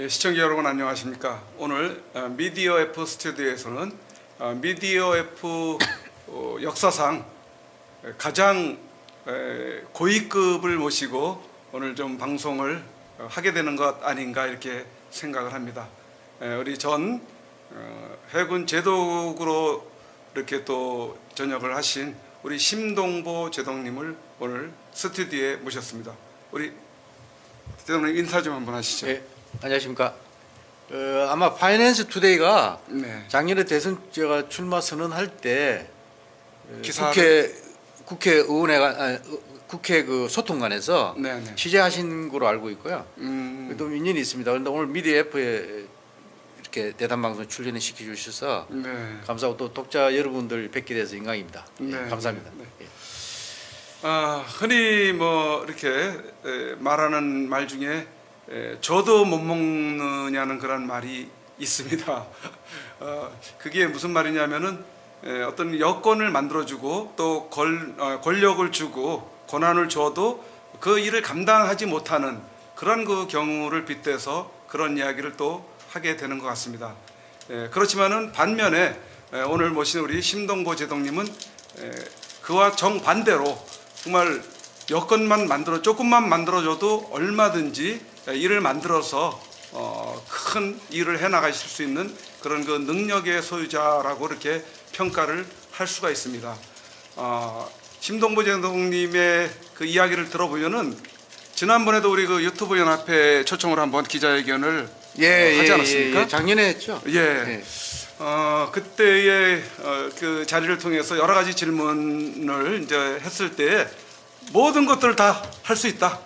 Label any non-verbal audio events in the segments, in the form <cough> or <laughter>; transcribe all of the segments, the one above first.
예, 시청자 여러분 안녕하십니까? 오늘 어, 미디어 F 스튜디오에서는 어, 미디어 F 어, 역사상 가장 에, 고위급을 모시고 오늘 좀 방송을 어, 하게 되는 것 아닌가 이렇게 생각을 합니다. 에, 우리 전 어, 해군 제독으로 이렇게 또 전역을 하신 우리 심동보 제독님을 오늘 스튜디오에 모셨습니다. 우리 제독님 인사 좀 한번 하시죠. 네, 안녕하십니까. 어, 아마 파이낸스 투데이가 네. 작년에 대선 제가 출마 선언할 때 어, 기사를- 국회 국회의원회가 아, 국회 그 소통관에서 네, 네. 취재하신 거로 알고 있고요. 음, 또 인연이 있습니다. 그런데 오늘 미디어 F에 이렇게 대담 방송 출연을 시켜 주셔서 네. 감사하고 또 독자 여러분들 뵙게 돼서 영광입니다. 예, 네, 감사합니다. 네, 예. 아, 흔히 뭐 이렇게 에, 말하는 말 중에 에, 저도 못 먹느냐는 그런 말이 있습니다. <laughs> 어, 그게 무슨 말이냐면은 에, 어떤 여건을 만들어주고 또 권, 어, 권력을 주고 권한을 줘도 그 일을 감당하지 못하는 그런 그 경우를 빗대서 그런 이야기를 또 하게 되는 것 같습니다. 에, 그렇지만은 반면에 에, 오늘 모신 우리 심동보 제동님은 에, 그와 정반대로 정말 여건만 만들어 조금만 만들어줘도 얼마든지 일을 만들어서 어, 큰 일을 해 나가실 수 있는 그런 그 능력의 소유자라고 이렇게 평가를 할 수가 있습니다. 어, 심동보 제동님의 그 이야기를 들어보면은 지난번에도 우리 그 유튜브 연합회 초청을 한번 기자회견을 예, 어, 하지 예, 않았습니까? 예, 작년에 했죠. 예. 예. 어, 그때의 어, 그 자리를 통해서 여러 가지 질문을 이제 했을 때 모든 것들을 다 할 수 있다.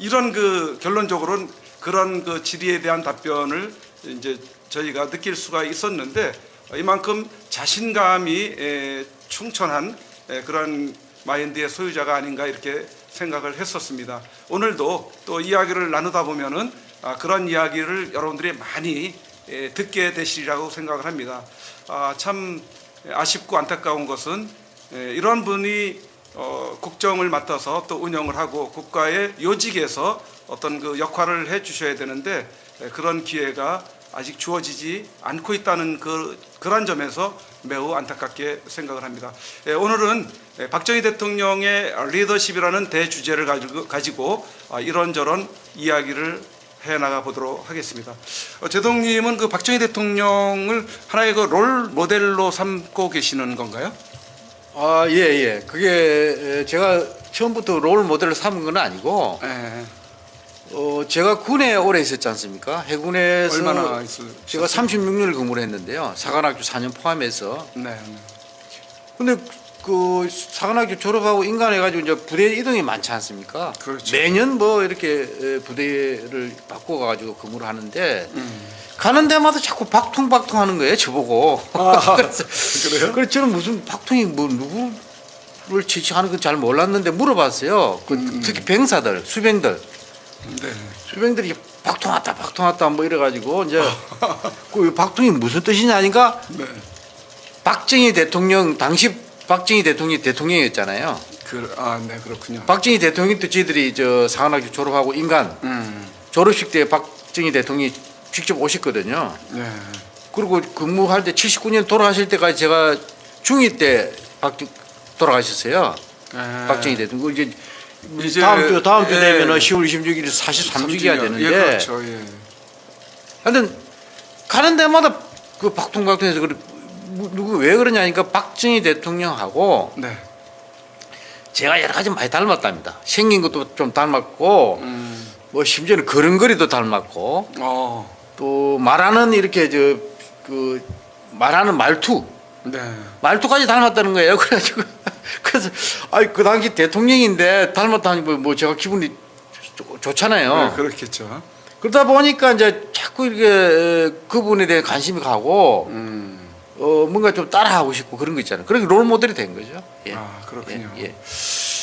이런 그 결론적으로는 그런 그 질의에 대한 답변을 이제 저희가 느낄 수가 있었는데 이만큼 자신감이 에, 충천한 에, 그런 마인드의 소유자가 아닌가 이렇게 생각을 했었습니다. 오늘도 또 이야기를 나누다 보면은 아, 그런 이야기를 여러분들이 많이 에, 듣게 되시리라고 생각을 합니다. 아, 참 아쉽고 안타까운 것은 에, 이런 분이 어, 국정을 맡아서 또 운영을 하고 국가의 요직에서 어떤 그 역할을 해 주셔야 되는데 에, 그런 기회가 아직 주어지지 않고 있다는 그 그런 점에서 매우 안타깝게 생각을 합니다. 에, 오늘은 에, 박정희 대통령의 리더십이라는 대주제를 가지고, 아, 이런저런 이야기를 해 나가 보도록 하겠습니다. 어, 제동님은 그 박정희 대통령을 하나의 그 롤 모델로 삼고 계시는 건가요? 아, 예, 예. 그게 에, 제가 처음부터 롤 모델을 삼은 건 아니고 예. 어, 제가 군에 오래 있었지 않습니까? 해군에서 얼마나 있을? 제가 36년을 근무를 했는데요. 사관학교 4년 포함해서. 네. 네. 근데 그 사관학교 졸업하고 인간해가지고 이제 부대 이동이 많지 않습니까? 그렇죠. 매년 뭐 이렇게 에, 부대를 바꿔가지고 근무를 하는데 음. 가는 데마다 자꾸 박통박통 하는 거예요, 저보고. 아, <laughs> 그래서 그래요? 그래서 저는 무슨 박통이 뭐 누구를 지칭하는 건 잘 몰랐는데 물어봤어요. 그 음. 특히 병사들, 수병들. 네. 수병들이 박통 왔다 박통 왔다 뭐 이래가지고 이제 그 박통이 무슨 뜻이냐 하니까 네. 박정희 대통령 당시 박정희 대통령이 대통령이었잖아요. 그, 아, 네, 그렇군요. 박정희 대통령 때 저희들이 저 사관학교 졸업하고 인간 음. 졸업식 때 박정희 대통령이 직접 오셨거든요. 네. 그리고 근무할 때 79년 돌아가실 때까지 제가 중2 때 박, 돌아가셨어요. 네. 박정희 대통령. 이제, 이제, 다음 주 다음 주 예. 되면은 10월 26일 43주기가 되는데. 예, 그렇죠. 예. 하여튼 가는 데마다 그 박통박통해서 그래 뭐, 누구 왜 그러냐니까 박정희 대통령하고 네. 제가 여러 가지 많이 닮았답니다. 생긴 것도 좀 닮았고 음. 뭐 심지어는 걸음걸이도 닮았고 어. 또 말하는 이렇게 저 그 말하는 말투 네. 말투까지 닮았다는 거예요. <laughs> 그래가지고 그래서 아이 그 당시 대통령인데 닮았다니 뭐, 뭐 제가 기분이 좋- 좋잖아요. 네, 그렇겠죠. 그러다 보니까 이제 자꾸 이렇게 그분에 대해 관심이 가고 음. 어 뭔가 좀 따라하고 싶고 그런 거 있잖아요. 그렇게 롤 모델이 된 거죠. 예. 아, 그렇군요. 예, 예.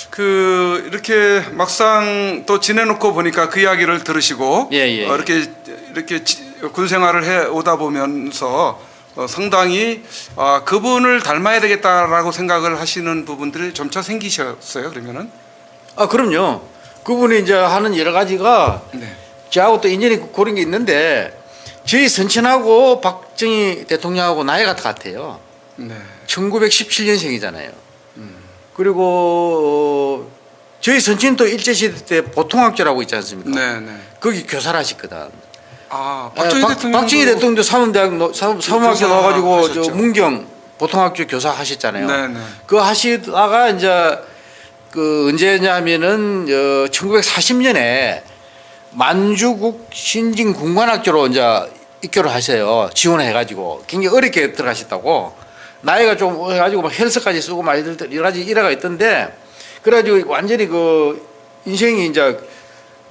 그 이렇게 막상 또 지내놓고 보니까 그 이야기를 들으시고 예, 예. 어, 이렇게 이렇게 지- 군 생활을 해 오다 보면서 어, 상당히 아, 그분을 닮아야 되겠다라고 생각을 하시는 부분들이 점차 생기셨어요. 그러면은 아 그럼요. 그분이 이제 하는 여러 가지가 네. 저하고 또 인연이 고른 게 있는데 저희 선친하고 박정희 대통령하고 나이가 같아요. 네. 1917년생이잖아요. 그리고 어, 저희 선친도 일제시대 때 보통학교라고 있지 않습니까? 네, 네. 거기 교사를 하셨거든. 아, 박정희 박- 대통령 박정희 대통령도 사범대학 사- 사범학교 나와가지고 저. 문경 보통학교 교사 하셨잖아요. 네, 네. 그 하시다가 이제 그 언제냐면은 어, 1940년에 만주국 신진 군관학교로 이제 입교를 하세요. 지원해가지고 굉장히 어렵게 들어가셨다고 나이가 좀 해가지고 막 헬스까지 쓰고 막 여러 가지 일화가 있던데 그래가지고 완전히 그 인생이 이제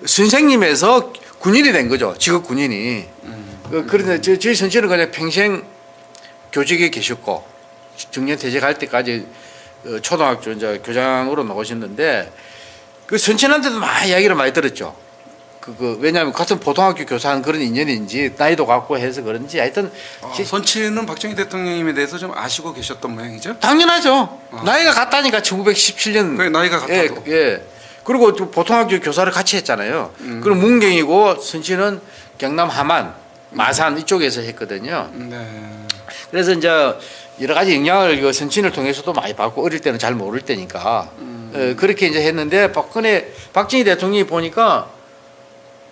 선생님에서 군인이 된 거죠. 직업 군인이. 그, 그런데 저, 저희 선생님은 그냥 평생 교직에 계셨고 정년 퇴직할 때까지 어, 초등학교 이제 교장으로 나오셨는데 그 선친한테도 많이 이야기를 많이 들었죠. 그, 그 왜냐하면 같은 고등학교 교사한 그런 인연인지 나이도 같고 해서 그런지 하여튼 아, 지- 선치는 박정희 대통령님에 대해서 좀 아시고 계셨던 모양이죠? 당연하죠. 나이가 같다니까 1917년. 그 나이가 예, 같아도. 예. 그리고 또 보통학교 교사를 같이 했잖아요. 음. 그럼 문경이고 선치는 경남 함안, 마산 이쪽에서 했거든요. 네. 그래서 이제 여러 가지 영향을 그 선친을 통해서도 많이 받고 어릴 때는 잘 모를 때니까 어, 그렇게 이제 했는데 박근혜 박정희 대통령이 보니까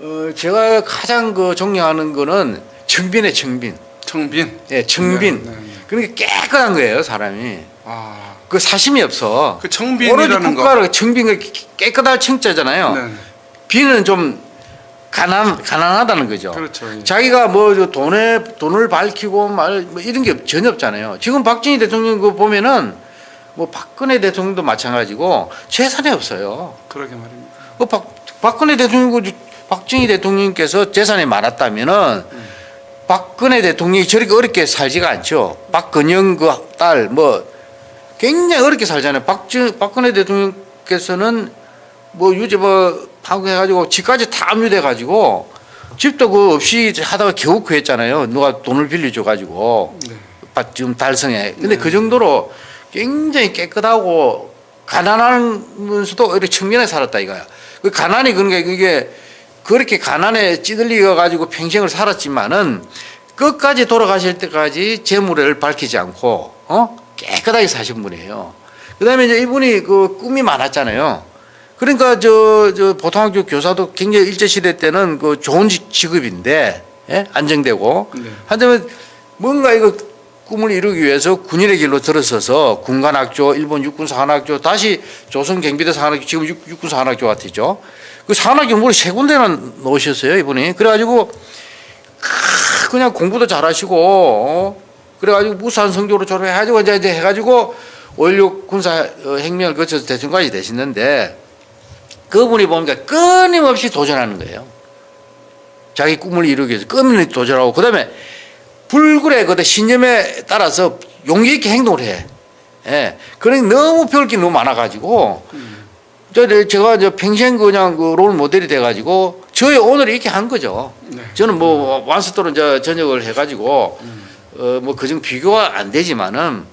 어, 제가 가장 그 존경하는 거는 청빈의 청빈, 청빈. 예, 청빈. 네, 네, 네. 그러니까 깨끗한 거예요 사람이. 아, 그 사심이 없어. 그 오로지 청빈이라는 거. 국가를 청빈 그 깨끗할 청자잖아요. 네. 비는 좀 가난 가난하다는 거죠. 그렇죠. 예. 자기가 뭐저 돈에 돈을 밝히고 말 뭐 이런 게 전혀 없잖아요. 지금 박정희 대통령 그 보면은 뭐 박근혜 대통령도 마찬가지고 재산이 없어요. 그러게 말입니다. 그 박, 박근혜 대통령 그 박정희 대통령께서 재산이 많았다면은 박근혜 대통령이 저렇게 어렵게 살지가 않죠. 박근영 그 딸 뭐 굉장히 어렵게 살잖아요. 박정 박근혜 대통령께서는 뭐 유지 뭐 하고 해가지고 집까지 다 압류돼가지고 집도 그 없이 하다가 겨우 구했잖아요. 누가 돈을 빌려줘가지고 네. 밭 지금 달성에. 근데 그 정도로 굉장히 깨끗하고 가난하면서도 오히려 청년에 살았다 이거야. 그 가난이 그러니까 이게 그렇게 가난에 찌들려 가지고 평생을 살았지만은 끝까지 돌아가실 때까지 재물을 밝히지 않고 어 깨끗하게 사신 분이에요. 그 다음에 이제 이분이 그 꿈이 많았잖아요. 그러니까 저, 저 보통학교 교사도 굉장히 일제 시대 때는 그 좋은 직- 직업인데 예? 안정되고 네. 하지만 뭔가 이거 꿈을 이루기 위해서 군인의 길로 들어서서 군관학교, 일본 육군 사관학교, 다시 조선 경비대 사관학교, 지금 육, 육군 사관학교 같았죠. 그 사관학교 무려 세 군데나 놓으셨어요 이분이. 그래가지고 크, 그냥 공부도 잘하시고 어? 그래가지고 무산 성적으로 졸업해가지고 이제, 이제 해가지고 5.16 군사 어, 혁명을 거쳐서 대통령까지 되시는데 그분이 보니까 끊임없이 도전하는 거예요. 자기 꿈을 이루기 위해서 끊임없이 도전하고 그 다음에 불굴의 그 신념에 따라서 용기 있게 행동을 해. 예. 그러니 너무 배울 게 너무 많아가지고 저 제가 저 평생 그냥 그 롤 모델이 돼가지고 저희 오늘 이렇게 한 거죠. 네. 저는 뭐 완스토론 저 전역을 해가지고 어 뭐 그정 비교가 안 되지만은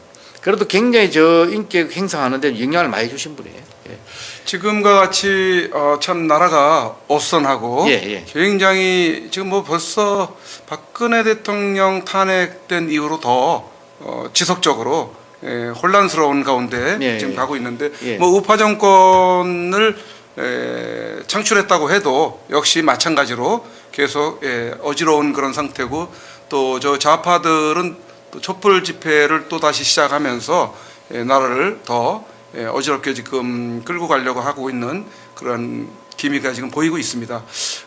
그래도 굉장히 저 인격 행사하는데 영향을 많이 주신 분이에요. 예. 지금과 같이 어, 참 나라가 어선하고 예, 예. 굉장히 지금 뭐 벌써 박근혜 대통령 탄핵된 이후로 더 어, 지속적으로 예, 혼란스러운 가운데 예, 지금 예. 가고 있는데 예. 뭐 우파 정권을 에, 창출했다고 해도 역시 마찬가지로 계속 예, 어지러운 그런 상태고 또 저 좌파들은 또 촛불 집회를 또 다시 시작하면서 예, 나라를 더 예, 어지럽게 지금 끌고 가려고 하고 있는 그런 기미가 지금 보이고 있습니다.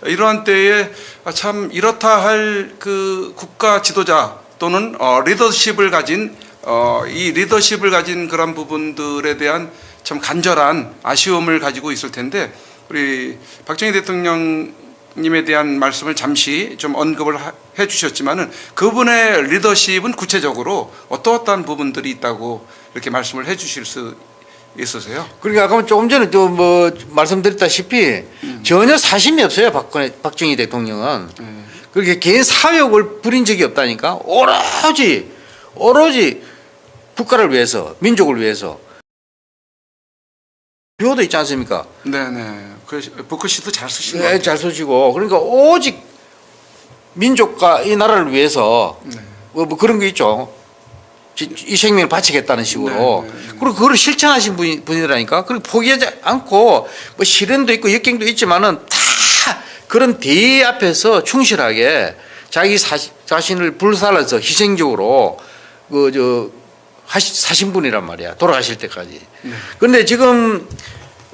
이러한 때에 아, 참 이렇다 할 그 국가 지도자 또는 어, 리더십을 가진 어, 이 리더십을 가진 그런 부분들에 대한 참 간절한 아쉬움을 가지고 있을 텐데 우리 박정희 대통령 님에 대한 말씀을 잠시 좀 언급을 하- 해주셨지만은 그분의 리더십은 구체적으로 어떠어떠한 부분들이 있다고 이렇게 말씀을 해 주실 수 있으세요? 그러니까 아까 조금 전에 또 뭐 말씀드렸다시피 전혀 사심이 없어요 박근혜 박정희 대통령은 그렇게 개인 사욕을 부린 적이 없다니까 오로지 오로지 국가를 위해서 민족을 위해서 표도 있지 않습니까? 네네. 그 북글씨도 잘것 네. 잘 쓰시고 그러니까 오직 민족과 이 나라를 위해서 네. 뭐, 뭐 그런 거 있죠. 지- 이 생명을 바치겠다는 식으로. 네, 네, 네. 그리고 그걸 실천하신 분, 분이라니까. 그리고 포기하지 않고 뭐 시련도 있고 역경도 있지만은 다 그런 대의 앞에서 충실하게 자기 사, 자신을 불살라서 희생적으로 그저 사신 분이란 말이야. 돌아가실 때까지. 그런데 지금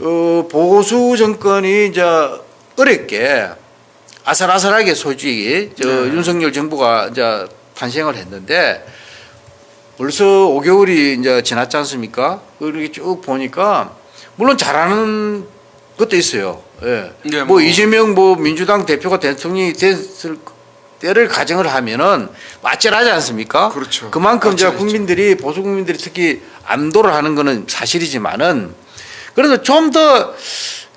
어, 보수 정권이 이제 어렵게 아슬아슬하게 솔직히 저 네. 윤석열 정부가 이제 탄생을 했는데 벌써 5개월이 이제 지났지 않습니까? 이렇게 쭉 보니까 물론 잘하는 것도 있어요. 예. 네, 뭐, 뭐. 이재명 뭐 민주당 대표가 대통령이 됐을 때를 가정을 하면은 맞절하지 않습니까? 그렇죠. 그만큼 이제. 국민들이 보수 국민들이 특히 안도를 하는 거는 사실이지만은 그래도 좀더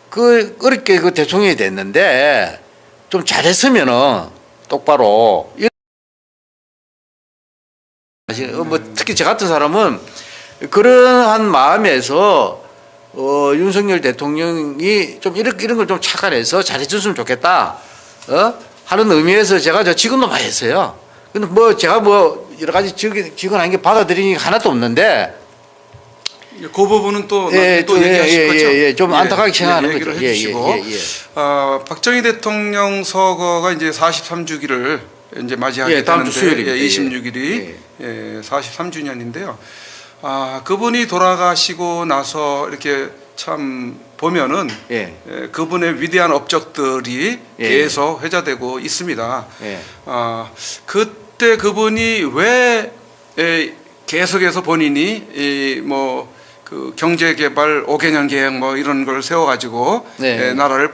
그 어렵게 그 대통령이 됐는데 좀 잘했으면은 똑바로 어, 뭐 특히 저 같은 사람은 그러한 마음에서 어, 윤석열 대통령이 좀 이런 이런 걸 좀 착안해서 잘해줬으면 좋겠다. 어? 하는 의미에서 제가 저 지금도 많이 했어요. 근데 뭐 제가 뭐 여러 가지 직- 직언한 게 받아들이는 게 하나도 없는데 그 부분은 또, 예, 또또 예, 얘기하실 예, 거죠? 예, 예, 좀 안타깝게 생각하는 얘기를 거죠. 예, 예, 해주시고 예, 예. 어, 박정희 대통령 서거가 이제 43주기를 이제 맞이하게 예, 다음 주 수요일입니다. 예, 예. 26일이 예, 43주년인데요. 아 그분이 돌아가시고 나서 이렇게 참 보면은 예. 예, 그분의 위대한 업적들이 예. 계속 회자되고 있습니다. 예. 아 그때 그분이 왜 에, 계속해서 본인이 이뭐 그 경제 개발 5개년 계획 뭐 이런 걸 세워 가지고 네. 에, 나라를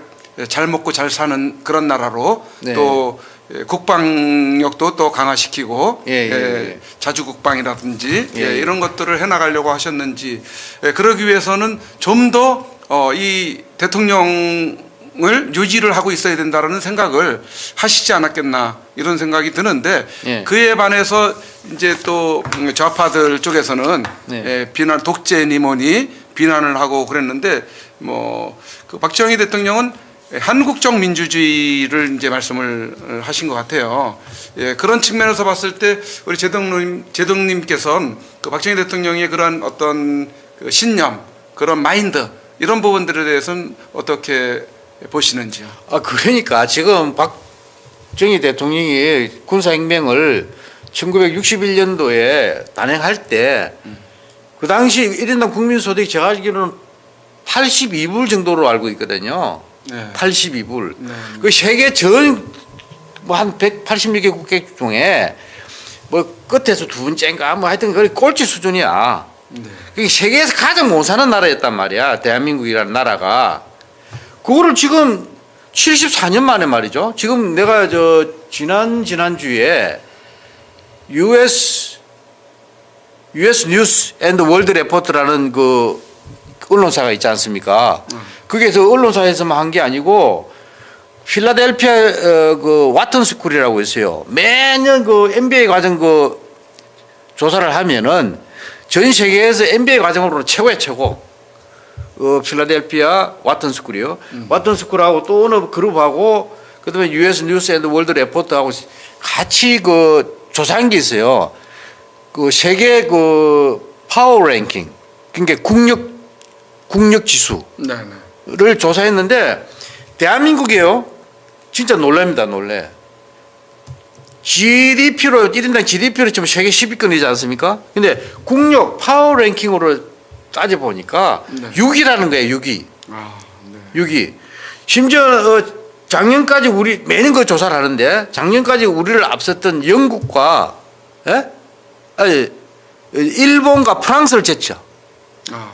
잘 먹고 잘 사는 그런 나라로 네. 또 에, 국방력도 또 강화시키고 예, 예, 에, 예. 자주국방이라든지 예, 예, 예. 이런 것들을 해나가려고 하셨는지 예, 그러기 위해서는 좀더 어, 이 대통령 을 유지를 하고 있어야 된다라는 생각을 하시지 않았겠나 이런 생각이 드는데 예. 그에 반해서 이제 또 좌파들 쪽에서는 네. 예, 비난 독재니 뭐니 비난을 하고 그랬는데 뭐 그 박정희 대통령은 한국적 민주주의를 이제 말씀을 하신 것 같아요. 예, 그런 측면에서 봤을 때 우리 제동님 제동님께서는 그 박정희 대통령의 그런 어떤 그 신념, 그런 마인드 이런 부분들에 대해서는 어떻게 보시는지요? 아 그러니까 지금 박정희 대통령이 군사혁명을 1961년도에 단행할 때그 당시 1인당 국민소득이 제가 알기로는 82불 정도로 알고 있거든요. 네. 82불. 네. 그 세계 전 뭐 한 186개 국가 중에 뭐 끝에서 두 번째인가 뭐 하여튼 거의 꼴찌 수준이야. 네. 그게 세계에서 가장 못 사는 나라였단 말이야. 대한민국이라는 나라가. 그거를 지금 74년 만에 말이죠. 지금 내가 저 지난 지난주에 US US 뉴스 앤드 월드 레포트라는 그 언론사가 있지 않습니까? 거기에서 언론사에서만 한 게 아니고 필라델피아 어, 그 와튼 스쿨이라고 있어요. 매년 그 MBA 과정 그 조사를 하면은 전 세계에서 MBA 과정으로 최고의 최고. 어, 필라델피아 와튼 스쿨이요. 와튼 스쿨하고 또 어느 그룹하고 그다음에 US 뉴스 앤드 월드 레포트하고 같이 그 조사한 게 있어요. 그 세계 그 파워 랭킹 그러니까 국력 국력 지수를 네, 네. 조사했는데 대한민국이에요. 진짜 놀랍니다, 놀래. GDP로 1인당 GDP로 지금 세계 10위권이지 않습니까? 근데 국력 파워 랭킹으로 따져 보니까 네. 6위라는 거예요, 6위. 아, 네. 6위. 심지어 어, 작년까지 우리 매년 그 조사를 하는데 작년까지 우리를 앞섰던 영국과 예? 아니, 일본과 프랑스를 제쳐. 아,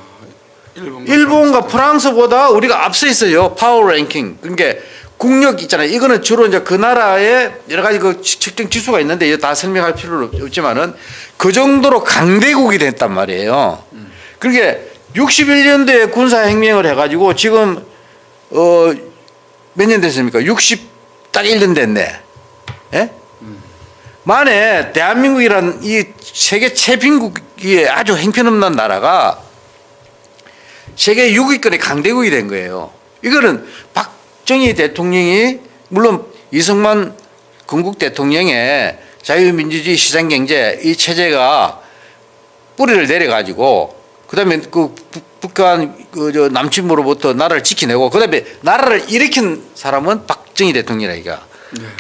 일본 일본과 프랑스 보다 우리가 앞서 있어요. 파워 랭킹. 그러니까 국력 있잖아요. 이거는 주로 이제 그 나라의 여러 가지 그 지- 측정 지수가 있는데 이거 다 설명할 필요는 없지만은 그 정도로 강대국이 됐단 말이에요. 그러니까 61년도에 군사혁명을 해가지고 지금 어 몇 년 됐습니까? 60딱 1년 됐네. 예? 만에 대한민국이란 이 세계 최빈국이 아주 행편없는 나라가 세계 6위권의 강대국이 된 거예요. 이거는 박정희 대통령이 물론 이승만 건국 대통령의 자유민주주의 시장경제 이 체제가 뿌리를 내려가지고 그다음에 그 북- 북한 그저 남침으로부터 나라를 지켜내고 그다음에 나라를 일으킨 사람은 박정희 대통령이라 이가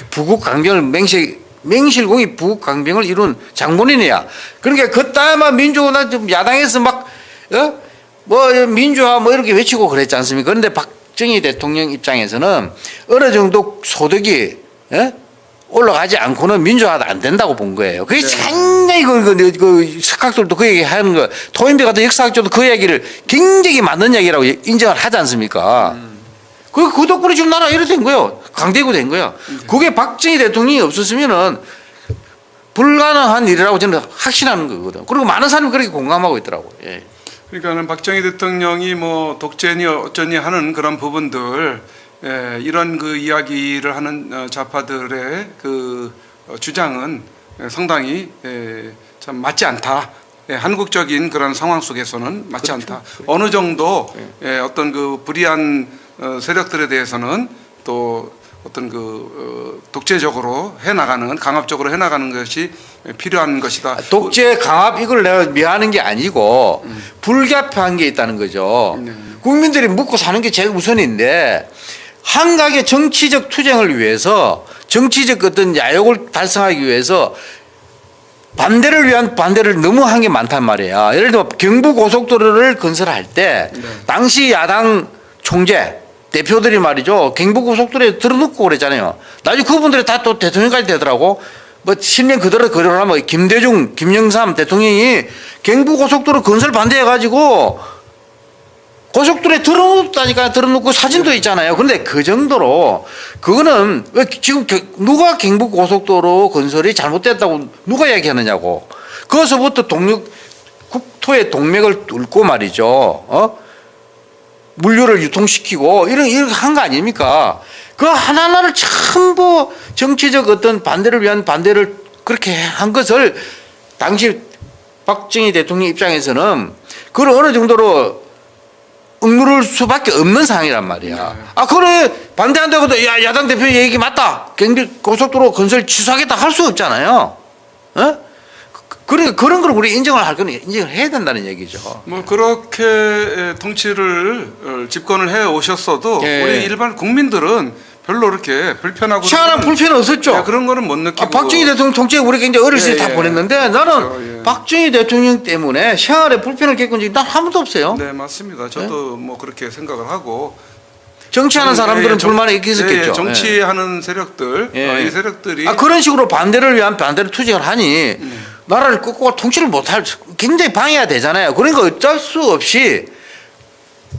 부국 강병을 맹실 맹실공이 부국 강병을 이룬 장본인이야. 그러니까 그때만 민주나 좀 야당에서 막 어? 뭐 민주화 뭐 이렇게 외치고 그랬지 않습니까? 그런데 박정희 대통령 입장에서는 어느 정도 소득이 예? 올라가지 않고는 민주화가 안 된다고 본 거예요. 그게 굉장히 그, 그, 그 석학들도 그 얘기 하는 거, 토인배 같은 역사학자도 그 얘기를 굉장히 맞는 얘기라고 인정을 하지 않습니까? 그, 그 덕분에 지금 나라 이렇게 된 거예요. 강대국 된 거예요. 그게 박정희 대통령이 없었으면은 불가능한 일이라고 저는 확신하는 거거든. 그리고 많은 사람이 그렇게 공감하고 있더라고요. 예. 그러니까는 박정희 대통령이 뭐 독재니 어쩌니 하는 그런 부분들 예, 이런 그 이야기를 하는 어, 좌파들의 그 어, 주장은 예, 상당히 예, 참 맞지 않다. 예, 한국적인 그런 상황 속에서는 맞지 않다. 어느 정도 예, 어떤 그 불이한 어, 세력들에 대해서는 또 어떤 그 어, 독재적으로 해나가는 강압적으로 해나가는 것이 필요한 것이다. 독재 강압 이걸 내가 미워하는 게 아니고 불가피한 게 있다는 거죠. 네. 국민들이 묵고 사는 게 제일 우선인데 한각의 정치적 투쟁을 위해서 정치적 어떤 야욕을 달성하기 위해서 반대를 위한 반대를 너무 한 게 많단 말이야. 예를 들어 경부 고속도로를 건설할 때 네. 당시 야당 총재 대표들이 말이죠. 경부 고속도로에 들어놓고 그랬잖아요. 나중에 그분들이 다 또 대통령까지 되더라고. 뭐 실명 그대로 그러려면 김대중, 김영삼 대통령이 경부 고속도로 건설 반대해 가지고 고속도로에 들어놓다니까 들어놓고 사진도 있잖아요. 그런데 그 정도로 그거는 왜 지금 겨- 누가 경북 고속도로 건설이 잘못됐다고 누가 얘기하느냐고. 거기서부터 동력 국토의 동맥을 뚫고 말이죠. 어? 물류를 유통시키고 이런 이렇게 한 거 아닙니까? 그 하나하나를 전부 정치적 어떤 반대를 위한 반대를 그렇게 한 것을 당시 박정희 대통령 입장에서는 그걸 어느 정도로 억누를 수밖에 없는 상황이란 말이야. 아 그래 반대한다고도 야 야당 대표 얘기 맞다. 경비 고속도로 건설 취소하겠다 할 수 없잖아요. 어? 그러니까 그런 걸 우리 인정을 할 거는 인정을 해야 된다는 얘기죠. 뭐 그렇게 에, 통치를 어, 집권을 해 오셨어도 예. 우리 일반 국민들은 별로 그렇게 불편하고 그런 불편은 없었죠. 예, 그런 거는 못 느끼고 아, 박정희 대통령 통치에 우리 굉장히 어렸을 때 예, 다 예. 보냈는데 나는 그렇죠, 예. 박정희 대통령 때문에 생활에 불편을 겪은 적이 난 한 번도 없어요. 네 맞습니다. 저도 뭐 그렇게 생각을 하고 정치하는 예, 사람들은 예, 정- 불만이 예, 있겠죠. 예, 정치하는 세력들 예. 어, 이 세력들이 아 그런 식으로 반대를 위한 반대를 투쟁을 하니 음. 나라를 꺾고 통치를 못할 굉장히 방해가 되잖아요. 그러니까 어쩔 수 없이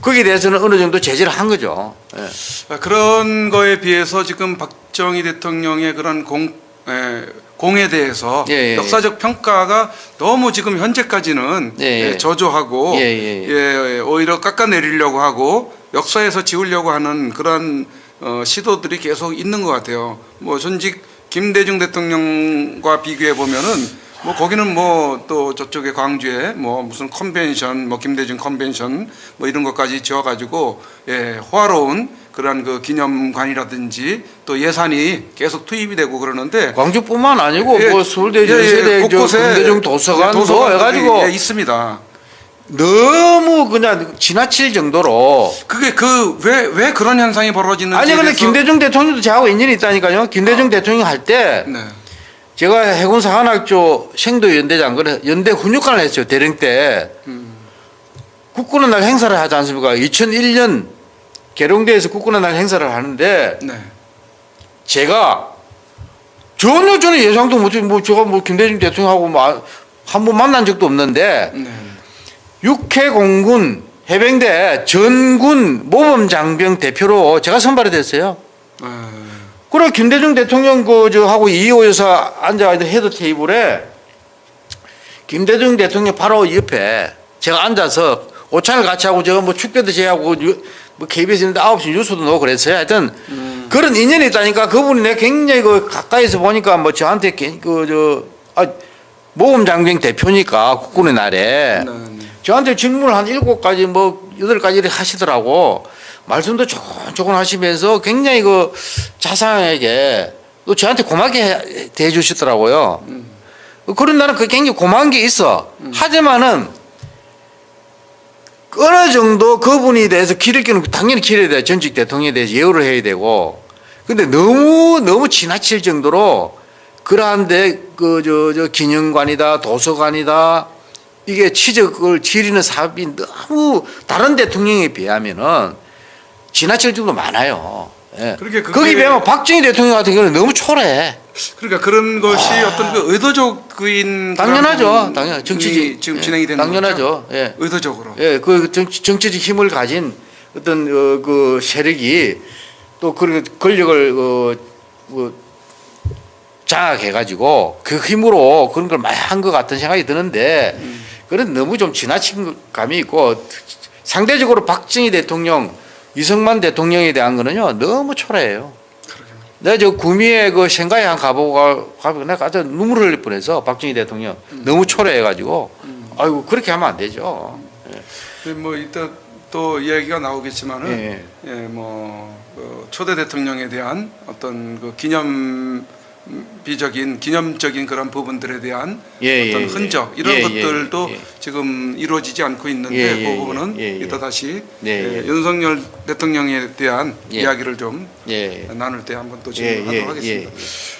거기에 대해서는 어느 정도 제재를 한 거죠. 예. 아, 그런 거에 비해서 지금 박정희 대통령의 그런 공, 에, 공에 대해서 예, 예, 역사적 평가가 너무 지금 현재까지는 예, 예. 예, 저조하고 예, 예, 예. 예, 오히려 깎아내리려고 하고 역사에서 지우려고 하는 그런 어, 시도들이 계속 있는 것 같아요. 뭐 전직 김대중 대통령과 비교해 보면은 뭐 거기는 뭐 또 저쪽에 광주에 뭐 무슨 컨벤션 뭐 김대중 컨벤션 뭐 이런 것까지 지어가지고 예 호화로운 그런 그 기념관이라든지 또 예산이 계속 투입이 되고 그러는데 광주뿐만 아니고 예, 뭐 서울대 예, 예, 저 곳곳에 금대중 도서관도 도서관들이, 해가지고 예, 있습니다. 너무 그냥 지나칠 정도로 그게 그왜왜 그런 현상이 벌어지는지 아니 근데 김대중 대통령도 저하고 인연이 있다니까요. 김대중 대통령 할때 네. 제가 해군 사관학교 생도 연대장 그래 연대 훈육관을 했어요 대령 때 국군의 날 행사를 하지 않습니까? 2001년 계룡대에서 국군의 날 행사를 하는데 네. 제가 전혀 저는 예상도 못해 뭐 제가 뭐 김대중 대통령하고 뭐 한 번 만난 적도 없는데 네. 육해 공군 해병대 전군 모범 장병 대표로 제가 선발이 됐어요. 네. 그래 김대중 대통령 그저 하고 이희호 여사 앉아 있는 헤드 테이블에 김대중 대통령 바로 옆에 제가 앉아서 오찬을 같이 하고 제가 뭐 축배도 제의하고 유- 뭐 KBS 있는데 9시 뉴스도 넣고 그랬어요. 하여튼 그런 인연이 있다니까 그분이 내가 굉장히 그 가까이서 보니까 뭐 저한테 그 저 아, 모범 장병 대표니까 국군의 날에 네, 네. 저한테 질문을 한 일곱 가지 뭐 여덟 가지를 하시더라고. 말씀도 조곤조곤 하시면서 굉장히 그 자상하게 또 저한테 고맙게 해- 대해 주시더라고요. 그런 나는 그 굉장히 고마운 게 있어. 하지만은 어느 정도 그분에 대해서 기를 끼는 당연히 기를 대해 전직 대통령에 대해서 예우를 해야 되고 근데 너무 너무 지나칠 정도로 그러한데 그 저 저 기념관이다 도서관이다 이게 취적을 지리는 사업이 너무 다른 대통령에 비하면은 지나칠 정도 많아요. 예. 그렇게 그게- 거기 비하면 박정희 대통령 같은 경우는 너무 초라해. 그러니까 그런 것이 어떤 그 의도적인 아. 당연하죠. 그런 당연 정치지 지금 예, 진행이 되는 당연하죠. 거죠. 예. 의도적으로. 예, 그 정치, 정치적 힘을 가진 어떤 어, 그 세력이 또 그 권력을 어, 뭐 장악해가지고 그 힘으로 그런 걸 많이 한 것 같은 생각이 드는데 그런 너무 좀 지나친 감이 있고 상대적으로 박정희 대통령, 이승만 대통령에 대한 거는요 너무 초라해요. 내가 저 구미에 그 생가에 한 가보고 가- 가보고 내가 아주 눈물 흘릴 뻔해서 박정희 대통령 너무 초라해가지고 아이고 그렇게 하면 안 되죠. 네, 뭐 이따 또 이야기가 나오겠지만은 예. 예, 뭐 어, 초대 대통령에 대한 어떤 그 기념 비적인 기념적인 그런 부분들에 대한 예, 어떤 예, 흔적 예. 이런 예, 예, 것들도 예. 지금 이루어지지 않고 있는데 예, 예, 그 부분은 예, 예, 예. 이따 다시 네, 예, 예. 윤석열 대통령에 대한 예. 이야기를 좀 예. 나눌 때 한번 또 예, 진행하도록 예, 하겠습니다.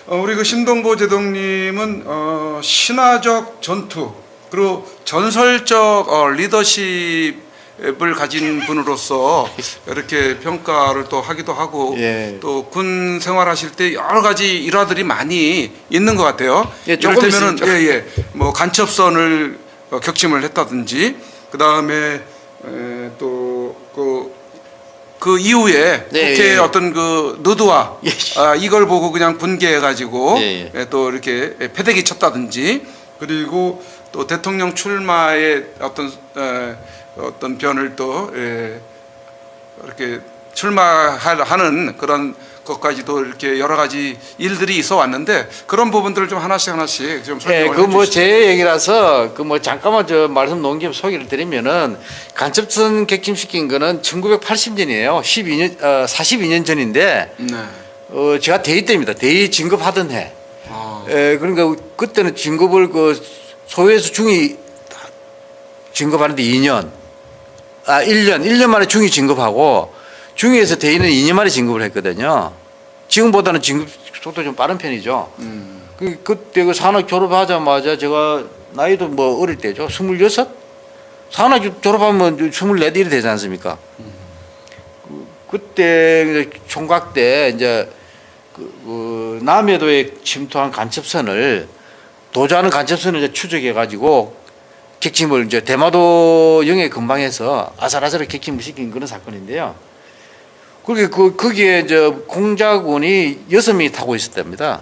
어, 우리 그 신동보 제동님은 어, 신화적 전투 그리고 전설적 어, 리더십 을 가진 분으로서 이렇게 평가를 또 하기도 하고 예. 또군 생활하실 때 여러 가지 일화들이 많이 있는 것 같아요. 예, 있습니다. 예예 뭐 간첩선을 어, 격침을 했다든지 그 다음에 또그 그 이후에 네, 국회 예. 어떤 그 느드와 예. 아, 이걸 보고 그냥 분개해 가지고 예, 예, 또 이렇게 패대기 쳤다든지 그리고 또 대통령 출마의 어떤 에, 어떤 변을 또 예, 이렇게 출마하는 그런 것까지도 이렇게 여러 가지 일들이 있어 왔는데 그런 부분들을 좀 하나씩 하나씩 좀 예, 설명을 그뭐 해주시죠. 제 얘기라서 그 뭐 잠깐만 저 말씀 김에 소개를 드리면은 간첩선 객침시킨 거는 1980년이에요. 12년 어 42년 전인데 네. 어 제가 대위 때입니다. 대위 진급하던 해. 아, 에 그러니까 그때는 진급을 그 소위에서 중위 진급하는데 2년 아 1년 1년 만에 중위 진급하고 중위에서 대위는 2년 만에 진급을 했거든요. 지금보다는 진급 속도 좀 빠른 편이죠. 음. 그 그때 그 산업 졸업하자마자 제가 나이도 뭐 어릴 때죠. 26? 산업 졸업하면 24 이래 되지 않습니까? 그, 그때 총각 때 이제 그, 그 남해도에 침투한 간첩선을 도주하는 간첩선을 이제 추적해 가지고 객침을 이제 대마도 영해 근방에서 아슬아슬하게 객침을 시킨 그런 사건인데요. 그게 그 거기에 이제 공작원이 여섯 명이 타고 있었답니다.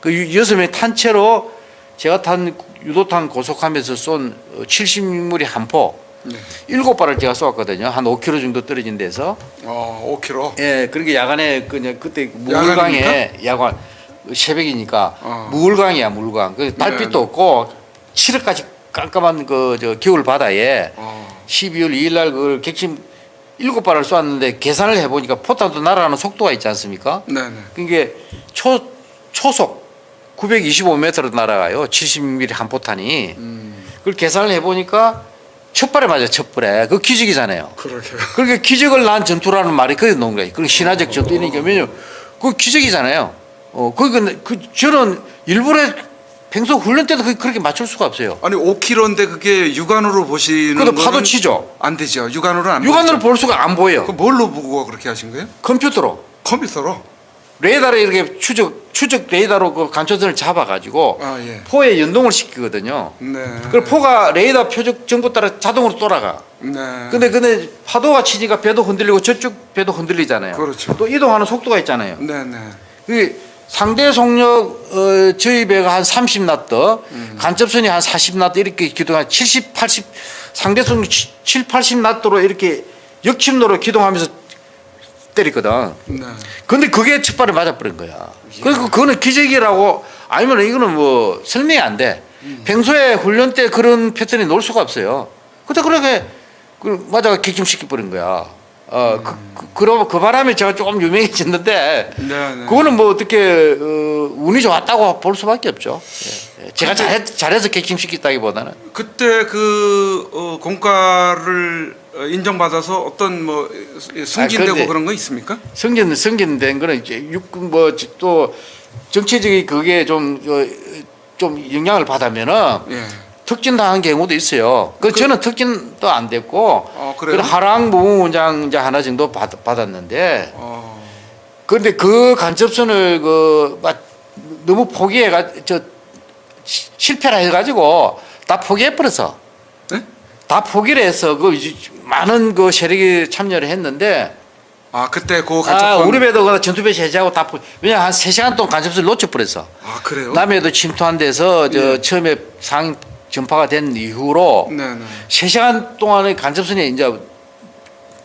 그 유- 여섯 명이 탄 채로 제가 탄 유도탄 고속하면서 쏜 70mm의 한 포, 네. 일곱 발을 제가 쏘았거든요. 한 5km 정도 떨어진 데서. 어, 5kg. 예, 그렇게 야간에 그냥 그때 무울강에 야간 새벽이니까 어. 무울강이야 무울강. 그 달빛도 네, 네. 없고 7월까지 깜깜한 그 저 겨울 바다에 어, 12월 2일 날 그걸 객침 일곱 발을 쏘았는데 계산을 해보니까 포탄도 날아가는 속도가 있지 않습니까? 네네. 그게 초 초속 925m로 날아가요. 70mm 한 포탄이. 음, 그걸 계산을 해보니까 첫 발에 맞아요. 첫 발에. 그 기적이잖아요. 그러게요. 그렇게 기적을 낳은 전투라는 말이 그게 나온 거예요. 그 신화적 전투니까 왜냐면 그 기적이잖아요. 어, 그, 그 저는 일부러 평소 훈련 때도 그- 그렇게 맞출 수가 없어요. 아니 5kg인데 그게 육안으로 보시는 그래도 파도 치죠. 안 되죠. 육안으로는 안 육안으로 보이죠. 볼 수가 안 보여요. 그 뭘로 보고 그렇게 하신 거예요? 컴퓨터로. 컴퓨터로? 레이더로 이렇게 추적, 추적 레이더로 그 간초선을 잡아가지고 아 예. 포에 연동을 시키거든요. 네. 그 포가 레이더 표적 정보 따라 자동으로 돌아가. 네. 근데 근데 파도가 치니까 배도 흔들리고 저쪽 배도 흔들리잖아요. 그렇죠. 또 이동하는 속도가 있잖아요. 네네. 그 상대 속력 어, 저희 배가 한 30나트, 음. 간접선이 한 40나트 이렇게 기동한 70, 80 상대 속력 7, 80나트로 이렇게 역침로로 기동하면서 때렸거든. 네. 근데 그게 첫 발에 맞아버린 거야. 그리고 그거는 기적이라고 아니면 이거는 뭐 설명이 안 돼. 평소에 훈련 때 그런 패턴이 놓을 수가 없어요. 근데 그렇게 그 맞아가 객침시켜 버린 거야. 어, 그, 그, 그러, 그 바람에 제가 조금 유명해졌는데, 네, 네. 그거는 뭐 어떻게, 어, 운이 좋았다고 볼 수밖에 없죠. 예, 예. 제가 잘해, 잘해서 객심시켰다기 보다는. 그때 그 어, 공과를 어, 인정받아서 어떤 뭐 승진되고 아, 그런 거 있습니까? 승진, 승진된 거는 이제 육군 뭐 또 정치적인 그게 좀, 어, 좀 영향을 받으면은 예. 특진 당한 경우도 있어요. 그, 저는 특진도 안 됐고, 어, 그래요? 그 하랑 이제 하나 정도 받, 받았는데, 어, 그런데 그 간첩선을 그막 너무 포기해가 저 시- 실패를 해가지고 다 포기해버렸어. 네? 다 포기를 해서 그 많은 그 세력이 참여를 했는데 아 그때 그아 간첩선 우리 배도 그 전투배 제재하고 다 포, 왜냐 한세 시간 동안 간첩선을 놓쳐버렸어. 아 그래요? 남해도 침투한 데서 저 예. 처음에 상 전파가 된 이후로 네네. 세 시간 동안의 간첩선이 이제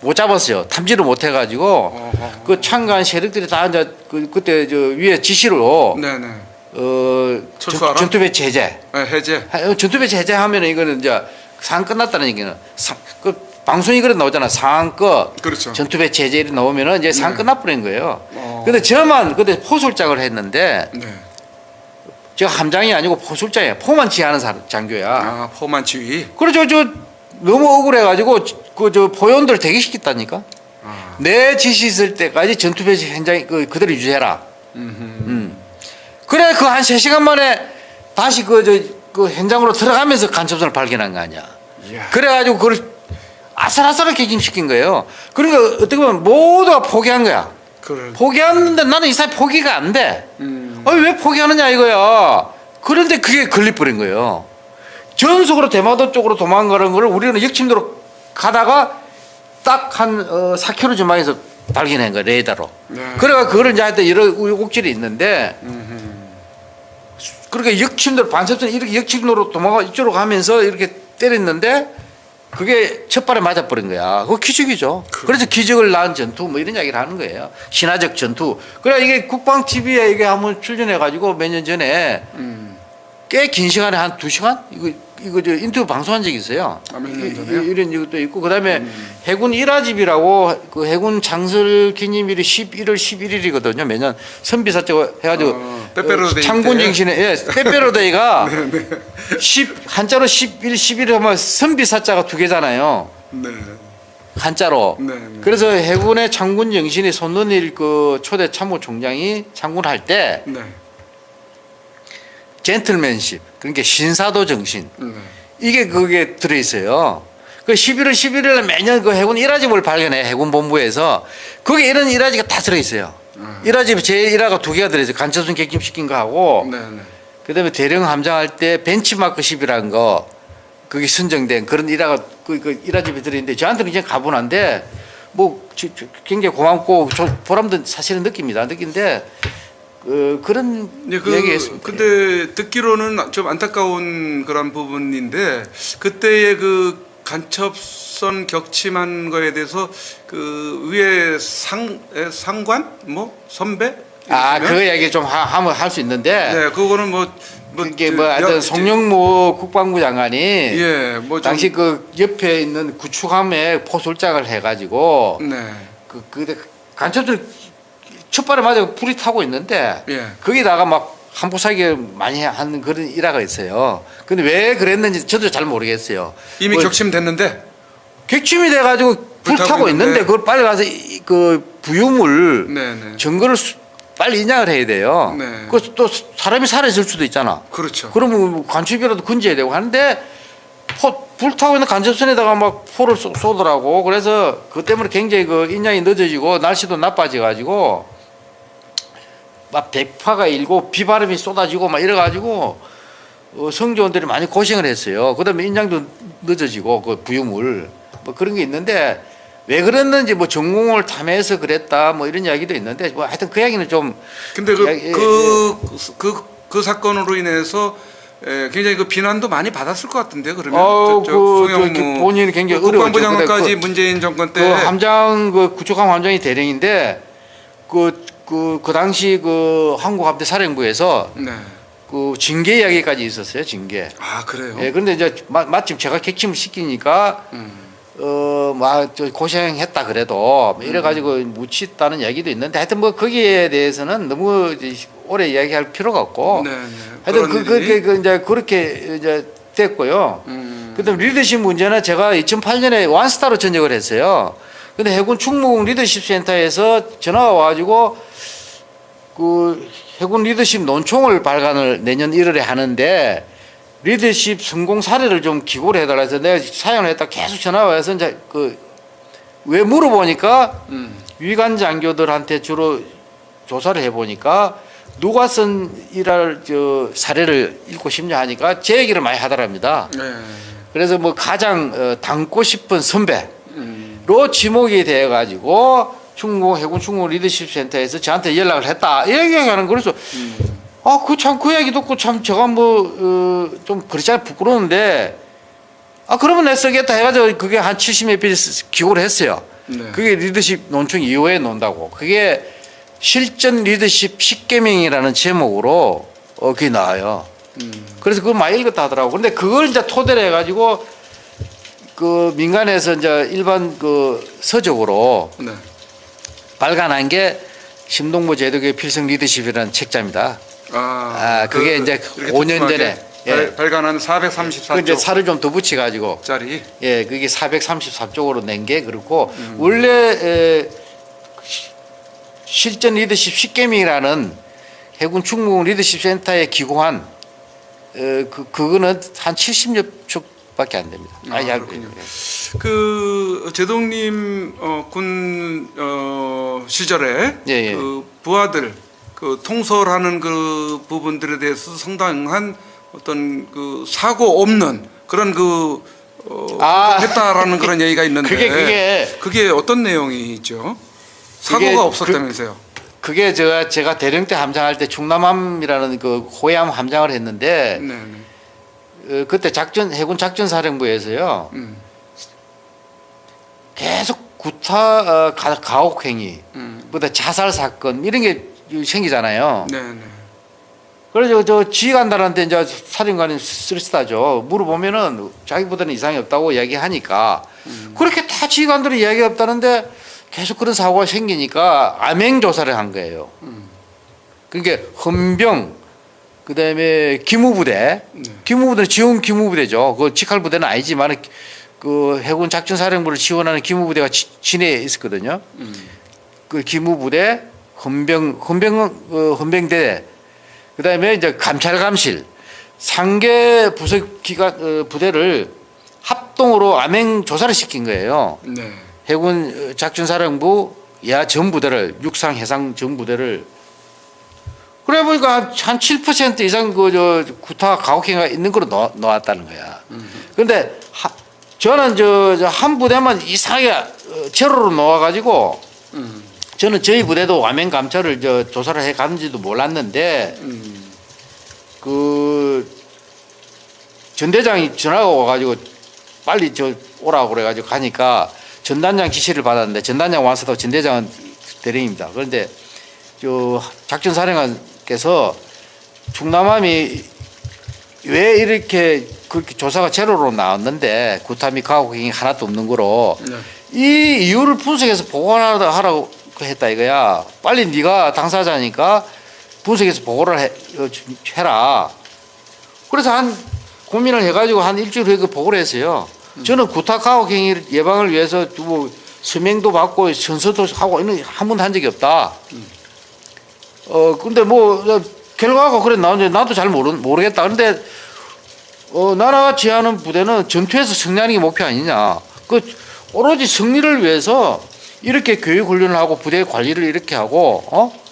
못 잡았어요. 탐지를 못 해가지고 어허. 그 참가한 세력들이 다 이제 그 그때 저 위에 지시로 네네. 어 철수하라? 전, 투 배치 네, 해제. 하- 전투 배치 해제하면은 이거는 이제 상황 끝났다는 얘기는 상, 그 방송이 그래 나오잖아 상황 끝 그렇죠. 전투 배치 해제 이렇게 나오면은 이제 상황 네. 끝나버린 거예요. 어. 근데 저만 그때 포술장을 했는데 네. 제가 함장이 아니고 포술장이야. 포만 지휘하는 사- 장교야. 아 포만 지휘. 그래서 저 너무 억울해가지고 그 저 포요원들 대기시켰다니까. 아. 내 지시 있을 때까지 전투 배치 현장이 그 그대로 유지해라. 음흠. 음. 그래 그 한 세 시간 만에 다시 그저그 현장으로 들어가면서 간첩선을 발견한 거 아니야. 이야. 그래가지고 그걸 아슬아슬하게 객임시킨 거예요. 그러니까 어떻게 보면 모두가 포기한 거야. 그걸. 포기하는데 나는 이 사람 포기가 안 돼. 음. 아니 왜 포기하느냐 이거야. 그런데 그게 걸려버린 거예요. 전속으로 대마도 쪽으로 도망가는 걸 우리는 역침도로 가다가 딱 한 어, 4km 전방에서 발견한 거야 레이더로. 네. 그래가 그거를 이제 하여튼 여러 우여곡절이 있는데. 그러니까 역침도로 반cep선 이렇게 역침도로 도망가 이쪽으로 가면서 이렇게 때렸는데 그게 첫 발에 맞아버린 거야. 그거 기적이죠. 그- 그래서 기적을 낳은 전투 뭐 이런 이야기를 하는 거예요. 신화적 전투. 그래 이게 국방 TV에 이게 한번 출연해 가지고 몇 년 전에 음. 꽤긴 시간에 한 두 시간 이거 이거 저 인터뷰 방송한 적이 있어요. 아, 이- 이런 것도 있고 그다음에 해군 일화집이라고 그 해군 장설 기념일이 11월 11일이거든요. 매년 선비사적 해가지고 어, 빼빼로데이 창군 때? 정신에 예, 빼빼로데이가 10 <laughs> 한자로 11 11 하면 선비사자가 두 개잖아요. 네. 한자로. 네, 네. 그래서 해군의 창군 정신이 손는일 그 초대 참모 총장이 창군할 때 네. 젠틀맨십 그러니까 신사도 정신 네. 이게 그게 들어 있어요. 그 11월 11일에 매년 그 해군 일화집을 발견해 해군 본부에서 거기 이런 일화집이 다 들어 있어요. 아. 일화집 제 일화가 두 개가 들어 있어요. 간첩선 객김시킨 거 하고 네. 네. 그다음에 대령 함장할 때 벤치마크 10이라는 거 그게 선정된 그런 일화가 그, 그 일화집이 들어 있는데 저한테는 이제 가분한데 뭐 저- 저- 굉장히 고맙고 저 보람도 사실은 느낍니다. 느낀데 그 그런 네, 그, 얘기했습니다. 근데 듣기로는 좀 안타까운 그런 부분인데 그때의 그 간첩선 격침한 거에 대해서 그 위에 상 에, 상관 뭐 선배 아, 이러시면? 그 얘기 좀 하, 하면 할 수 있는데 네 그거는 뭐, 뭐 그게 저, 뭐 하여튼 여- 송영무 국방부 장관이 예, 뭐 좀- 당시 그 옆에 있는 구축함에 포술장을 해가지고 네, 그 그때 간첩들 첫발에 맞아 불이 타고 있는데 예. 거기다가 막 한포사기 많이 하는 그런 일화가 있어요. 근데 왜 그랬는지 저도 잘 모르겠어요. 이미 뭐 격침됐는데 격침이 돼가지고 불 타고 있는데. 있는데 그걸 빨리 가서 이- 그 부유물 네, 네, 증거를 수- 빨리 인양을 해야 돼요. 네. 그또 사람이 살아있을 수도 있잖아. 그렇죠. 그러면 뭐 간첩이라도 건져야 되고 하는데 포, 불타고 있는 간접선에다가 막 포를 쏘, 쏘더라고. 그래서 그 때문에 굉장히 그 인양이 늦어지고 날씨도 나빠져가지고 막 백파가 일고 비바람이 쏟아지고 막 이래가지고 어, 성조원들이 많이 고생을 했어요. 그 다음에 인양도 늦어지고 그 부유물 뭐 그런 게 있는데 왜 그랬는지 뭐 전공을 탐해서 그랬다 뭐 이런 이야기도 있는데 뭐 하여튼 그 이야기는 좀 근데 야, 예, 그그 그 그 사건으로 인해서 에, 굉장히 그 비난도 많이 받았을 것 같은데 그러면 어, 그, 송영무 저, 본인이 굉장히 그 국방부. 장관까지 그- 문재인 정권 때그 함장 그 구축함 함장이 대령인데 그 그 그 당시 그 한국함대 사령부에서 네. 그 징계 이야기까지 있었어요 징계. 아 그래요. 예, 그런데 이제 마, 마침 제가 객침을 시키니까 음. 어막 고생했다 그래도 뭐 이래가지고 묻혔다는 얘기도 있는데 하여튼 뭐 거기에 대해서는 너무 오래 이야기할 필요가 없고 네, 네. 하여튼 그, 그. 그, 그 이제 그렇게 이제 됐고요. 음. 그 다음 리더십 문제는 제가 2008년에 완스타로 전역을 했어요. 근데 해군 충무공 리더십 센터에서 전화가 와가지고 그 해군 리더십 논총을 발간을 내년 1월에 하는데 리더십 성공 사례를 좀 기고를 해달라 해서 내가 사연을 했다 계속 전화가 와서 이제 그왜 물어보니까 음. 위관 장교들한테 주로 조사를 해보니까 누가 쓴 일할 저 사례를 읽고 싶냐 하니까 제 얘기를 많이 하더랍니다. 네. 그래서 뭐 가장 어, 닮고 싶은 선배로 음. 지목이 돼 가지고 충무 해군 충무 리더십 센터에서 저한테 연락을 했다 이 얘기하는 그래서 음. 아 그 참 그 얘기 듣고 참 제가 뭐 좀 그렇잖아요 부끄러운데 아 그러면 내 쓰겠다 해가지고 그게 한 70몇 페이지 기고를 했어요. 네. 그게 리더십 논총 이후에 논다고 그게 실전 리더십 10계명이라는 제목으로 어 그게 나와요. 음. 그래서 그걸 많이 읽었다 하더라고. 근데 그걸 이제 토대로 해가지고 그 민간에서 이제 일반 그 서적으로 네. 발간한 게 심동보 제독의 필승 리더십이라는 책자입니다. 아, 아, 그게 이제 이렇게 5년 독특하게 전에, 예. 발, 발간한 그 이제 434쪽짜리 살을 좀 더 붙여가지고 예, 그게 434쪽으로 낸 게 그렇고 원래 에, 시- 실전 리더십 10개명이라는 해군 충무공 리더십 센터에 기고한 어, 그 그거는 한 70여 쪽 밖에 안 됩니다. 아, 약- 그렇군요. 예. 그 제동님 어, 군 어, 시절에 예, 예. 그 부하들 그 통솔하는 그 부분들에 대해서 상당한 어떤 그 사고 없는 그런 그 어, 아. 했다라는 그런 얘기가 있는데 그게- 그게- 그게 어떤 내용이죠? 그게 사고가 그- 없었다면서요? 그 게 제가 제가 대령 때 함장할 때 충남함이라는 그 호위함 함장을 했는데 네, 네. 어, 그때 작전 해군 작전 사령부에서요 음, 계속 구타 어, 가, 가혹 행위, 음, 보다 자살 사건 이런 게 생기잖아요. 네, 네. 그래서 저 지휘관들한테 이제 사령관이 쓸쓸하죠. 물어보면은 자기보다는 이상이 없다고 이야기하니까 그렇게 다 지휘관들이 이야기 없다는데 계속 그런 사고가 생기니까 암행 조사를 한 거예요. 그러니까 헌병 그다음에 기무부대 네. 기무부대는 지원 기무부대죠. 그 직할 부대는 아니지만 그 해군 작전 사령부를 지원하는 기무부대가 지- 진해에 있었거든요. 음, 그 기무부대, 헌병, 헌병, 어, 헌병대, 그 다음에 이제 감찰감실, 상계 부서 기관, 어, 부대를 합동으로 암행 조사를 시킨 거예요. 네. 해군 어, 작전사령부 야 전부대를, 육상 해상 전부대를. 그래 보니까 한 7% 이상 그, 저, 구타 가혹행위가 있는 걸로 넣, 넣었다는 거야. 하, 저는 저, 저 한 부대만 이상하게 어, 제로로 놓아가지고 음, 저는 저희 부대도 와면 감찰을 저 조사를 해 갔는지도 몰랐는데 음, 그 전대장이 전화가 와가지고 빨리 저 오라고 그래가지고 가니까 전단장 지시를 받았는데 전단장 와서도 전대장은 대령입니다. 그런데 저 작전 사령관 께서 충남함이 왜 이렇게 그렇게 조사가 제로로 나왔는데 구타미 가혹행위 하나도 없는 거로 네. 이 이유를 분석해서 보고하라 하라고 했다 이거야. 빨리 네가 당사자니까 분석해서 보고를 해, 어, 좀 해라. 그래서 한 고민을 해가지고 한 일주일 후에 그 보고를 했어요. 저는 구타 가혹 행위 예방을 위해서 뭐 서명도 받고 선서도 하고 이런 한 번도 한 적이 없다. 어 근데 뭐 결과가 그래 나오는데 나도 잘 모르 모르겠다. 근데 어 나라가 지휘하는 부대는 전투에서 승리하는 게 목표 아니냐. 그 오로지 승리를 위해서 이렇게 교육 훈련을 하고 부대 관리를 이렇게 하고 어?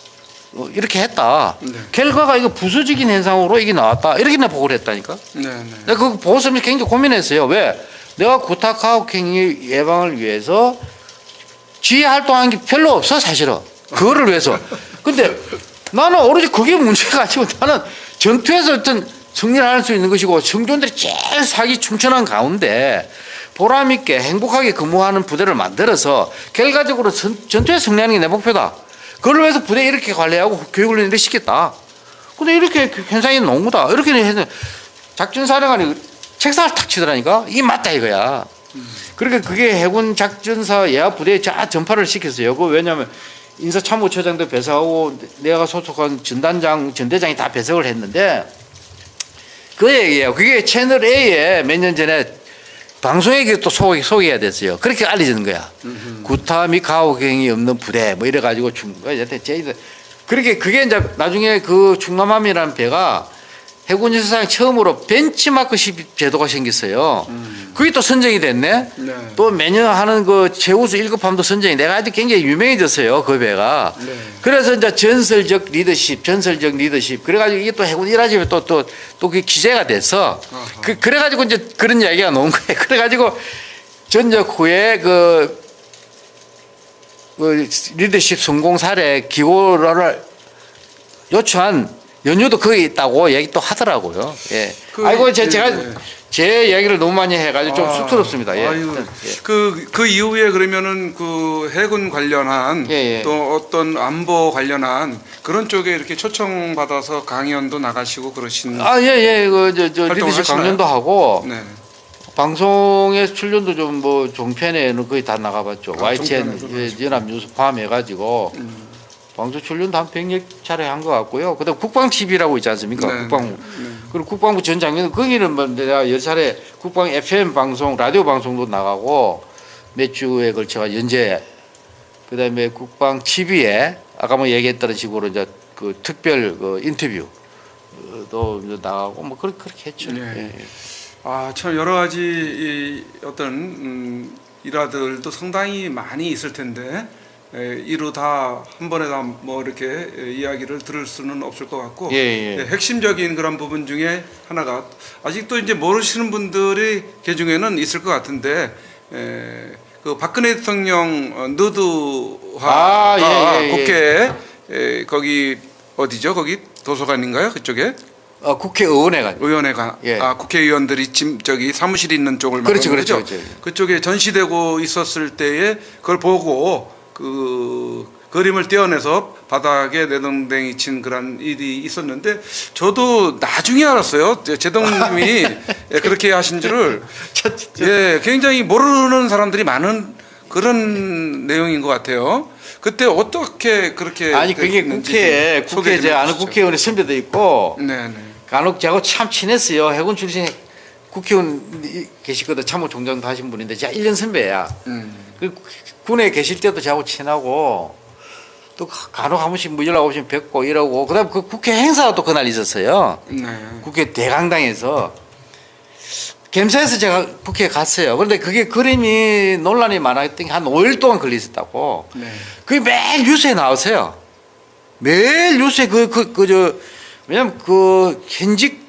어, 이렇게 했다. 네. 결과가 이거 부수적인 현상으로 이게 나왔다. 이렇게 나 보고를 했다니까. 네, 네. 내가 그 보고 서면서 굉장히 고민했어요. 왜? 내가 구타 가혹행위 예방을 위해서 지휘 활동한 게 별로 없어 사실은. 그거를 위해서. 근데 나는 오로지 그게 문제가 아니고 나는 전투에서 어떤 승리를 할 수 있는 것이고 성전들이 제일 사기 충천한 가운데 보람 있게 행복하게 근무하는 부대를 만들어서 결과적으로 전, 전투에 승리하는 게 내 목표다. 그걸 위해서 부대 이렇게 관리하고 교육을 이렇게 시켰다. 근데 이렇게 그 현상이 너무다. 이렇게 했는데 작전사령관이 책상을 탁 치더라니까. 이 맞다 이거야. 그러니까 그게 해군 작전사 예하 부대에 쫙 전파를 시켰어요. 그 왜냐하면 인사참모처장도 배석하고 내가 소속한 전단장, 전대장이 다 배석을 했는데 그 얘기예요. 그게 채널 A에 몇 년 전에 방송에 또 소개, 소개해야 됐어요. 그렇게 알려지는 거야. 구타 및 가호경이 없는 부대 뭐 이래가지고 중, 여태 제이들 그렇게 그게 이제 나중에 그 충남함이라는 배가 해군 역사상 처음으로 벤치마크식 제도가 생겼어요. 그게 또 선정이 됐네. 네. 또 매년 하는 그 최우수 1급함도 선정이 내가 아주 굉장히 유명해졌어요. 그 배가. 네. 그래서 이제 전설적 리더십, 전설적 리더십. 그래가지고 이게 또 해군 일하집에 또, 또, 또 그게 기재가. 아하. 그, 그래가지고 이제 그런 이야기가 나온 거예요. <laughs> 그래가지고 전역 후에 그, 그 리더십 성공 사례 기고를 요청한 연유도 거기 있다고 얘기 또 하더라고요. 예. 그, 아이고, 제, 예, 제가 예. 제 얘기를 너무 많이 해가지고 좀 아, 쑥스럽습니다. 예. 아유, 예. 그, 그 이후에 그러면은 그 해군 관련한. 또 어떤 안보 관련한 그런 쪽에 이렇게 초청 받아서 강연도 나가시고 그러신. 아, 예, 예. 그, 저, 저, 활동을 리더십? 강연도 하고, 네. 방송에 출연도 좀 뭐 종편에는 거의 다 나가봤죠. 아, YTN 예, 연합뉴스 포함해가지고 방송 출연도 한 100여 차례 한 것 같고요. 그다음 국방 TV라고 있지 않습니까? 네, 국방부. 네. 그리고 국방부 전 장관 거기는 뭐 내가 열 차례 국방 FM 방송 라디오 방송도 나가고 몇 주에 걸쳐가 연재 그다음에 국방 TV에 아까 뭐 얘기했던 식으로 이제 그 특별 그 인터뷰도 나가고 뭐 그렇게 그렇게 했죠. 네. 예, 예. 아, 참 여러 가지 이 어떤 음, 일화들도 상당히 많이 있을 텐데 에, 이루 다 한 번에 다 뭐 이렇게 에, 이야기를 들을 수는 없을 것 같고 예, 예. 예, 핵심적인 그런 부분 중에 하나가 아직도 이제 모르시는 분들이 그 중에는 있을 것 같은데 에, 그 박근혜 대통령 어, 누드화가 아, 예, 예, 예. 국회에 에, 거기 어디죠? 거기 도서관인가요? 그쪽에 어, 국회의원회가 의원회가 예. 아 국회의원들이 지금 저기 사무실 있는 쪽을 그렇죠, 그렇죠, 거죠? 그렇죠. 그쪽에 전시되고 있었을 때에 그걸 보고 그 그림을 떼어내서 바닥에 내동댕이 친 그런 일이 있었는데 저도 나중에 알았어요. 제- 제동님이 예, <laughs> 그렇게 하신 줄을 <laughs> 예, 굉장히 모르는 사람들이 많은 그런 내용인 것 같아요. 그때 어떻게 그렇게 아니 그게 국회에 국회 좀제 아는. 국회의원의 선배도 있고 네, 네. 간혹 저하고 참 친했어요. 해군 출신 국회의원 이- 계시거든 참모총장도 하신 분인데 제가 1년 선배야. 음. 그 군에 계실 때도 저하고 친하고 또 간혹 한 번씩 뭐 연락 오시면 뵙고 이러고 그다음 그 국회 행사가 또 그날 있었어요. 네. 국회 대강당에서 gem사에서 제가 국회에 갔어요. 그런데 그게 그림이 논란이 많았던 게 한 5일 동안 걸려 있었다고. 네. 그게 매일 뉴스에 나오세요. 매일 뉴스에 그, 그, 그, 저, 왜냐면 그 현직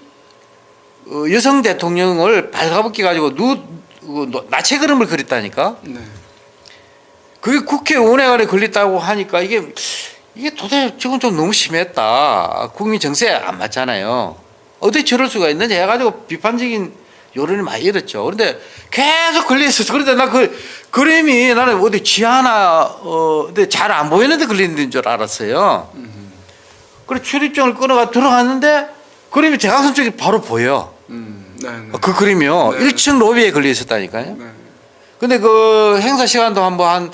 어, 여성 대통령을 발가벗기 가지고 누, 그 노- 나체 그림을 그렸다니까? 네. 그게 국회의원회관에 걸렸다고 하니까 이게, 이게 도대체 저건 좀 너무 심했다. 국민 정세에 안 맞잖아요. 어떻게 저럴 수가 있는지 해가지고 비판적인 여론이 많이 일었죠. 그런데 계속 걸려있었어. 그런데 나 그 그림이 나는 어디 지하나, 어, 근데 잘 안 보이는데 걸리는 줄 알았어요. 그래 출입증을 끊어가 들어갔는데 그림이 대각선 쪽이 바로 보여. 음. 네. 네. 그 그림이요. 네. 1층 로비에 걸려 있었다니까요. 네. 근데 그 행사 시간도 한번 한,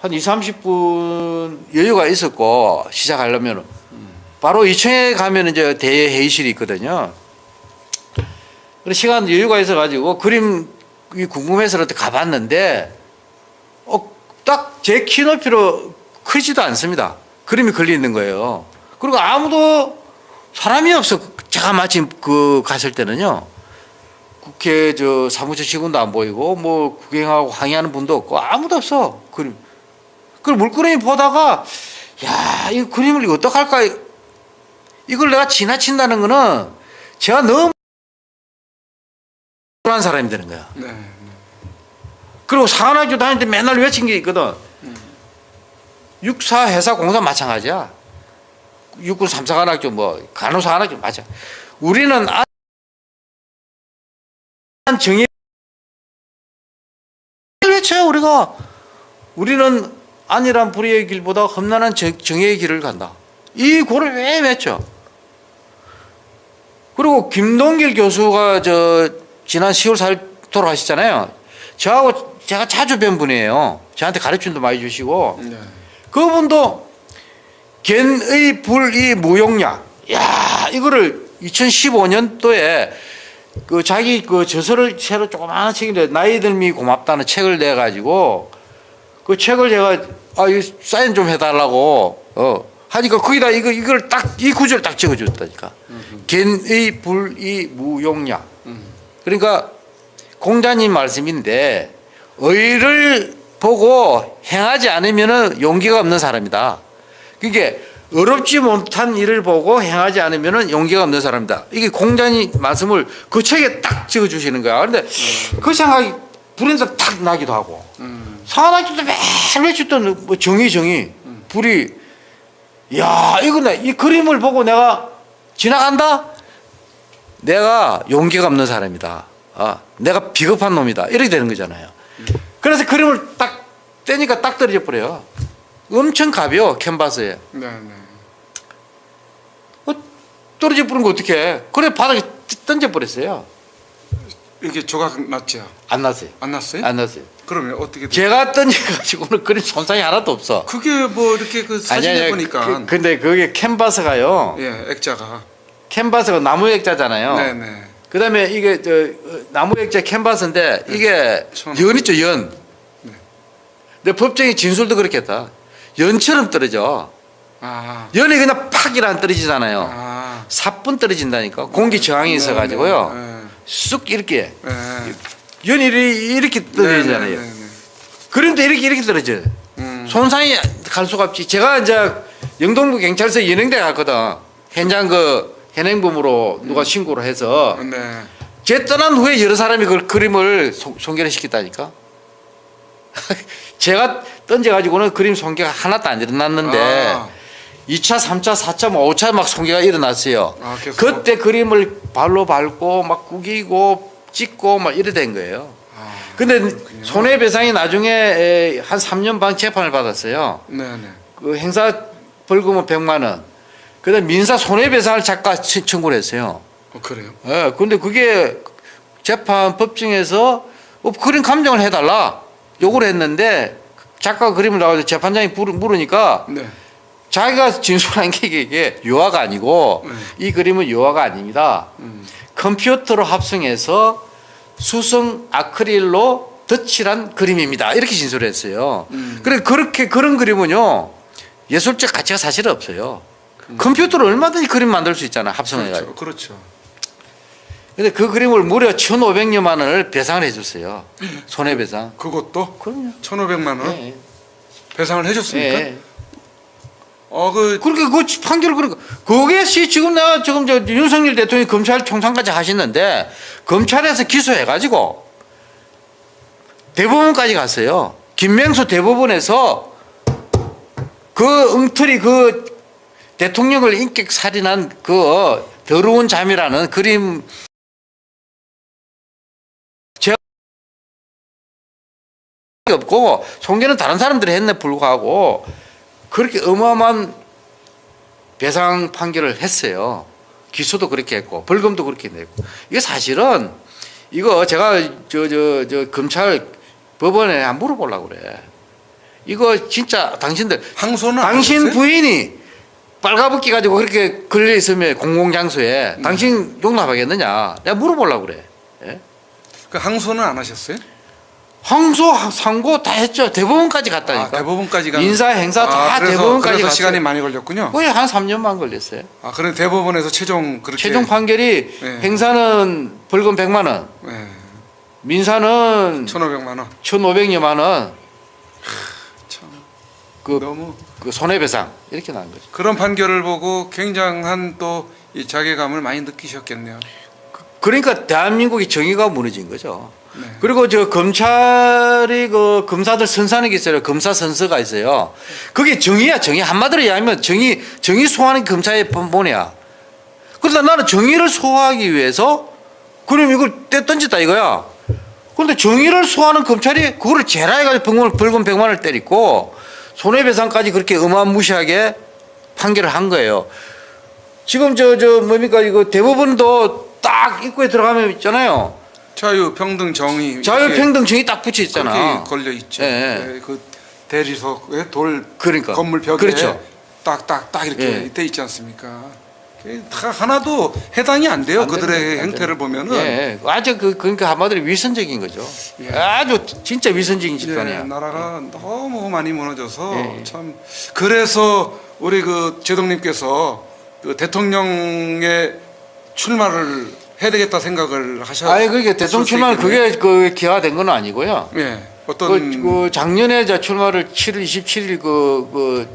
한 2, 30분 여유가 있었고, 시작하려면 바로 2층에 가면 이제 대회의실이 있거든요. 시간 여유가 있어가지고 그림이 궁금해서 이렇게 가봤는데, 어, 딱 제 키 높이로 크지도 않습니다. 그림이 걸려 있는 거예요. 그리고 아무도 사람이 없어. 제가 마침 그 갔을 때는요. 국회 저 사무처 직원도 안 보이고 뭐 구경하고 항의하는 분도 없고 아무도 없어 그림. 그 물그림이 보다가 야 이 그림을 이거 어떡할까 이걸 내가 지나친다는 거는 제가 너무 한 사람이 되는 거야. 네. 그리고 사관학교 다닐 때 맨날 외친 게 있거든. 육사 회사 공사 마찬가지야. 육군 삼사관학교 뭐 간호사관학교 맞아. 우리는 안 정의 외쳐요 우리가. 우리는 안이란 불의의 길보다 험난한 정- 정의의 길을 간다. 이 고를 왜 외쳐? 그리고 김동길 교수가 저 지난 10월 4일 돌아가셨잖아요. 저하고 제가 자주 뵌 분이에요. 저한테 가르침도 많이 주시고 네. 그분도 겐의 불이 무용량. 야 이거를 2015년도에 그 자기 그 저서를 새로 조그마한 책인데 나이 들미 고맙다는 책을 내 가지고 그 책을 제가 아 이거 사인 좀 해달라고 어 하니까 거기다 이거 이걸 딱 이 구절을 딱 적어줬다니까 겐의 불이 무용량. 그러니까 공자님 말씀인데 의를 보고 행하지 않으면은 용기가 없는 사람이다. 그게 어렵지 못한 일을 보고 행하지 않으면은 용기가 없는 사람이다. 이게 공자님 말씀을 그 책에 딱 적어 주시는 거야. 그런데 그 생각이 불에서 탁 나기도 하고 사나기도 매일 뭐 정의 정의 불이 야 이거 내이 그림을 보고 내가 지나간다. 내가 용기가 없는 사람이다. 아, 내가 비겁한 놈이다. 이렇게 되는 거잖아요. 그래서 그림을 딱 떼니까 딱 떨어져 버려요. 엄청 가벼워 캔버스에. 네, 네. 어, 떨어져 버린 거 어떻게? 그래 바닥에 던져 버렸어요. 이게 조각 났죠? 안 났어요. 안 났어요? 안 났어요. 그러면 어떻게 돼? 제가 던져가지고는 그림 손상이 하나도 없어. 그게 뭐 이렇게 그 사진에 보니까 그, 근데 그게 캔버스가요. 예, 액자가. 캔버스가 나무 액자잖아요. 네, 네. 그 다음에 이게 저 어, 나무 액자 캔버스인데 이게 천. 연 있죠 연. 네. 근데 법정의 진술도 그렇겠다. 연처럼 떨어져. 아. 연이 그냥 팍이랑 떨어지잖아요. 아. 사뿐 떨어진다니까. 공기 저항이 있어가지고요. 네, 쑥 이렇게 네. 네. 연이 이렇게 떨어지잖아요. 네, 네, 네, 네. 그림도 이렇게 이렇게 떨어져요. 음. 손상이 갈 수가 없지. 제가 이제 영동구 경찰서 연행대 갔거든. 현장 그 현행범으로 누가 신고를 해서 네. 제 떠난 후에 여러 사람이 그 그림을 송, 송결을 시켰다니까. <laughs> 제가 던져가지고는 그림 손괴가 하나도 안 일어났는데 아. 2차, 3차, 4차, 뭐 5차 막 손괴가 일어났어요. 아, 계속? 그때 그림을 발로 밟고 막 구기고 찍고 막 이래 된 거예요. 아. 근데 손해배상이 나중에 에, 한 3년 반 재판을 받았어요. 네, 네. 그 행사 벌금은 100만 원. 그다음 민사 손해배상을 작가 치- 청구를 했어요. 어, 그래요. 예, 근데 그게 재판 법정에서 어, 그림 감정을 해달라 요구를 했는데 작가 그림을 나와서 재판장이 물으니까 네. 자기가 진술한 게 이게 유화가 아니고 이 그림은 유화가 아닙니다. 음. 컴퓨터로 합성해서 수성 아크릴로 덧칠한 그림입니다. 이렇게 진술했어요. 음. 그래 그렇게 그런 그림은요 예술적 가치가 사실 없어요. 컴퓨터로 얼마든지 그림 만들 수 있잖아 합성해가지고. 그렇죠. 그렇죠. 근데 그 그림을 무려 1,500여만 원을 배상을 해줬어요. 손해배상. 그것도 그럼요. 1,500만 원 예, 배상을 해 예. 줬습니까? 예. 어, 그 그렇게 그 판결을 그러니까 그게 시 지금 내가 지금 저 윤석열 대통령이 검찰총장까지 하시는데 검찰에서 기소해가지고 대법원까지 갔어요. 김명수 대법원에서 그 엉터리 그 대통령을 인격 살인한 그 더러운 잠이라는 그림 없고 송계는 다른 사람들이 했네 불구하고 그렇게 어마어마한 배상 판결을 했어요. 기소도 그렇게 했고 벌금도 그렇게 냈고 이게 사실은 이거 제가 저 저 저 검찰 법원에 한 물어보려고 그래. 이거 진짜 당신들 항소는 안 당신? 부인이 빨가벗기 가지고 그렇게 걸려 있으면 공공장소에 네. 당신 용납하겠느냐? 내가 물어보려고 그래. 예? 그 항소는 안 하셨어요? 항소 상고 다 했죠. 대법원까지 갔다니까. 아, 대법원까지 간 인사 행사 다 아, 그래서, 대법원까지 그래서 갔어요. 시간이 많이 걸렸군요. 거의 한 3년 만 걸렸어요. 아, 그럼 대법원에서 최종 그렇게 최종 판결이 네. 행사는 벌금 100만 원, 네. 민사는 1,500만 원. 1,500여만 원, 참 그, 너무 그 손해배상 이렇게 나온 거죠. 그런 판결을 보고 굉장한 또 이 자괴감을 많이 느끼셨겠네요. 그러니까 대한민국의 정의가 무너진 거죠. 네. 그리고 저 검찰이 그 검사들 선사하는 게 있어요. 검사 선서가 있어요. 그게 정의야, 정의. 한마디로 이야기하면 정의, 정의 소화하는 게 검찰의 본본이야. 그러다 나는 정의를 소화하기 위해서 그럼 이걸 떼 던졌다 이거야. 그런데 정의를 소화하는 검찰이 그거를 제라해가지고 벌금, 벌금 100만 원을 때리고 손해배상까지 그렇게 어마무시하게 판결을 한 거예요. 지금 저, 저 뭡니까 이거 대법원도 딱 입구에 들어가면 있잖아요. 자유, 평등, 정의 자유 평등증이 딱 붙여 있잖아. 걸려 있죠. 예. 네, 그 대리석에 돌 그러니까. 건물 벽에 그렇죠. 딱딱딱 이렇게 예. 돼 있지 않습니까? 다 하나도 해당이 안 돼요. 안 그들의 됩니다. 안 행태를 보면은 예, 아주 그 그러니까 한마디로 위선적인 거죠. 예. 아주 진짜 위선적인 예, 집단이야. 나라가 너무 많이 무너져서 예, 예. 참 그래서 우리 그 제동님께서 그 대통령의 출마를 해야 되겠다 생각을 하셨. 아니 그게 대통령 출마는 그게 그 기화된 건 아니고요. 예 그, 어떤 그 작년에 저 출마를 7월 27일 그, 그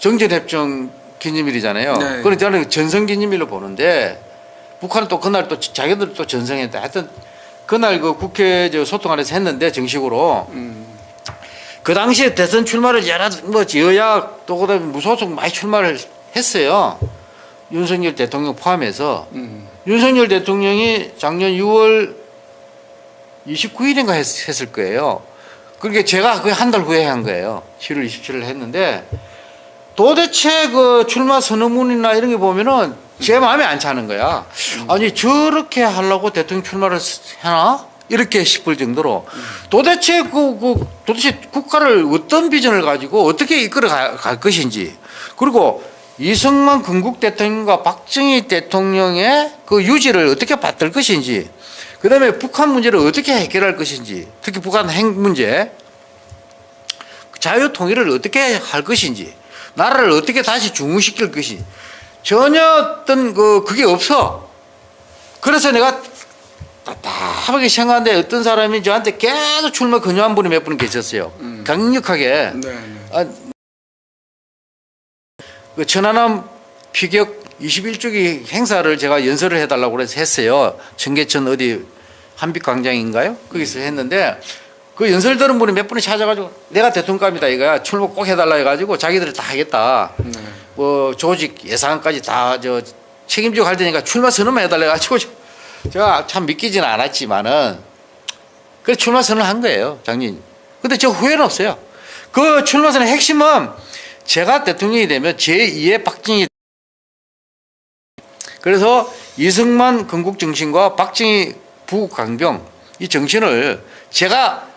정전협정 기념일이잖아요. 네. 그래서 저는 전성 기념일로 보는데 북한은 또 그날 또 자기들 또 전성했다. 하여튼 그날 그 국회 저 소통 안에서 했는데 정식으로 음, 그 당시에 대선 출마를 여러 뭐 여야 또 그다음에 무소속 많이 출마를 했어요. 윤석열 대통령 포함해서 음, 윤석열 대통령이 작년 6월 29일인가 했, 했을 거예요. 그러니까 제가 그 한 달 후에 한 거예요. 7월 27일 했는데 도대체 그 출마 선언문이나 이런 게 보면은 제 마음에 안 차는 거야. 아니 저렇게 하려고 대통령 출마를 해나? 이렇게 싶을 정도로 도대체 그, 그 도대체 국가를 어떤 비전을 가지고 어떻게 이끌어 가- 갈 것인지 그리고 이승만 건국 대통령과 박정희 대통령의 그 유지를 어떻게 받들 것인지 그 다음에 북한 문제를 어떻게 해결할 것인지 특히 북한 핵 문제 자유 통일을 어떻게 할 것인지 나라를 어떻게 다시 중흥시킬 것인지 전혀 어떤 그 그게 없어. 그래서 내가 답답하게 생각하는데 어떤 사람이 저한테 계속 출마 권유한 분이 몇 분 계셨어요. 음. 강력하게 네, 네. 아, 그 천안함 피격 21주기 행사를 제가 연설을 해달라고 그래서 했어요. 청계천 어디 한빛광장인가요? 거기서 했는데 그 연설 들은 분이 몇 분이 찾아가지고 내가 대통령감이다 이거야 출마 꼭 해달라 해가지고 자기들이 다 하겠다. 네. 뭐 조직 예산까지 다 저 책임지고 할 테니까 출마 선언만 해달라 해가지고 저- 제가 참 믿기지는 않았지만은 그래 출마 선언을 한 거예요 장님. 근데 저 후회는 없어요. 그 출마 선언의 핵심은 제가 대통령이 되면 제2의 박정희 그래서 이승만 건국 정신과 박정희 부강병 이 정신을 제가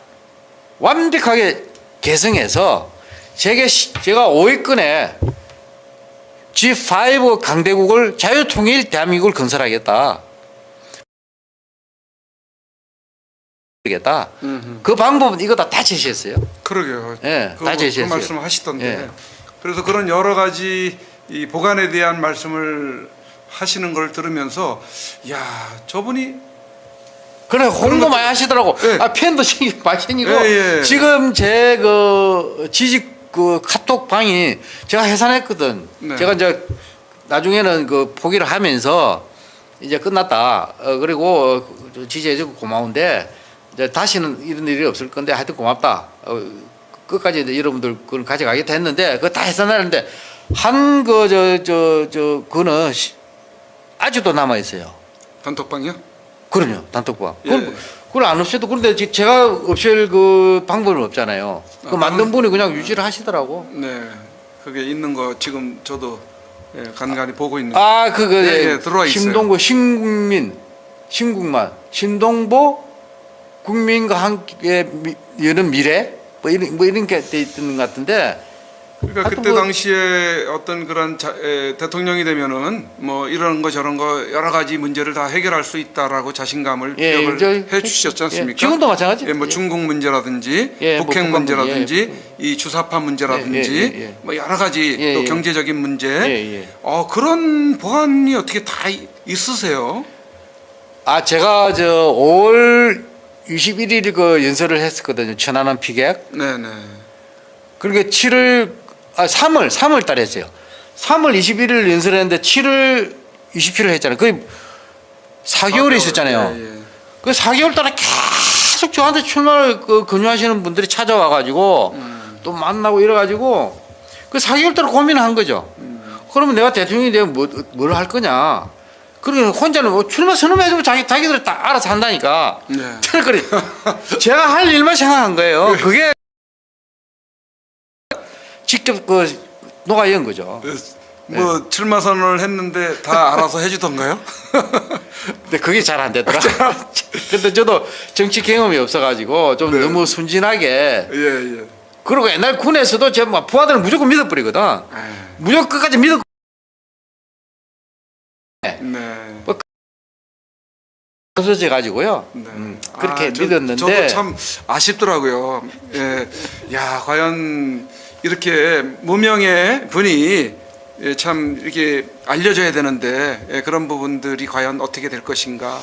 완벽하게 개성해서 제게 시- 제가 5위권에 G5 강대국을 자유통일 대한민국을 건설하겠다. 겠다. 음흠. 그 방법은 이거 다 다 제시했어요. 그러게요. 예, 그, 다그 제시했어요. 말씀 하시던데. 예. 그래서 그런 여러 가지 이 보관에 대한 말씀을 하시는 걸 들으면서 야 저분이 그래 홍보 많이 하시더라고. 예. 아 팬도 많이 생기고 예, 예. 지금 제 그 지직 그 카톡 방이 제가 해산했거든. 네. 제가 이제 나중에는 그 포기를 하면서 이제 끝났다. 어, 그리고 지지해주고 고마운데 이제 다시는 이런 일이 없을 건데 하여튼 고맙다. 어, 끝까지 이제 여러분들 그걸 가져가겠다 했는데 그거 다 해산하는데 한 그 저 저 저 그거는 시- 아직도 남아 있어요. 단톡방이요? 그럼요 단톡방. 예. 그걸, 그걸 안 없애도 그런데 지- 제가 없앨 그 방법은 없잖아요. 그 아, 만든 다른- 분이 그냥 유지를 하시더라고. 네. 그게 있는 거 지금 저도 예, 간간히 보고 있는. 아 그거 예, 예, 들어와 있어요. 신동보 신국민 신국만 신동보 국민과 함께 미- 여는 미래 뭐 이런 뭐 이런 게 돼 있는 것 같은데 그러니까 그때 뭐- 당시에 어떤 그런 자, 에, 대통령이 되면은 뭐 이런 거 저런 거 여러 가지 문제를 다 해결할 수 있다라고 자신감을 예, 기억을 이제 해 주셨지 않습니까? 예, 지금도 마찬가지. 예, 뭐 중국 문제라든지 예, 뭐 북핵 북한 문제라든지 이 주사파 문제라든지 예, 예, 예, 예. 뭐 여러 가지 예, 또 예. 경제적인 문제 예, 예. 어 그런 보안이 어떻게 다 이- 있으세요? 아 제가 저 5월 21일 그 연설을 했었거든요. 천안함 피격. 네네. 그러니까 7월 아 3월 3월 달에 했어요. 3월 21일 연설했는데 7월 27일 했잖아요. 거의 4개월이 있었잖아요. 예, 예. 그 4개월 동안 계속 저한테 출마를 그 권유하시는 분들이 찾아와 가지고 또 만나고 이래 가지고 그 4개월 동안 고민을 한 거죠. 그러면 내가 대통령이 되면 뭐, 뭘 할 거냐. 그러니까 혼자는 뭐 출마 선언해주면 자기, 자기들이 다 알아서 한다니까. 네. <laughs> 그래. <laughs> 제가 할 일만 생각한 거예요. 그게 직접 그 녹아 연 거죠. 그뭐 출마 선언을 했는데 다 알아서 해주던가요? <laughs> 근데 그게 잘 안 되더라. 근데 저도 정치 경험이 없어가지고 좀 네. 너무 순진하게 예 예. 그리고 옛날 군에서도 제뭐 부하들을 무조건 믿어버리거든. 무조건 끝까지 믿어. 네. 없어져 가지고요. 네. 음, 그렇게 아, 저- 믿었는데 저도 참 아쉽더라고요. 예, 야 과연 이렇게 무명의 분이 예, 참 이렇게 알려져야 되는데 예, 그런 부분들이 과연 어떻게 될 것인가.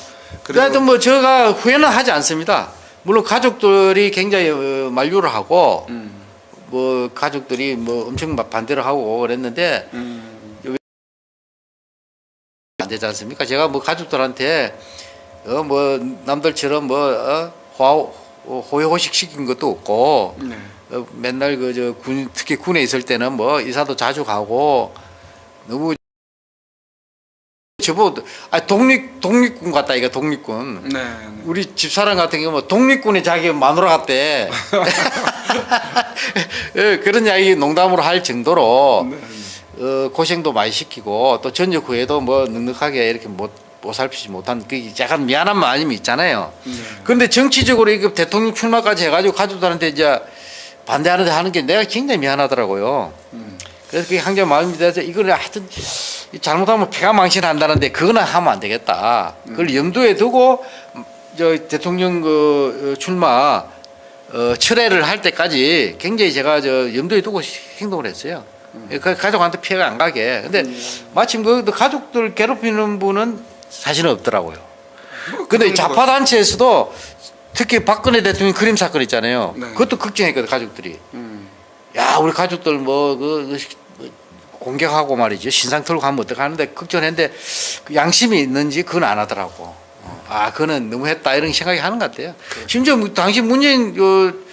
하여튼 뭐 제가 후회는 하지 않습니다. 물론 가족들이 굉장히 어, 만류를 하고 음, 뭐 가족들이 뭐 엄청 막 반대를 하고 그랬는데 음, 안 되지 않습니까? 제가 뭐 가족들한테 어 뭐 남들처럼 뭐 어, 호 호의호식 시킨 것도 없고 네. 어, 맨날 그 저 군 특히 군에 있을 때는 뭐 이사도 자주 가고 너무 저보고 아 독립 독립군 같다 이거 독립군 네. 우리 집사람 같은 경우 뭐 독립군의 자기 마누라 같대 예, <laughs> 그런 이야기 농담으로 할 정도로 네. 어, 고생도 많이 시키고 또 전역 후에도 뭐 넉넉하게 이렇게 못, 못 살피지 못한 그 약간 미안한 마음이 있잖아요. 네. 그런데 정치적으로 이거 대통령 출마까지 해가지고 가족들한테 이제 반대하는데 하는 게 내가 굉장히 미안하더라고요. 음. 그래서 그게 항상 마음이 돼서 이거는 하여튼 잘못하면 폐가 망신한다는데 그거는 하면 안 되겠다. 그걸 염두에 두고 저 대통령 그 어, 출마 어, 철회를 할 때까지 굉장히 제가 저 염두에 두고 행동을 했어요. 그 가족한테 피해가 안 가게. 근데 마침 그 가족들 괴롭히는 분은 사실은 없더라고요. 근데 그런 좌파 단체에서도 특히 박근혜 대통령 그림 사건 있잖아요. 네. 그것도 걱정했거든 가족들이. 음, 야 우리 가족들 뭐그 공격하고 말이죠 신상 털고 가면 어떡하는데 걱정했는데 그 양심이 있는지 그건 안 하더라고. 어, 아 그거는 너무 했다 이런 생각이 하는 것 같아요. 심지어 뭐 당시 문재인 그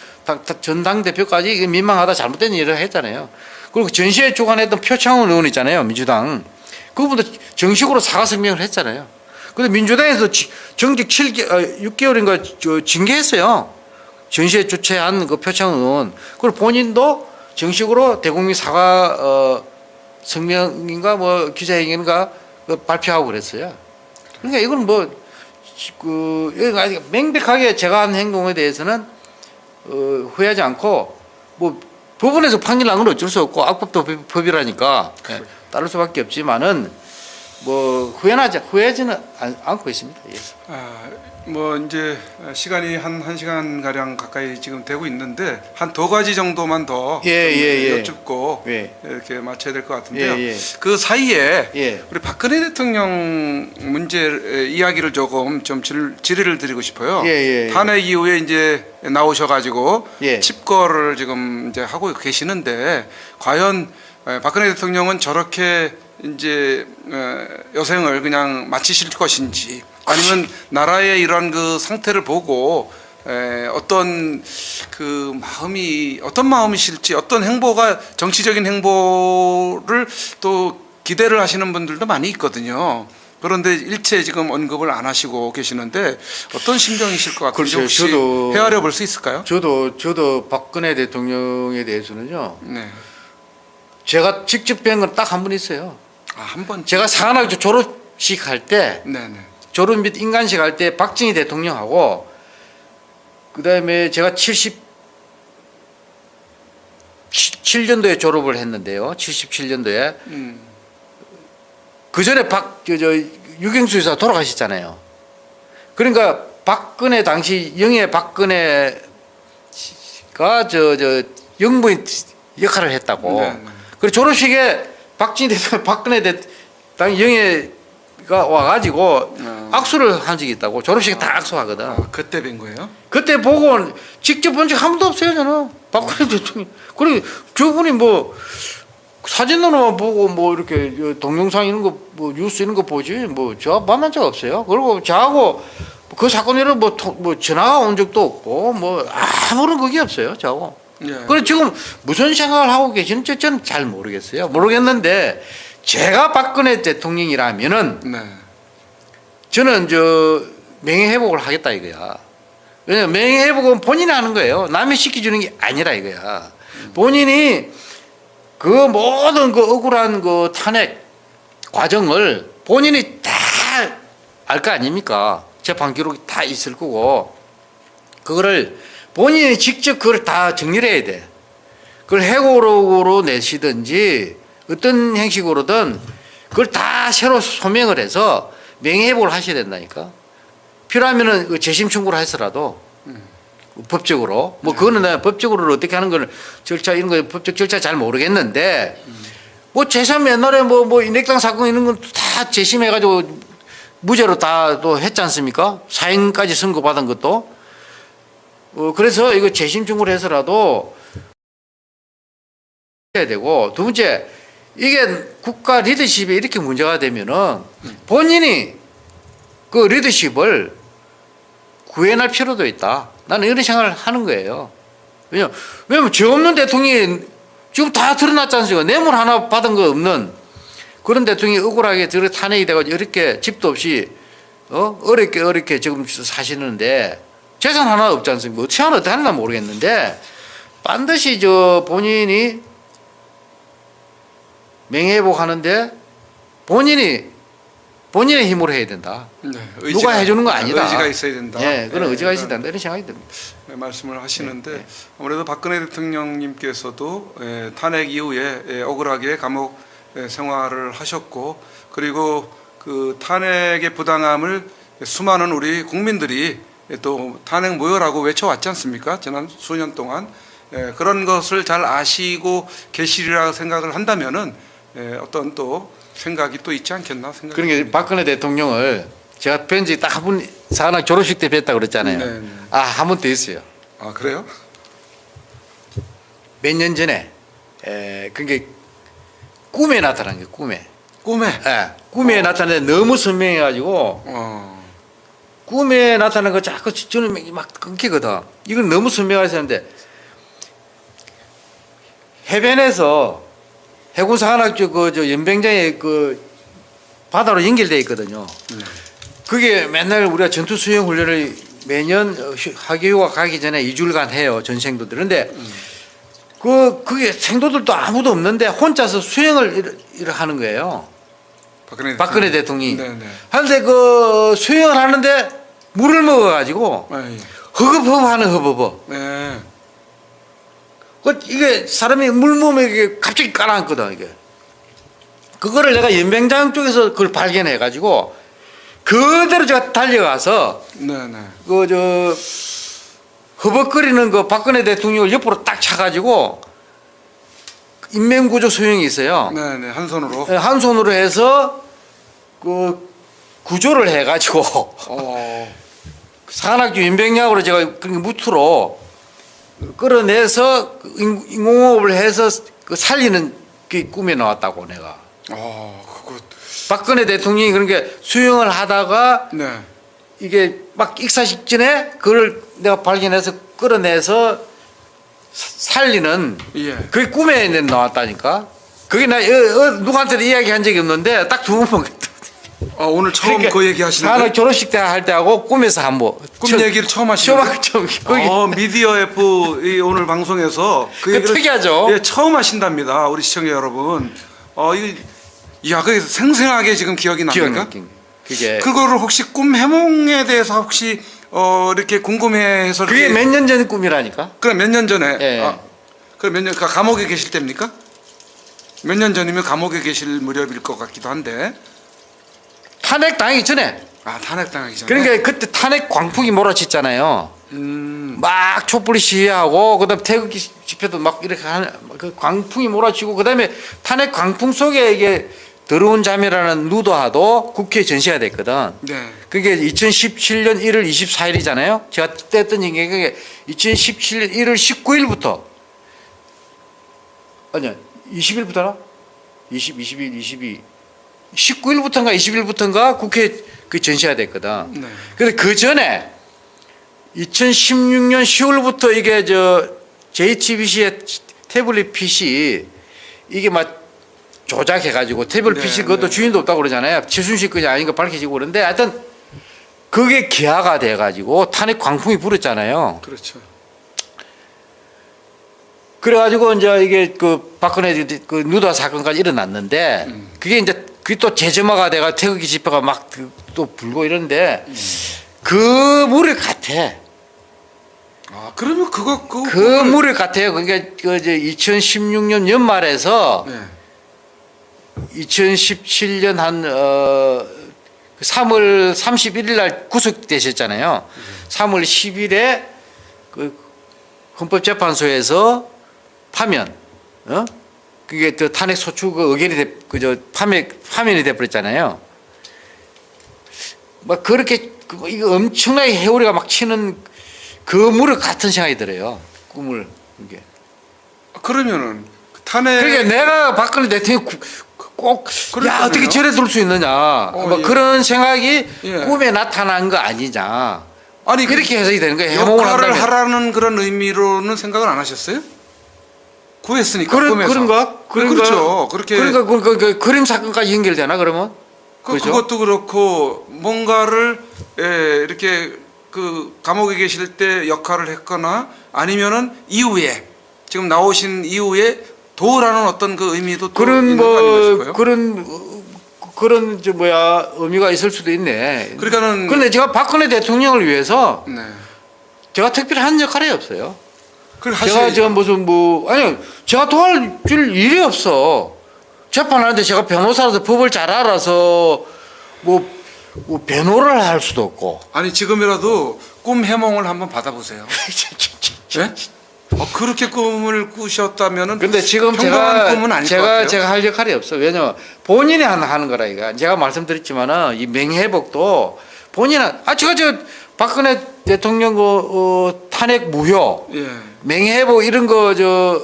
전당 대표까지 민망하다 잘못된 일을 했잖아요. 그리고 전시회 주관했던 표창원 의원 있잖아요 민주당 그분도 정식으로 사과 성명을 했잖아요. 근데 민주당에서 지- 정직 7개, 어, 6개월인가 저 징계했어요. 전시회 주최한 그 의원. 그리고 본인도 정식으로 대국민 사과 어, 성명인가 뭐 기자회견인가 그 발표하고 그랬어요. 그러니까 이건 뭐, 그, 명백하게 제가 한 행동에 대해서는 어, 후회하지 않고 뭐 법원에서 판결 난건 어쩔 수 없고 악법도 법- 법이라니까 예, 따를 수밖에 없지만은 뭐 후회하지 후회하지는 않- 않고 있습니다. 예. 아, 뭐 이제 시간이 한 1시간 가량 가까이 지금 되고 있는데 한 두 가지 정도만 더 예, 예, 예. 여쭙고 예. 이렇게 마쳐야 될 것 같은데요. 예, 예. 그 사이에 예. 우리 박근혜 대통령 문제 이야기를 조금 좀 질, 질의를 드리고 싶어요. 예, 예, 예. 탄핵 이후에 이제 나오셔 가지고 예. 칩거를 지금 이제 하고 계시는데 과연 에, 박근혜 대통령은 저렇게 이제 에, 여생을 그냥 마치실 것인지 아니면 나라의 이런 그 상태를 보고 에, 어떤 그 마음이 어떤 마음이실지 어떤 행보가 정치적인 행보를 또 기대를 하시는 분들도 많이 있거든요. 그런데 일체 지금 언급을 안 하시고 계시는데 어떤 심정이실 것 같은지 글쎄요, 혹시 저도- 헤아려 볼 수 있을까요? 저도 저도 박근혜 대통령에 대해서는요. 네. 제가 직접 뵌 건 딱한번 있어요. 아, 한 번. 제가 사관학교 졸업식 할때 네, 네. 졸업 및 인간식 할 때 박정희 대통령하고 그다음에 제가 77년도에 졸업을 했는데요. 77년도에 음. 그 전에 박저 저, 유경수 여사 돌아가셨잖아요. 그러니까 박근혜 당시 영예 박근혜가 저 저 영부인 역할을 했다고. 네, 네. 그리고 졸업식에 박진희 대통령 박근혜 대 당시 영예가 와가지고 어. 악수를 한 적이 있다고. 졸업식에 다 악수하거든. 아, 그때 뵌 거예요? 그때 보고 직접 본 적 한 번도 없어요 저는 박근혜 대통령 그리고 저분이 뭐 사진으로만 보고 뭐 이렇게 동영상 이런 거 뭐 뉴스 이런 거 보지 뭐 저 만난 적 없어요 그리고 저하고 그 사건 이런 뭐, 통- 뭐 전화가 온 적도 없고 뭐 아무런 그게 없어요 저하고 예. 그래 지금 무슨 생각을 하고 계시는지 저는 잘 모르겠어요 모르겠는데 제가 박근혜 대통령이라면은 네. 저는 저 명예 회복을 하겠다 이거야. 왜냐면 명예 회복은 본인이 하는 거예요. 남이 시켜주는 게 아니라 이거야. 본인이 그 모든 그 억울한 그 탄핵 과정을 본인이 다 알 거 아닙니까? 재판 기록이 다 있을 거고 그거를 본인이 직접 그걸 다 정리를 해야 돼. 그걸 해고록으로 내시든지 어떤 형식으로든 그걸 다 새로 소명을 해서 명예회복을 하셔야 된다니까. 필요하면은 그 재심 청구를 해서라도 법적으로 뭐 그거는 내가 법적으로 어떻게 하는 걸 절차 이런 거 법적 절차 잘 모르겠는데 뭐 재산 옛날에 뭐뭐 인핵당 사건 이런 건 다 재심해가지고 무죄로 다 또 했지 않습니까? 사형까지 선고받은 것도 어 그래서 이거 재심 청구를 해서라도 해야 되고 두 번째 이게 국가 리더십에 이렇게 문제가 되면은 본인이 그 리더십을 구해낼 필요도 있다. 나는 이런 생각을 하는 거예요. 왜냐, 왜냐면 죄 없는 대통령이 지금 다 드러났지 않습니까? 뇌물 하나 받은 거 없는 그런 대통령이 억울하게 들어 탄핵이 돼가지고 이렇게 집도 없이 어? 어렵게 어렵게 지금 사시는데 재산 하나 없지 않습니까? 어떻게 하나 어떻게 하나 모르겠는데 반드시 저 본인이 명예회복 하는데 본인이 본인의 힘으로 해야 된다. 네, 누가 해주는 거 아니다. 의지가 있어야 된다. 예, 그런 네, 의지가 있어야 된다 이런 생각이 듭니다. 네, 말씀을 하시는데 네, 네. 아무래도 박근혜 대통령님께서도 예, 탄핵 이후에 예, 억울하게 감옥 예, 생활을 하셨고 그리고 그 탄핵의 부당함을 수많은 우리 국민들이 예, 또 탄핵 모여라고 외쳐왔지 않습니까? 지난 수년 동안 예, 그런 것을 잘 아시고 계시리라 생각을 한다면은 예, 어떤 또 생각이 또 있지 않겠나 생각이 그러니까. 박근혜 대통령을 제가 뵌지 딱한번 사나 졸업식 때 뵀다 그랬잖아요. 네, 네. 아 한 번 더 있어요. 아 그래요? 몇 년 전에 에, 그게 꿈에 나타난 게 꿈에. 꿈에 예, 꿈에 나타났는데 너무 선명해 가지고 어, 꿈에 나타난 거 자꾸 저는 막 끊기거든. 이건 너무 선명해서 하는데 해변에서 해군사관학교 그저 연병장에 그 바다로 연결돼 있거든요. 네. 그게 맨날 우리가 전투 수영 훈련을 매년 어, 휴- 학교휴가 가기 전에 2주일간 해요 전생도들. 그런데 그 그게 생도들도 아무도 없는데 혼자서 수영을 하는 거예요. 박근혜, 박근혜 대통령이. 네네. 하는데 그 수영을 하는데 물을 먹어가지고 아, 예. 허겁허겁하는 허버버. 네. 그 이게 사람이 물 몸에 이게 갑자기 깔아앉거든 이게. 그거를 내가 연병장 쪽에서 그걸 발견해가지고 그대로 제가 달려가서. 그 저 허벅거리는 그 박근혜 대통령을 옆으로 딱 차가지고 인명구조 소형이 있어요. 네네 한 손으로. 한 손으로 해서 그 구조를 해가지고 어. <laughs> 산악주 인병약으로 제가 그 무트로 끌어내서 그 인- 인공호흡을 해서 그 살리는 그 꿈에 나왔다고 내가. 아 그거. 박근혜 대통령이 그러니까 수영을 하다가 네. 이게 막 익사 직전에 그걸 내가 발견해서 끌어내서 사- 살리는 예. 그게 꿈에 나왔다니까. 그게 나 어, 어, 누구한테도 이야기한 적이 없는데 딱 두 번만 아 오늘 처음 그러니까 그 얘기 하시는 거예요? 졸업식 때 할 때하고 꿈에서 한번 꿈 얘기를 처음 하시는 거예요? 처음 처음 거기 어, 미디어 F 이 오늘 방송에서 그 그 얘기를 특이하죠. 예, 처음 하신답니다. 우리 시청자 여러분. 어, 이 야, 그 생생하게 지금 기억이 기억 납니까? 그게 그거를 혹시 꿈 해몽에 대해서 혹시 어, 이렇게 궁금해해서 그게 이렇게 몇 년전 꿈이라니까. 그럼 몇 년 전에 예. 아, 그럼 몇년 그 감옥에 계실 때입니까? 몇 년 전이면 감옥에 계실 무렵일 것 같기도 한데. 탄핵 당하기 전에. 아, 탄핵 당하기 전에. 그러니까 그때 탄핵 광풍이 몰아쳤잖아요. 음. 막 촛불 시위하고 그다음 태극기 집회도 막 이렇게 하는 그 광풍이 몰아치고 그다음에 탄핵 광풍 속에 이게 더러운 잠이라는 누더하도 국회에 전시가 됐거든. 네. 그게 2017년 1월 24일이잖아요. 제가 그때 했던 얘기가 그게 2017년 1월 19일부터 아니야 20일부터나 20, 21, 22, 19일부터인가 20일부터인가 국회에 그 전시가 됐거든. 네. 근데 그 전에 2016년 10월부터 이게 저 JTBC의 태블릿 PC 이게 막 조작해가지고 태블릿 네, PC 그것도 네. 주인도 없다고 그러잖아요. 최순실 것이 아닌 거 밝혀지고 그러는데 하여튼 그게 기하가 돼가지고 탄핵 광풍이 불었잖아요. 그렇죠. 그래가지고 이제 이게 그 박근혜 그 누다 사건까지 일어났는데 그게 이제 그게 또 재점화가 돼가 태극기 집회가 막 또 불고 이런데 그 무력 같아. 아 그러면 그거 그거 그 무력 같아요. 그러니까 그 이제 2016년 연말에서 네. 2017년 한 어, 3월 31일 날 구속되셨잖아요. 3월 10일에 그 헌법재판소에서 파면, 어? 그게 또 탄핵 소추 그 의결이 돼, 그저 파면 파면이 돼버렸잖아요. 막 그렇게 그 이거 엄청나게 해오리가 막 치는 그 물을 같은 생각이 들어요. 꿈을 이게. 그러면은 탄핵 그러니까 내가 박근혜 대통령 꼭, 야, 그러니까요. 어떻게 저래 둘수 있느냐. 뭐 예. 그런 생각이 예. 꿈에 나타난 거 아니냐. 아니 그렇게 해석이 되는 거예요. 역할을 한다면. 하라는 그런 의미로는 생각을 안 하셨어요? 구했으니까 그런, 꿈에서. 그런가? 그런가? 그렇죠. 그렇게 그러니까 그, 그, 그 그림 사건까지 연결되나, 그러면? 그, 그죠? 그것도 그렇고 뭔가를 예, 이렇게 그 감옥에 계실 때 역할을 했거나 아니면은 이후에 지금 나오신 이후에 도라는 어떤 그 의미도 또 그런 뭐. 그런, 어, 그런, 저, 뭐야, 의미가 있을 수도 있네. 그러니까는 그런데 제가 박근혜 대통령을 위해서 네. 제가 특별히 한 역할이 없어요. 제가. 지금 무슨 뭐 아니요 제가 도와줄 일이 없어 재판하는데 제가 변호사라서 법을 잘 알아서 뭐, 뭐 변호를 할 수도 없고 아니 지금이라도 꿈 해몽을 한번 받아보세요. <laughs> 예? 어, 그렇게 꿈을 꾸셨다면은 근데 지금 제가 꿈은 아닐 것 제가. 제가 할 역할이 없어 왜냐면 본인이 하는 하는 거라 이거 제가 말씀드렸지만은 이 맹회복도 본인은 아 제가 저 박근혜 대통령 그 어, 탄핵 무효 예. 맹회복 이런 거 저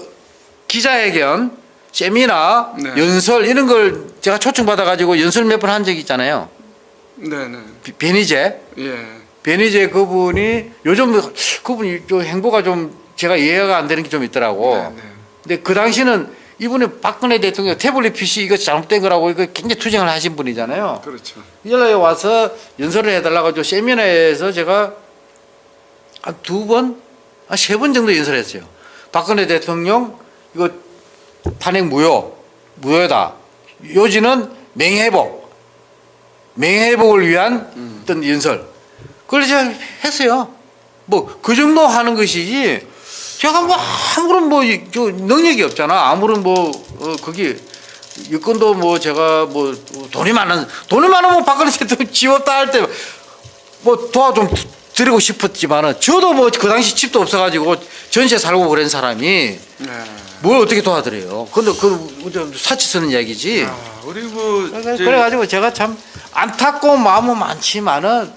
기자회견 세미나 네. 연설 이런 걸 제가 초청 받아 가지고 연설 몇 번 한 적이 있잖아요. 네네. 비- 변희재 예. 변희재 그분이 요즘 그분이 좀 행보가 좀 제가 이해가 안 되는 게 좀 있더라고. 네, 네. 근데 그 당시는 이분이 박근혜 대통령 태블릿 PC 이거 잘못된 거라고 이거 굉장히 투쟁을 하신 분이잖아요. 그렇죠. 연락에 와서 연설을 해달라고 저 세미나에서 제가 한 두 번, 한세번 정도 연설했어요. 박근혜 대통령 이거 탄핵 무효, 무효다. 요지는 맹회복, 맹회복을 위한 어떤 연설. 그걸 제가 했어요. 뭐 그 정도 하는 것이지. 제가 뭐 아무런 뭐 능력이 없잖아. 아무런 뭐 어, 거기 여건도 뭐 제가 뭐 돈이 많은 돈이 많으면 박근혜 대통령 집 없다 할 때 뭐 도와 좀 드리고 싶었지만은 저도 뭐 그 당시 집도 없어가지고 전세 살고 그런 사람이 네. 뭘 어떻게 도와드려요? 근데 그 사치 쓰는 이야기지. 아, 우리 뭐 그래- 저- 그래가지고 제가 참 안타까운 마음은 많지만은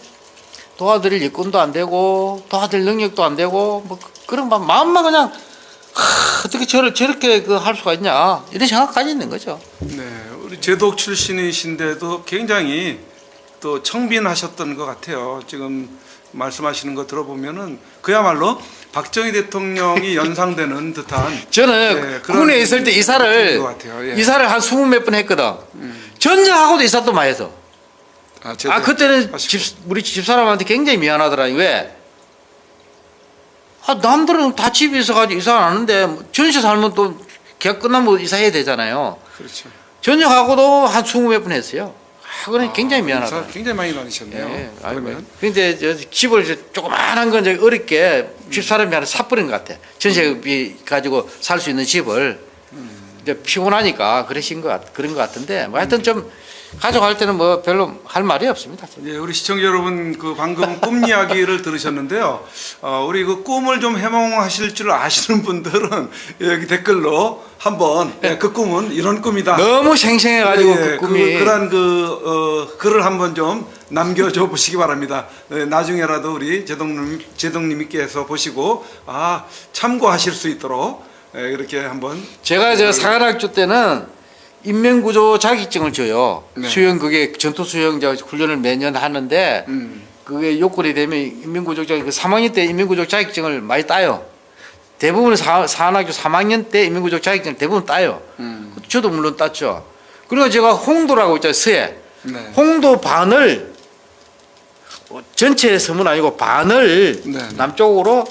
도와드릴 여건도 안 되고 도와드릴 능력도 안 되고 뭐 그런 마- 마음만 그냥 하, 어떻게 저를 저렇게 그 할 수가 있냐 이런 생각까지 있는 거죠. 네, 우리 제독 출신이신데도 굉장히 또 청빈하셨던 것 같아요. 지금 말씀하시는 거 들어보면은 그야말로 박정희 대통령이 <laughs> 연상되는 듯한 저는 네, 그런 군에 있을 때 이사를. 예. 이사를 한 스무 몇 번 했거든. 전쟁하고도 이사 또 많이 해서. 아, 아 그때는 하시고. 집 우리 집사람한테 굉장히 미안하더라. 왜? 아 남들은 다 집에 있어가지고 이사 안 하는데 뭐 전세 살면 또 계약 끝나면 이사해야 되잖아요. 그렇죠. 전역하고도 한 스무 몇 번 했어요. 아, 그건 굉장히 아, 미안하다. 굉장히 많이 다니셨네요. 예. 그러면 근데 저 집을 이제 조그마한 건 이제 어렵게 집사람이 하나 사버린 것 같아. 전세비 가지고 살 수 있는 집을 이제 피곤하니까 그러신 것 같, 그런 것 같은데 뭐 하여튼 좀 가져갈 때는 뭐 별로 할 말이 없습니다. 예, 우리 시청자 여러분 그 방금 꿈 이야기를 들으셨는데요. 어, 우리 그 꿈을 좀 해몽하실 줄 아시는 분들은 여기 댓글로 한번 예, 그 꿈은 이런 꿈이다. 너무 생생해가지고 예, 그 꿈이 그, 런그 어, 글을 한번 좀 남겨줘 보시기 바랍니다. 예, 나중에라도 우리 제동님 제동님께서 보시고 아 참고하실 수 있도록 예, 이렇게 한번 제가 저 사관학교 때는 인명구조 자격증을 줘요. 네. 수영 그게 전투 수영 저 훈련을 매년 하는데 음, 그게 요건이 되면 인민구조 자격 그 3학년 때 인민구조 자격증을 많이 따요. 대부분 사, 사관학교 3학년 때 인민구조 자격증을 대부분 따요. 음, 저도 물론 땄죠. 그리고 제가 홍도라고 있잖아요. 서해. 네. 홍도 반을 어, 전체 섬은 아니고 반을 네. 남쪽으로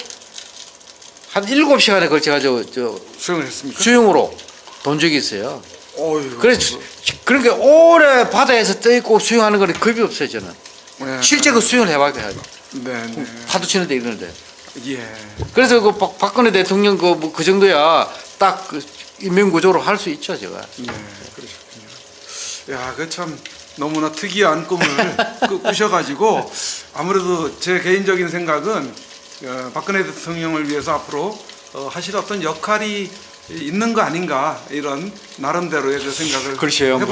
한 7시간에 걸쳐가지고 저 수행을 했습니까? 수영으로 본 적이 있어요. 어휴. 그래서 그러니까 오래 바다에서 떠 있고 수영하는 거는 겁이 없어요 저는. 네. 실제 그 수영을 해봐야 요 네, 네. 파도 치는데 이러는데. 예. 그래서 그 박, 박근혜 대통령 그, 뭐 그 정도야 딱 그 인명구조로 할 수 있죠 제가. 네, 그러셨군요. 야, 그 참 너무나 특이한 꿈을 <laughs> 꾸- 꾸셔가지고 아무래도 제 개인적인 생각은 어, 박근혜 대통령을 위해서 앞으로 어, 하실 어떤 역할이 있는 거 아닌가 이런 나름대로의 그 생각을 해봅니다.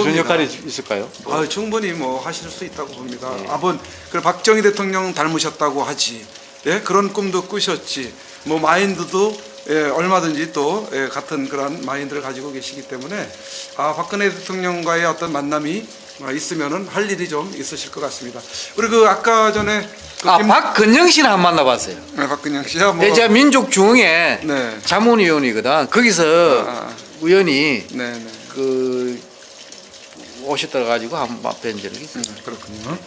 있을까요? 아, 충분히 뭐 하실 수 있다고 봅니다. 아번 그 박정희 대통령 닮으셨다고 하지. 예, 그런 꿈도 꾸셨지. 뭐 마인드도 예, 얼마든지 또 예, 같은 그런 마인드를 가지고 계시기 때문에 아, 박근혜 대통령과의 어떤 만남이 아, 있으면은 할 일이 좀 있으실 것 같습니다. 그리고 그 아까 전에 그 아 김- 박근영 씨는 안 만나봤어요. 네, 박근영 씨야 뭐 네, 제가 민족 중흥회 네. 자문위원이거든. 거기서 아. 의원이 네, 네. 그 오셨다 가지고 한번 뵌 적이 있어요. 음, 그렇군요.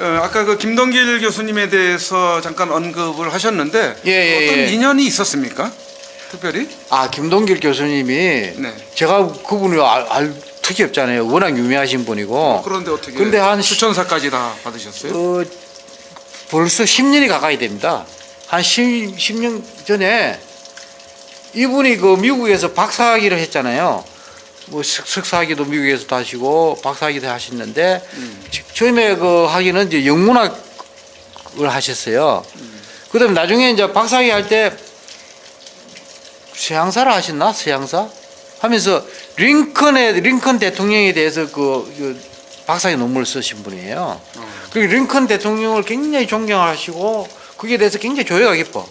어, 아까 그 김동길 교수님에 대해서 잠깐 언급을 하셨는데 예, 예, 어떤 예. 인연이 있었습니까? 특별히? 아 김동길 교수님이 네. 제가 그분을 알, 알 특이 없잖아요. 워낙 유명하신 분이고. 그런데 어떻게 근데 한 시- 추천사까지 다 받으셨어요? 어, 벌써 10년이 가까이 됩니다. 한 10, 10년 전에 이분이 그 미국에서 박사학위를 했잖아요. 뭐 석- 석사학위도 미국에서 하시고 박사학위도 하셨는데 처음에 그 학위는 이제 영문학을 하셨어요. 그다음에 나중에 이제 박사학위 할 때 서양사를 하셨나? 서양사? 하면서 링컨의 링컨 대통령에 대해서 그, 그 박사학위 논문을 쓰신 분이에요. 그리고 링컨 대통령을 굉장히 존경하시고 그게 대해서 굉장히 조예가 깊어.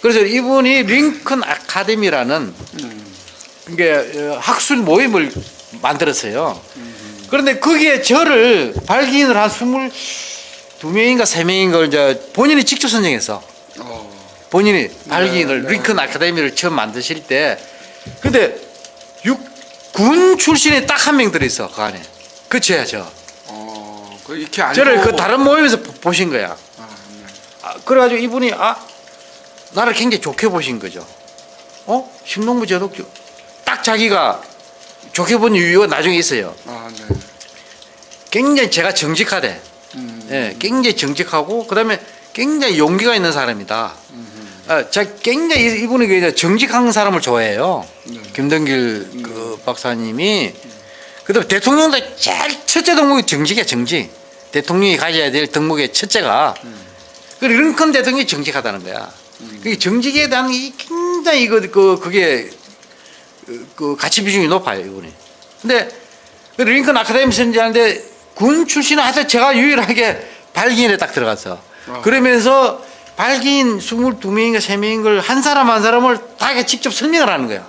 그래서 이분이 링컨 아카데미라는 이게 어, 학술 모임을 만들었어요. 그런데 거기에 저를 발기인을 한 스물 두 명인가 세 명인가 이제 본인이 직접 선정했어. 어, 본인이 발기인을 네. 링컨 아카데미를 처음 만드실 때 근데 육군 출신에 딱한 명 들어있어 그 안에. 그 저야 저. 어, 그 이렇게 알고. 저를 그 다른 모임에서 보- 보신 거야. 아, 네. 아, 그래가지고 이분이 아 나를 굉장히 좋게 보신 거죠. 어? 신동부 제독교 딱 자기가 좋게 본 이유가 나중에 있어요. 아, 네. 굉장히 제가 정직하대. 음, 예, 굉장히 정직하고 그다음에 굉장히 용기가 있는 사람이다. 아, 제가 굉장히 이분이 그 정직한 사람을 좋아해요. 네. 김동길 그 박사님이 그다음에 대통령도 제일 첫째 덕목이 정직이야 정직. 대통령이 가져야 될 덕목의 첫째가 그 링컨 대통령이 정직하다는 거야. 그 정직에 대한 이 굉장히 이거 그 그게 그- 그 가치 비중이 높아요 이분이. 근데 그 링컨 아카데미 선지하는데 군 출신은 하여튼 제가 유일하게 발기인에 딱 들어갔어. 아. 그러면서 발기인 22명인가 3명인 걸 한 사람 한 사람을 다 직접 설명을 하는 거야.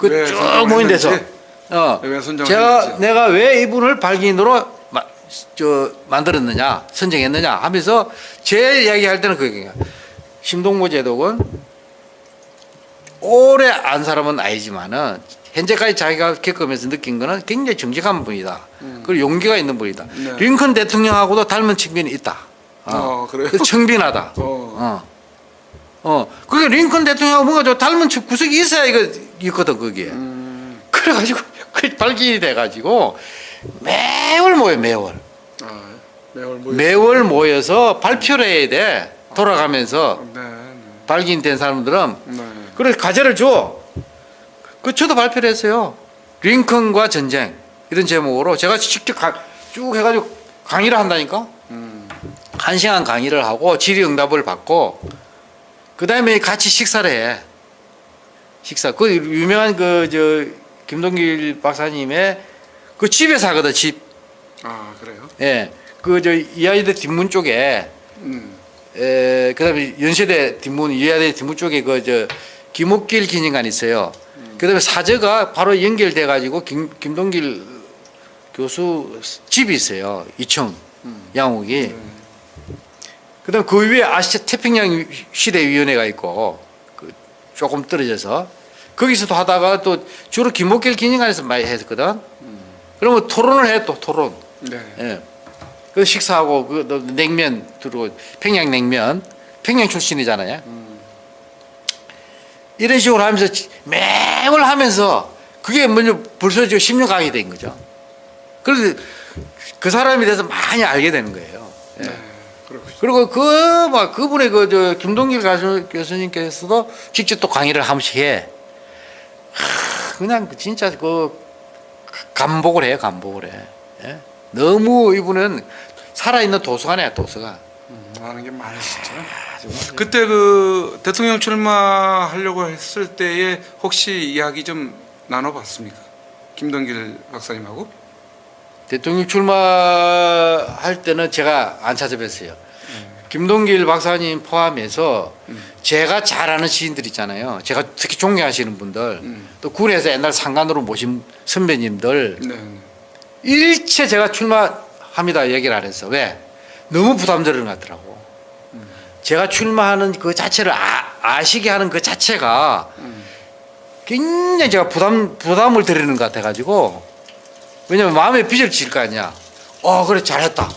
왜그쭉 선정을 모인 데서. 어. 제가 했는지? 내가 왜 이분을 발기인으로 마, 저 만들었느냐, 선정했느냐 하면서 제 이야기할 때는 그게 심동보 제독은 오래 안 사람은 아니지만은 현재까지 자기가 겪으면서 느낀 거는 굉장히 정직한 분이다. 그리고 용기가 있는 분이다. 네. 링컨 대통령하고도 닮은 측면이 있다. 어, 그래요? 청빈하다. 어. 어. 어. 그게 링컨 대통령하고 뭔가 좀 닮은 측- 구석이 있어야 이거 있거든, 거기에. 음, 그래가지고, <laughs> 그 발견이 돼가지고, 매월 모여, 매월. 아, 매월 뭐 매월 모여서 발표를 해야 돼. 돌아가면서. 네, 네. 발견된 사람들은. 네. 그래서 과제를 줘. 그 저도 발표를 했어요. 링컨과 전쟁. 이런 제목으로 제가 직접 가- 쭉 해가지고 강의를 한다니까? 음, 한 시간 강의를 하고 질의응답을 받고 그 다음에 같이 식사를 해. 식사. 그 유명한 그 저 김동길 박사님의 그 집에서 하거든 집. 아, 그래요? 예. 그 저 이하이대 뒷문 쪽에 음, 에 그 다음에 연세대 뒷문 이하이대 뒷문 쪽에 그 저 김옥길 기념관 있어요. 그다음에 사저가 바로 연결돼 가지고 김 김동길 교수 집이 있어요. 2층 양옥이. 그다음 그 위에 아시아 태평양 시대 위원회가 있고 그 조금 떨어져서 거기서도 하다가 또 주로 김옥길 기념관에서 많이 했거든. 그러면 토론을 해 또 토론. 네. 예. 그 식사하고 그 너- 냉면 들어 평양 냉면 평양 출신이잖아요. 이런 식으로 하면서 매월 하면서 그게 먼저 벌써 저 10년 가게 된 거죠. 그래서 그 사람에 대해서 많이 알게 되는 거예요. 예. 네, 그리고 그 막 그분의 그 저 김동길 가수, 교수님께서도 직접 또 강의를 한 번씩 해. 하, 그냥 진짜 그 감복을 해요, 감복을 해. 예? 너무 이분은 살아있는 도서관이야, 도서관. 음, 아는 게 많으시죠. 아. 그때 그 대통령 출마하려고 했을 때에 혹시 이야기 좀 나눠봤습니까? 김동길 박사님하고? 대통령 출마할 때는 제가 안 찾아뵀어요. 김동길 박사님 포함해서 제가 잘 아는 시인들 있잖아요. 제가 특히 존경하시는 분들, 음. 또 군에서 옛날 상관으로 모신 선배님들 네. 네. 일체 제가 출마합니다 얘기를 안 했어. 왜? 너무 부담스러운 것 같더라고. 제가 출마하는 그 자체를 아, 아시게 하는 그 자체가 음. 굉장히 제가 부담 부담을 드리는 것 같아가지고 왜냐면 마음에 빚을 질 거 아니야. 어 그래 잘했다.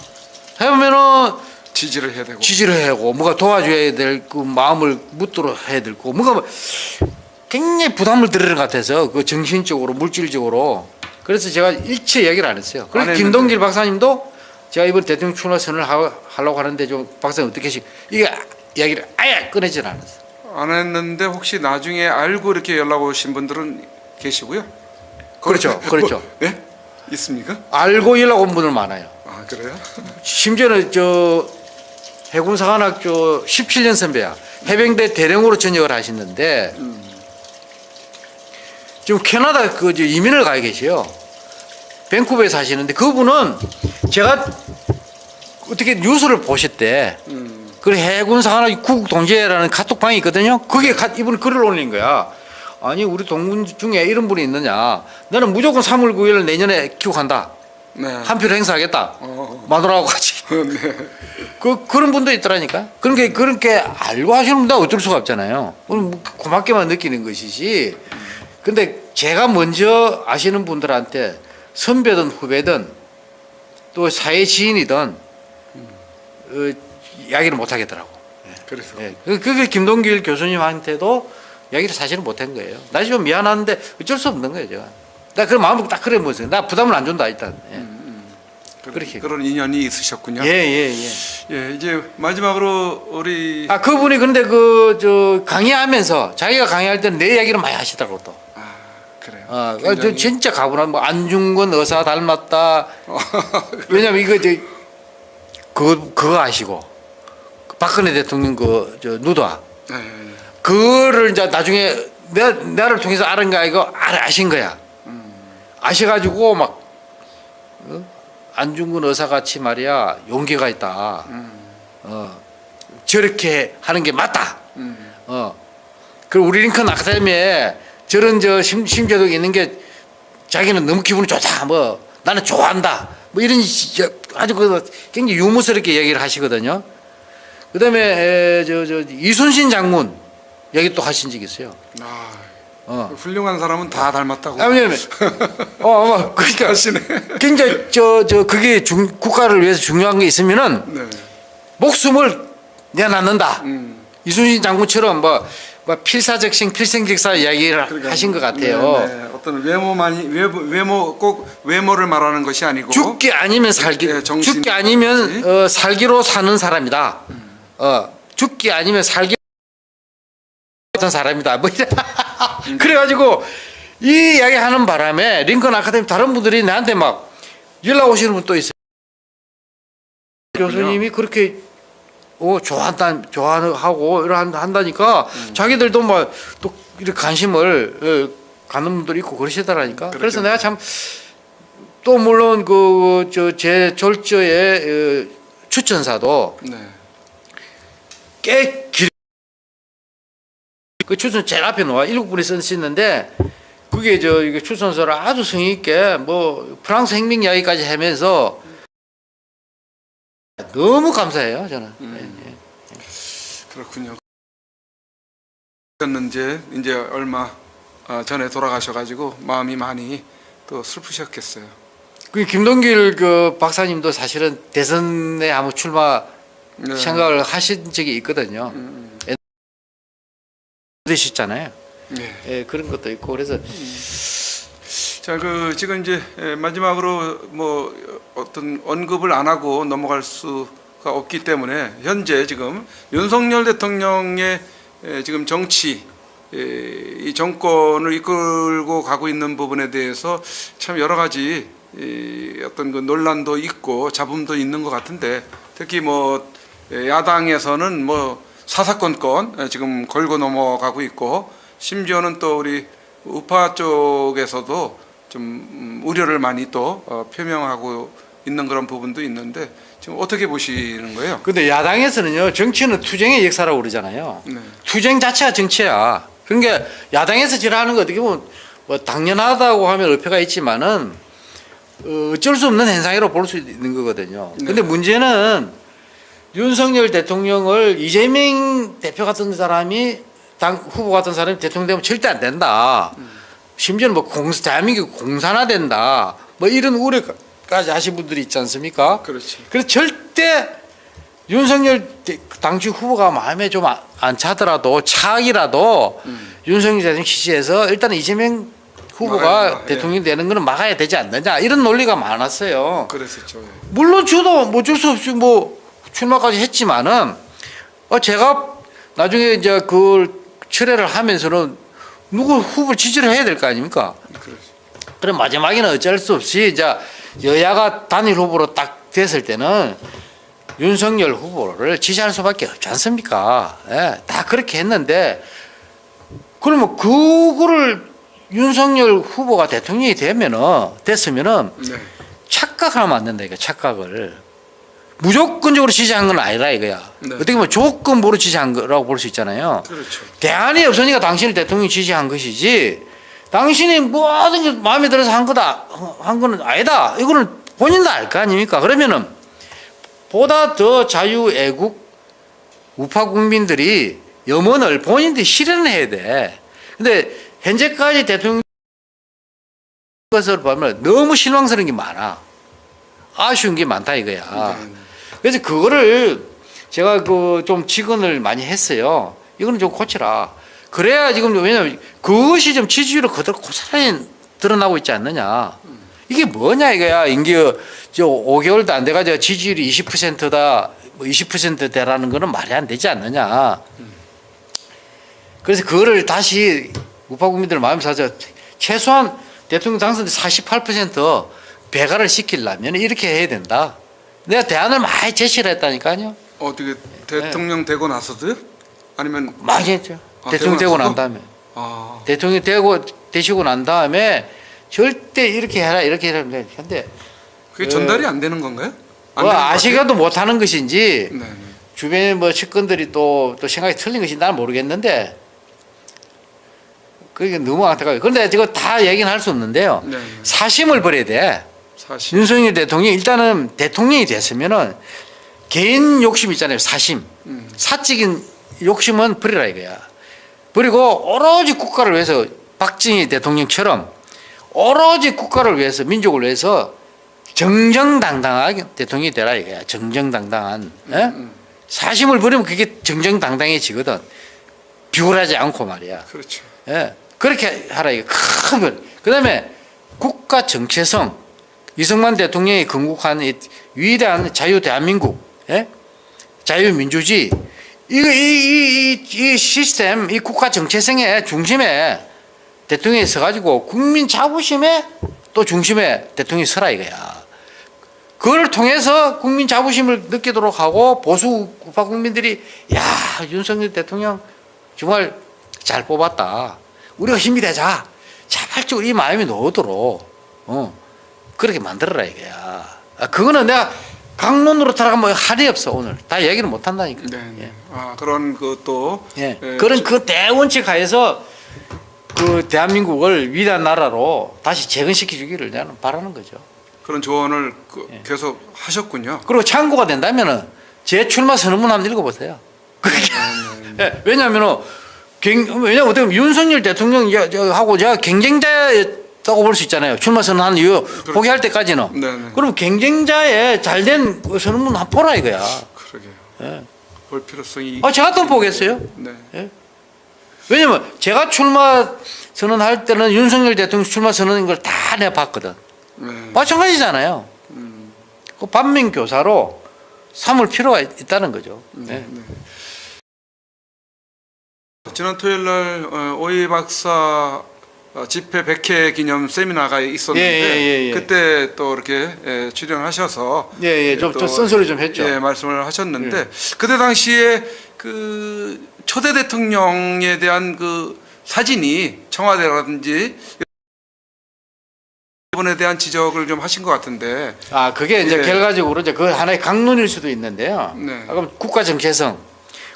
해보면은 지지를 해야 되고. 지지를 해야 하고 뭔가 도와줘야 될 그 마음을 묻도록 해야 되고 뭔가 뭐 굉장히 부담을 드리는 것 같아서 그 정신적으로 물질적으로 그래서 제가 일체 얘기를 안 했어요. 안 그래서. 김동길 박사님도 제가 이번 대통령 출마 선언을 하- 하려고 하는데 좀 박사님 어떻게 하시 이게 이야기를 아예 꺼내질 않았어. 안 했는데 혹시 나중에 알고 이렇게 연락 오신 분들은 계시고요? 그렇죠, 그렇죠. 뭐, <laughs> 네? 있습니까? 알고 연락 온 분들 많아요. 아 그래요? 심지어는 저 해군사관학교 17년 선배야. 해병대 대령으로 전역을 하시는데 지금 캐나다 그저 이민을 가 계세요. 밴쿠버에 사시는데 그분은 제가 어떻게 뉴스를 보셨대. 음. 그 해군사관학교 국동제라는 카톡방이 있거든요. 거기에 가- 이분이 글을 올린 거야. 아니 우리 동문 중에 이런 분이 있느냐. 나는 무조건 3월 9일 내년에 귀국한다. 네. 한 표를 행사하겠다. 어. 마누라하고 같이. <laughs> 네. 그 그런 분도 있더라니까. 그렇게 그렇게 알고 하시는 분도 어쩔 수가 없잖아요. 뭐 고맙게만 느끼는 것이지. 근데 제가 먼저 아시는 분들한테 선배든 후배든 또 사회 지인이든 어, 이야기를 못 하겠더라고. 그래서 예. 그- 그게 김동길 교수님한테도 이야기를 사실은 못 한 거예요. 나 지금 미안한데 어쩔 수 없는 거예요, 제가. 나 그런 마음을 딱 그래 보세요. 나 부담을 안 준다 일단. 예. 그, 그렇게. 그런 인연이 있으셨군요. 예, 예, 예. 예, 이제 마지막으로 우리 아 그분이 근데 그 저 강의하면서 자기가 강의할 때는 내 이야기를 많이 하시더라고 또. 아 그래요. 아, 저 굉장히- 진짜 가분한 뭐 안중근 의사 닮았다. <laughs> 왜냐면 이거 저 그거 그거 아시고 박근혜 대통령 그 저 누다 네, 그거를 이제 나중에 내 나를 통해서 알은 거 이거 알 아신 거야. 아셔가지고 막 어? 안중근 의사 같이 말이야 용기가 있다. 어 저렇게 하는 게 맞다. 음, 어. 그리고 우리 링컨 아카데미에 저런 저 심, 심재도 있는 게 자기는 너무 기분이 좋다. 뭐 나는 좋아한다. 뭐 이런 아주 그 굉장히 유머스럽게 얘기를 하시거든요. 그다음에 저 저 이순신 장군 얘기 또 하신 적 있어요. 아, 어. 훌륭한 사람은 다 닮았다고. 아, 왜냐면 <laughs> 어, 아마 그러니까 하시네. 굉장히 저 저 그게 중, 국가를 위해서 중요한 게 있으면은 네. 목숨을 내놨는다. 음. 이순신 장군처럼 뭐, 뭐 필사적신 필생직사 이야기를 그러니까, 하신 것 같아요. 네, 네. 어떤 외모만이 외모, 외모 꼭 외모를 말하는 것이 아니고 죽기 아니면 살기, 네, 정신- 죽기 아니면. 어, 살기로 사는 사람이다. 어, 죽기 아니면 살기 같은 사람이다. 뭐 이래. <laughs> <laughs> 그래가지고 이 이야기 하는 바람에 링컨 아카데미 다른 분들이 나한테 막 연락 오시는 분 또 있어요. 교수님이 그렇게 어 좋아한다 좋아하고 이러 한다니까 음. 자기들도 막또 이렇게 관심을 어, 갖는 분들이 있고 그러시더라니까. 그래서 그렇겠네. 내가 참 또 물론 그 저 제 졸저의 어, 추천사도 네. 꽤 길. 그 추천 제일 앞에 놓아 일곱 분이 쓰시는데 그게 저 이게 추천서를 아주 성의 있게 뭐 프랑스 혁명 이야기까지 하면서 너무 감사해요 저는. 음. 예, 예. 그렇군요. 였는지 이제 얼마 어, 전에 돌아가셔가지고 마음이 많이 또 슬프셨겠어요. 그 김동길 그 박사님도 사실은 대선에 한번 출마 네. 생각을 하신 적이 있거든요. 음, 되셨잖아요. 네. 예, 그런 것도 있고 그래서 자, 그 지금 이제 에, 마지막으로 뭐 어떤 언급을 안 하고 넘어갈 수가 없기 때문에 현재 지금 윤석열 대통령의 에, 지금 정치 에, 이 정권을 이끌고 가고 있는 부분에 대해서 참 여러 가지 이 어떤 그 논란도 있고 잡음도 있는 것 같은데 특히 뭐 에, 야당에서는 뭐 사사건건 에, 지금 걸고 넘어가고 있고 심지어는 또 우리 우파 쪽에서도 좀 음, 우려를 많이 또 어, 표명하고 있는 그런 부분도 있는데 지금 어떻게 보시는 거예요? 근데 야당에서는요 정치는 투쟁의 역사라고 그러잖아요. 네. 투쟁 자체가 정치야. 그러니까 야당에서 지랄하는 거 어떻게 보면 뭐 당연하다고 하면 의표가 있지만은 어, 어쩔 수 없는 현상이라고 볼 수 있는 거거든요. 근데 네. 문제는 윤석열 대통령을 이재명 대표 같은 사람이 당 후보 같은 사람이 대통령 되면 절대 안 된다. 심지어는 뭐 공, 대한민국 공산화된다. 뭐 이런 우려까지 하신 분들이 있지 않습니까? 그렇지. 그래서 절대 윤석열 대- 당시 후보가 마음에 좀 안 차더라도 차악이라도 윤석열 대통령 지지해서 일단 이재명 후보가 된다. 예. 대통령 되는 거는 막아야 되지 않느냐 이런 논리가 많았어요. 그랬었죠. 예. 물론 저도 뭐 어쩔 수 없이 뭐 출마까지 했지만은 어 제가 나중에 이제 그걸 철회를 하면서는 누구 후보 지지를 해야 될 거 아닙니까? 그렇지. 그럼 마지막에는 어쩔 수 없이 이제 여야가 단일 후보로 딱 됐을 때는 윤석열 후보를 지지할 수밖에 없지 않습니까? 예, 다 그렇게 했는데 그러면 그거를 윤석열 후보가 대통령이 되면은 됐으면은 네. 착각하면 안 된다 이거 착각을 무조건적으로 지지한 건 아니라 이거야. 네. 어떻게 보면 조건부로 지지한 거라고 볼 수 있잖아요. 그렇죠. 대안이 없으니까 당신을 대통령 지지한 것이지 당신이 모든 게 마음에 들어서 한 거다 한 거는 아니다 이거는 본인도 알 거 아닙니까 그러면은 보다 더 자유 애국 우파 국민들이 염원을 본인들이 실현해야 돼 근데 현재까지 대통령 것을 보면 너무 실망스러운 게 많아 아쉬운 게 많다 이거야 네. 그래서 그거를 제가 그 좀 직언을 많이 했어요. 이거는 좀 고치라. 그래야 지금 왜냐면 그것이 좀 지지율을 그대로 고스란히 드러나고 있지 않느냐. 이게 뭐냐 이거야. 인기 저 5개월도 안 돼가지고 지지율이 20%다, 뭐 20%대라는 거는 말이 안 되지 않느냐. 그래서 그거를 다시 우파 국민들 마음 사서 최소한 대통령 당선 48% 배가를 시키려면 이렇게 해야 된다. 내가 대안을 많이 제시를 했다니까요. 어떻게 대통령 되고 나서도요? 아니면 많이 했죠. 아, 대통령 되고 되고 난 나서도? 다음에. 아 대통령 되고 되시고 난 다음에 절대 이렇게 해라 이렇게 해라 근데 그게 그- 전달이 안 되는 건가요? 안 뭐 아시가도 못하는 것인지? 네. 네. 주변에 뭐 측근들이 또, 또 생각이 틀린 것인지 나는 모르겠는데 그게 너무 안타까워요. 그런데 이거 다 얘기는 할 수 없는데요. 네. 네. 사심을 버려야 돼. 사실. 윤석열 대통령이 일단은 대통령이 됐으면은 개인 욕심 있잖아요. 사심. 음. 사적인 욕심은 버리라 이거야. 그리고 오로지 국가를 위해서 박정희 대통령처럼 오로지 국가를 위해서 민족을 위해서 정정당당하게 대통령이 되라 이거야. 정정당당한. 예? 음. 사심을 버리면 그게 정정당당해지거든. 비굴하지 않고 말이야. 그렇죠. 예. 그렇게 하라 이거 큰 그다음에 국가 정체성 이승만 대통령이 건국한 이 위대한 자유 대한민국 예? 자유민주주의 이거 이, 이, 이, 이 시스템 이 국가 정체성의 중심에 대통령이 서가지고 국민 자부심에 또 중심에 대통령이 서라 이거야. 그걸 통해서 국민 자부심을 느끼도록 하고 보수 우파 국민들이 야 윤석열 대통령 정말 잘 뽑았다. 우리가 힘이 되자. 자발적으로 이 마음이 나오도록 어 그렇게 만들어라 이거야. 아, 그거는 내가 강론으로 들어가면 할이 없어 오늘 다 얘기를 못 한다니까. 네. 네. 아 그런 것도 예. 예, 그런 그 대원칙 하에서 그 대한민국을 위대한 나라로 다시 재건시켜 주기를 나는 바라는 거죠. 그런 조언을 그 예. 계속 하셨군요. 그리고 참고가 된다면은 제 출마 선언문 한번 읽어보세요. 그게 네. <laughs> 예, 왜냐하면은 갱- 왜냐면 어떻게 보면 윤석열 대통령하고 제가 경쟁자 였다고 볼 수 있잖아요. 출마 선언한 이유 포기할 때까지는. 네, 네. 그럼 경쟁자의 잘된 그 선언문 한번 보라 이거야. 그러게요. 예. 볼 필요성이. 아, 제가 또 보겠어요. 네. 예? 왜냐면 제가 출마 선언할 때는 윤석열 대통령 출마 선언인 걸 다 내가 봤거든. 네. 마찬가지잖아요. 그 반면 교사로 삼을 필요가 있- 있다는 거죠. 네. 지난 토요일 날 어, 오이 박사 어, 집회 100회 기념 세미나가 있었는데 예, 예, 예, 예. 그때 또 이렇게 예, 출연하셔서 예, 예, 좀, 또, 좀 쓴소리 좀 했죠. 예, 말씀을 하셨는데 그때 당시에 그 초대 대통령에 대한 그 사진이 청와대라든지 이번에 대한 지적을 좀 하신 것 같은데 아, 그게 이제 예. 결과적으로 이제 그 하나의 강론일 수도 있는데요. 네. 아, 그럼 국가 정체성,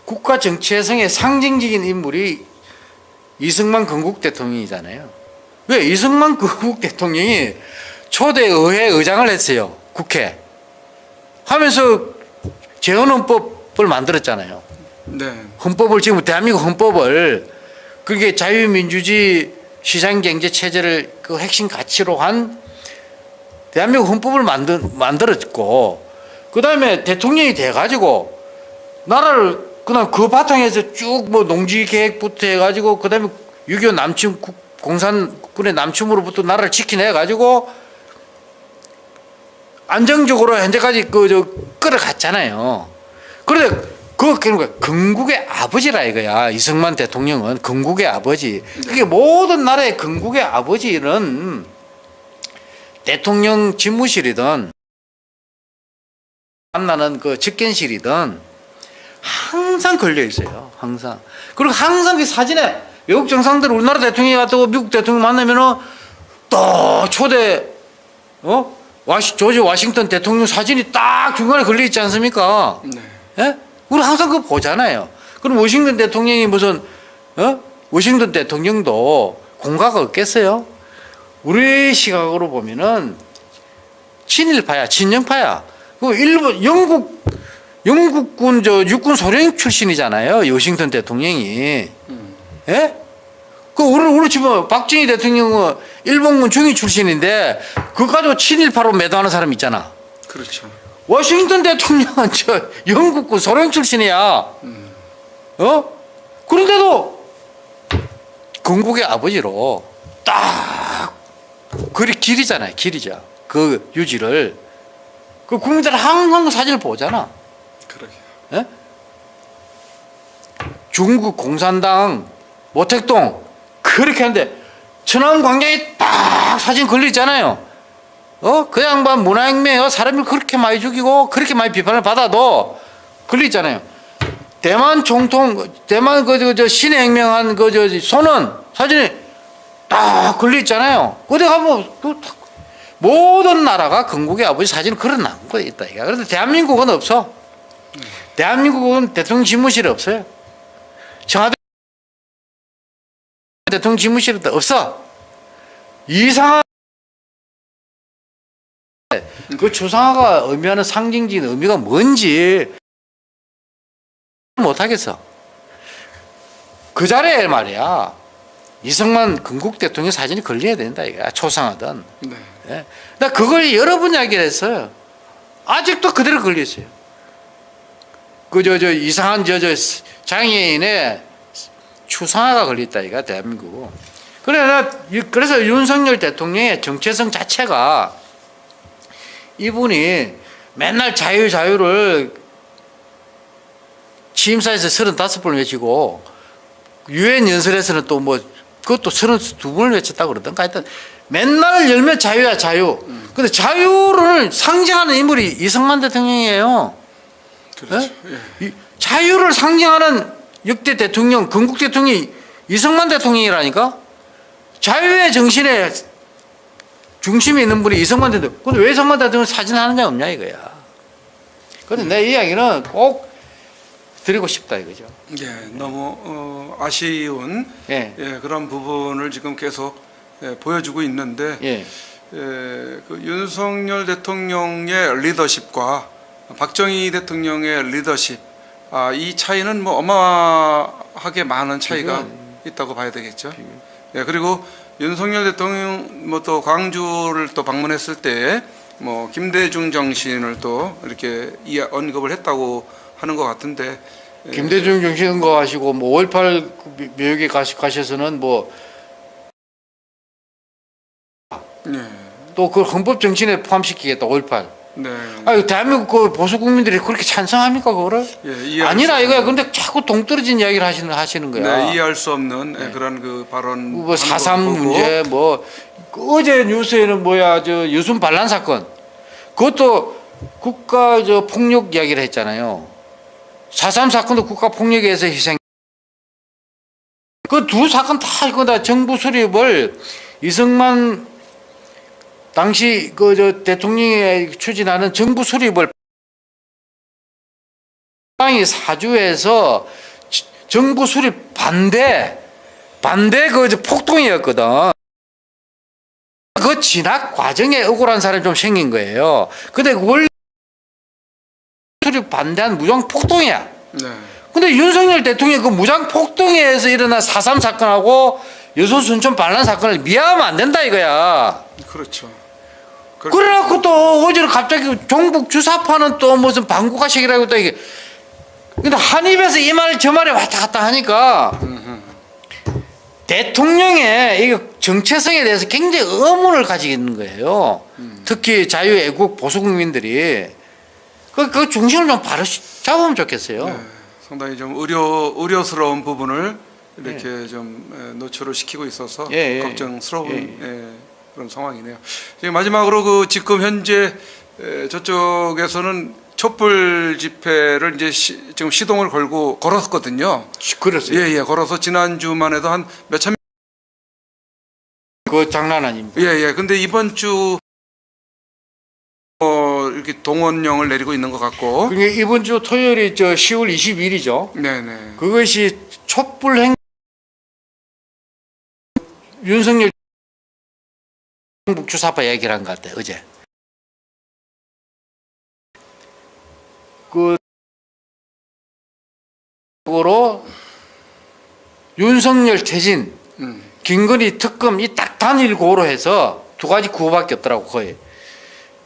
국가 정체성의 상징적인 인물이 이승만 건국 대통령이잖아요. 왜 이승만 <laughs> 건국 대통령이 초대 의회 의장을 했어요. 국회. 하면서 재헌헌법을 만들었잖아요. 네. 헌법을 지금 대한민국 헌법을 그게 자유민주주의 시장경제 체제를 그 핵심 가치로 한 대한민국 헌법을 만들 만들었고 그 다음에 대통령이 돼가지고 나라를 그냥 그 바탕에서 쭉 뭐 농지 계획부터 해가지고 그 다음에 6.25 남침 국- 공산군의 남침으로부터 나라를 지켜내 가지고 안정적으로 현재까지 그 저 끌어갔잖아요. 그런데 그 그러니까 건국의 아버지라 이거야. 이승만 대통령은 건국의 아버지. 그게 모든 나라의 건국의 아버지는 대통령 집무실이든 만나는 그 직견실이든 항상 걸려 있어요. 항상. 그리고 항상 그 사진에 외국 정상들 우리나라 대통령이 왔다고 미국 대통령 만나면은 또 초대 어 와시 조지 워싱턴 대통령 사진이 딱 중간에 걸려 있지 않습니까? 네. 예? 우리 항상 그거 보잖아요. 그럼 워싱턴 대통령이 무슨 어? 워싱턴 대통령도 공가가 없겠어요? 우리 시각으로 보면은 친일파야, 친영파야. 그 일본 영국 영국군 저 육군 소령 출신이잖아요. 워싱턴 대통령이. 예? 그 우리 우리 지금 박정희 대통령은 일본군 중위 출신인데 그거 가지고 친일파로 매도하는 사람 있잖아. 그렇죠. 워싱턴 대통령은 저 영국군 소령 출신이야. 어? 그런데도 건국의 아버지로 딱 그리 길이잖아요. 길이죠. 그 유지를 그 국민들 항상 그 사진을 보잖아. 그러게. 중국 공산당 모택동 그렇게 하는데 천안 광장에 딱 사진 걸려 있잖아요. 어? 그 양반 문화혁명에 사람을 그렇게 많이 죽이고 그렇게 많이 비판을 받아도 걸려 있잖아요. 대만 총통 대만 그저 신의 혁명한 그 저 손은 사진이 딱 걸려 있잖아요. 어디 가면 그 다- 모든 나라가 건국의 아버지 사진을 걸어놓은 거 있다. 그런데 대한민국은 없어. 대한민국은 대통령 집무실이 없어요. 청와대 대통령 집무실도 없어. 이상한 그 추상화가 의미하는 상징적인 의미가 뭔지 못하겠어. 그 자리에 말이야. 이승만 건국 대통령 사진이 걸려야 된다 이거야. 초상하든. 네. 예. 나 그걸 여러 번 이야기를 했어요. 아직도 그대로 걸려 있어요. 그저 저 이상한 저저 장애인의 추상화가 걸려 있다 이가 대한민국. 그래 나 이- 그래서 윤석열 대통령의 정체성 자체가 이분이 맨날 자유 자유를 취임사에서 35번 외치고 유엔 연설에서는 또 뭐 그것도 32번을 외쳤다고 그러던가 하여튼 맨날 열면 자유야 자유. 근데 자유를 상징하는 인물이 이승만 대통령이에요. 그렇죠. 예. 이 자유를 상징하는 역대 대통령, 건국 대통령이 이승만 대통령이라니까? 자유의 정신에 중심에 있는 분이 이승만 대통령. 근데 왜 이승만 대통령 사진 하느냐 없냐 이거야. 근데 내 이야기는 꼭 드리고 싶다 이거죠. 예, 너무 어, 아쉬운 예. 예, 그런 부분을 지금 계속 예, 보여주고 있는데 예. 예, 그 윤석열 대통령의 리더십과 박정희 대통령의 리더십 아, 이 차이는 뭐 어마하게 많은 차이가 있다고 봐야 되겠죠. 예, 그리고 윤석열 대통령 뭐 또 광주를 또 방문했을 때 뭐 김대중 정신을 또 이렇게 이 언급을 했다고 하는 것 같은데 김대중 정신 거 하시고 뭐 5.18 묘역에 가시, 가셔서는 뭐 네. 또그 헌법 정신에 포함시키겠다 5.18. 네. 아유 대한민국 그 보수 국민들이 그렇게 찬성합니까 그거를? 예, 아니라 수 이거야. 근데 자꾸 동떨어진 이야기를 하시는 하시는 거야. 네, 이해할 수 없는 예, 그런 그 발언. 뭐 사삼 문제 뭐 어제 뉴스에는 뭐야 저 유순 반란 사건 그것도 국가 저 폭력 이야기를 했잖아요. 사삼 사건도 국가 폭력에 의해서 희생. 그 두 사건 다 이거 다 정부 수립을 이승만 당시 그 저 대통령이 추진하는 정부 수립을 빵이 사주에서 지- 정부 수립 반대 반대 그저 폭동이었거든. 그 진학 과정에 억울한 사람이 좀 생긴 거예요. 근데 원래 수립 반대한 무장 폭동이야. 네. 근데 윤석열 대통령이 그 무장 폭동에 의해서 일어난 4.3 사건하고 여소 순천 반란 사건을 미화하면 안 된다 이거야. 그렇죠. 그래갖고 또 어제는 갑자기 종북 주사파는 또 무슨 방국가식이라고 또 이게 근데 한 입에서 이 말 저 말에 왔다 갔다 하니까 대통령의 이 정체성에 대해서 굉장히 의문을 가지고 있는 거예요. 특히 자유애국 보수국민들이 그, 그 중심을 좀 바로 잡으면 좋겠어요. 네, 상당히 좀 의료 의료스러운 부분을 이렇게 좀 에, 노출을 시키고 있어서 예, 예. 걱정스러운 예, 예, 그런 상황이네요. 마지막으로 그 지금 현재 에, 저쪽에서는 촛불 집회를 이제 시, 지금 시동을 걸고 걸었거든요. 그랬어요. 예, 예, 걸어서 지난 주만 해도 한 몇천 그 장난 아닙니다. 예, 예. 근데 이번 주 어, 이렇게 동원령을 내리고 있는 것 같고. 그게 이번 주 토요일이 저 10월 22일이죠. 네, 네. 그것이 촛불 행 윤석열 북주사파 얘기를 한 것 같아요 어제 그 으로 윤석열 퇴진 음. 김건희 특검 이 딱 단일 고로 해서 두 가지 구호밖에 없더라고 거의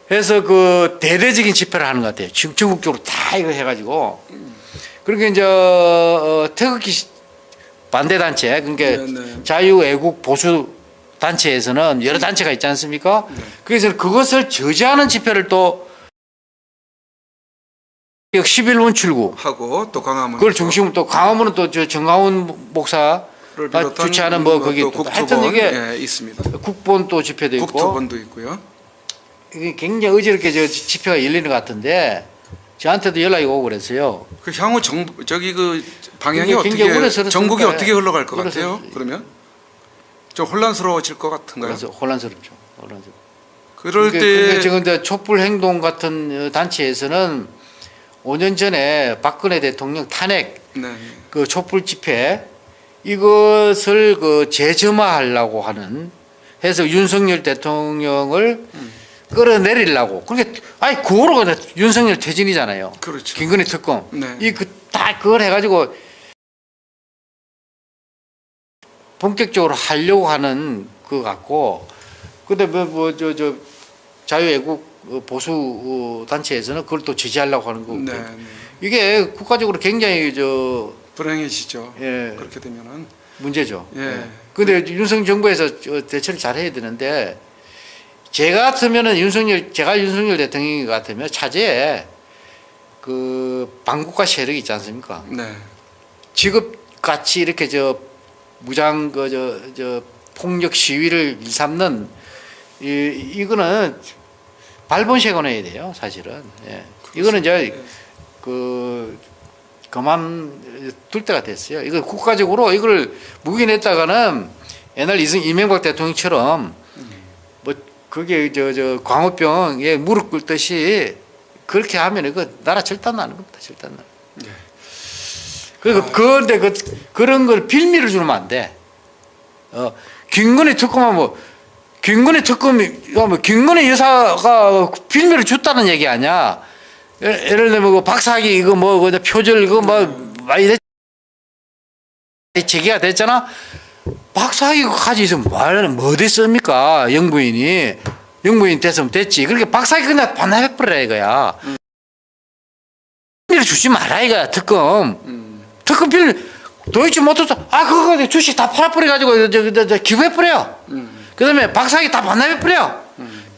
그래서 그 대대적인 집회를 하는 것 같아요 지금 전국적으로 다 이거 해가지고 그러니까 이제 어, 태극기 시- 반대 단체 그러니까 네, 네. 자유 애국 보수 단체에서는 여러 단체가 있지 않습니까? 그래서 그것을 저지하는 집회를 또 11분 출구 하고 또 강화문 그걸 중심으로 또 강화문은 또 저 정강훈 목사 를 아, 주최하는 뭐 거기 또 하여튼 이게 예, 있습니다. 국본 또 집회도 있고 국토본도 있고요. 이게 굉장히 어지럽게 저 집회가 열리는 것 같은데 저한테도 연락이 오고 그랬어요. 그 향후 정 저기 그 방향이 어떻게 전국이 어떻게 흘러갈 것 같아요? 그러면 좀 혼란스러워질 것 같은가요? 혼란스럽죠. 혼란스럽죠. 그럴 그러니까 때 근데 지금 이제 촛불 행동 같은 어, 단체에서는 5년 전에 박근혜 대통령 탄핵 네. 그 촛불 집회 이것을 그 재점화하려고 하는 해서 윤석열 대통령을 끌어내리려고 그렇게 아니 그거로 윤석열 퇴진이잖아요. 그렇죠. 김건희 특검 네. 이그 다 그걸 해가지고 본격적으로 하려고 하는 그 같고 근데 뭐저저 자유애국 어, 보수 어, 단체에서는 그걸 또 지지하려고 하는 거고 네. 네. 이게 국가적으로 굉장히 저 불행해지죠. 예, 그렇게 되면은 문제죠. 예. 근데 윤석 정부에서 저 대처를 잘 해야 되는데 제가 같으면은 윤석열 제가 윤석열 대통령 같으면 차제에 그 반국가 세력이 있지 않습니까? 네. 지급 같이 이렇게 저 무장 그저 저 폭력 시위를 일삼는 이 이거는 발본색을 해야 돼요, 사실은. 예. 이거는 이제 그 그만 둘 때가 됐어요. 이거 국가적으로 이걸 묵인했다가는 옛날 이승 이명박 대통령처럼 뭐 그게 저 저 광우병에 무릎 꿇듯이 그렇게 하면 이거 나라 절단 나는 겁니다. 절단 나. 예. 그리고 그런데 그 그런 걸 빌미를 주면 안 돼. 어 김건희 특검하면 뭐 김건희 특검이 뭐 김건희 여사가 빌미를 줬다는 얘기 아니야. 예를, 예를 들면 그 박사기 이거 뭐 그 표절 이거 뭐 많이 됐 제기가 됐잖아. 박사기 가지 있으면 말은 뭐 됐습니까? 영부인이 영부인 됐으면 됐지. 그렇게 박사기 그냥 반납해버려 이거야. 빌미를 주지 마라 이거야 특검. 음. 특급 빌 도이치 모터스 아 그거 주식 다 팔아버려 가지고 저, 저, 저 기부해버려. 그다음에 박사기 다 반납해버려.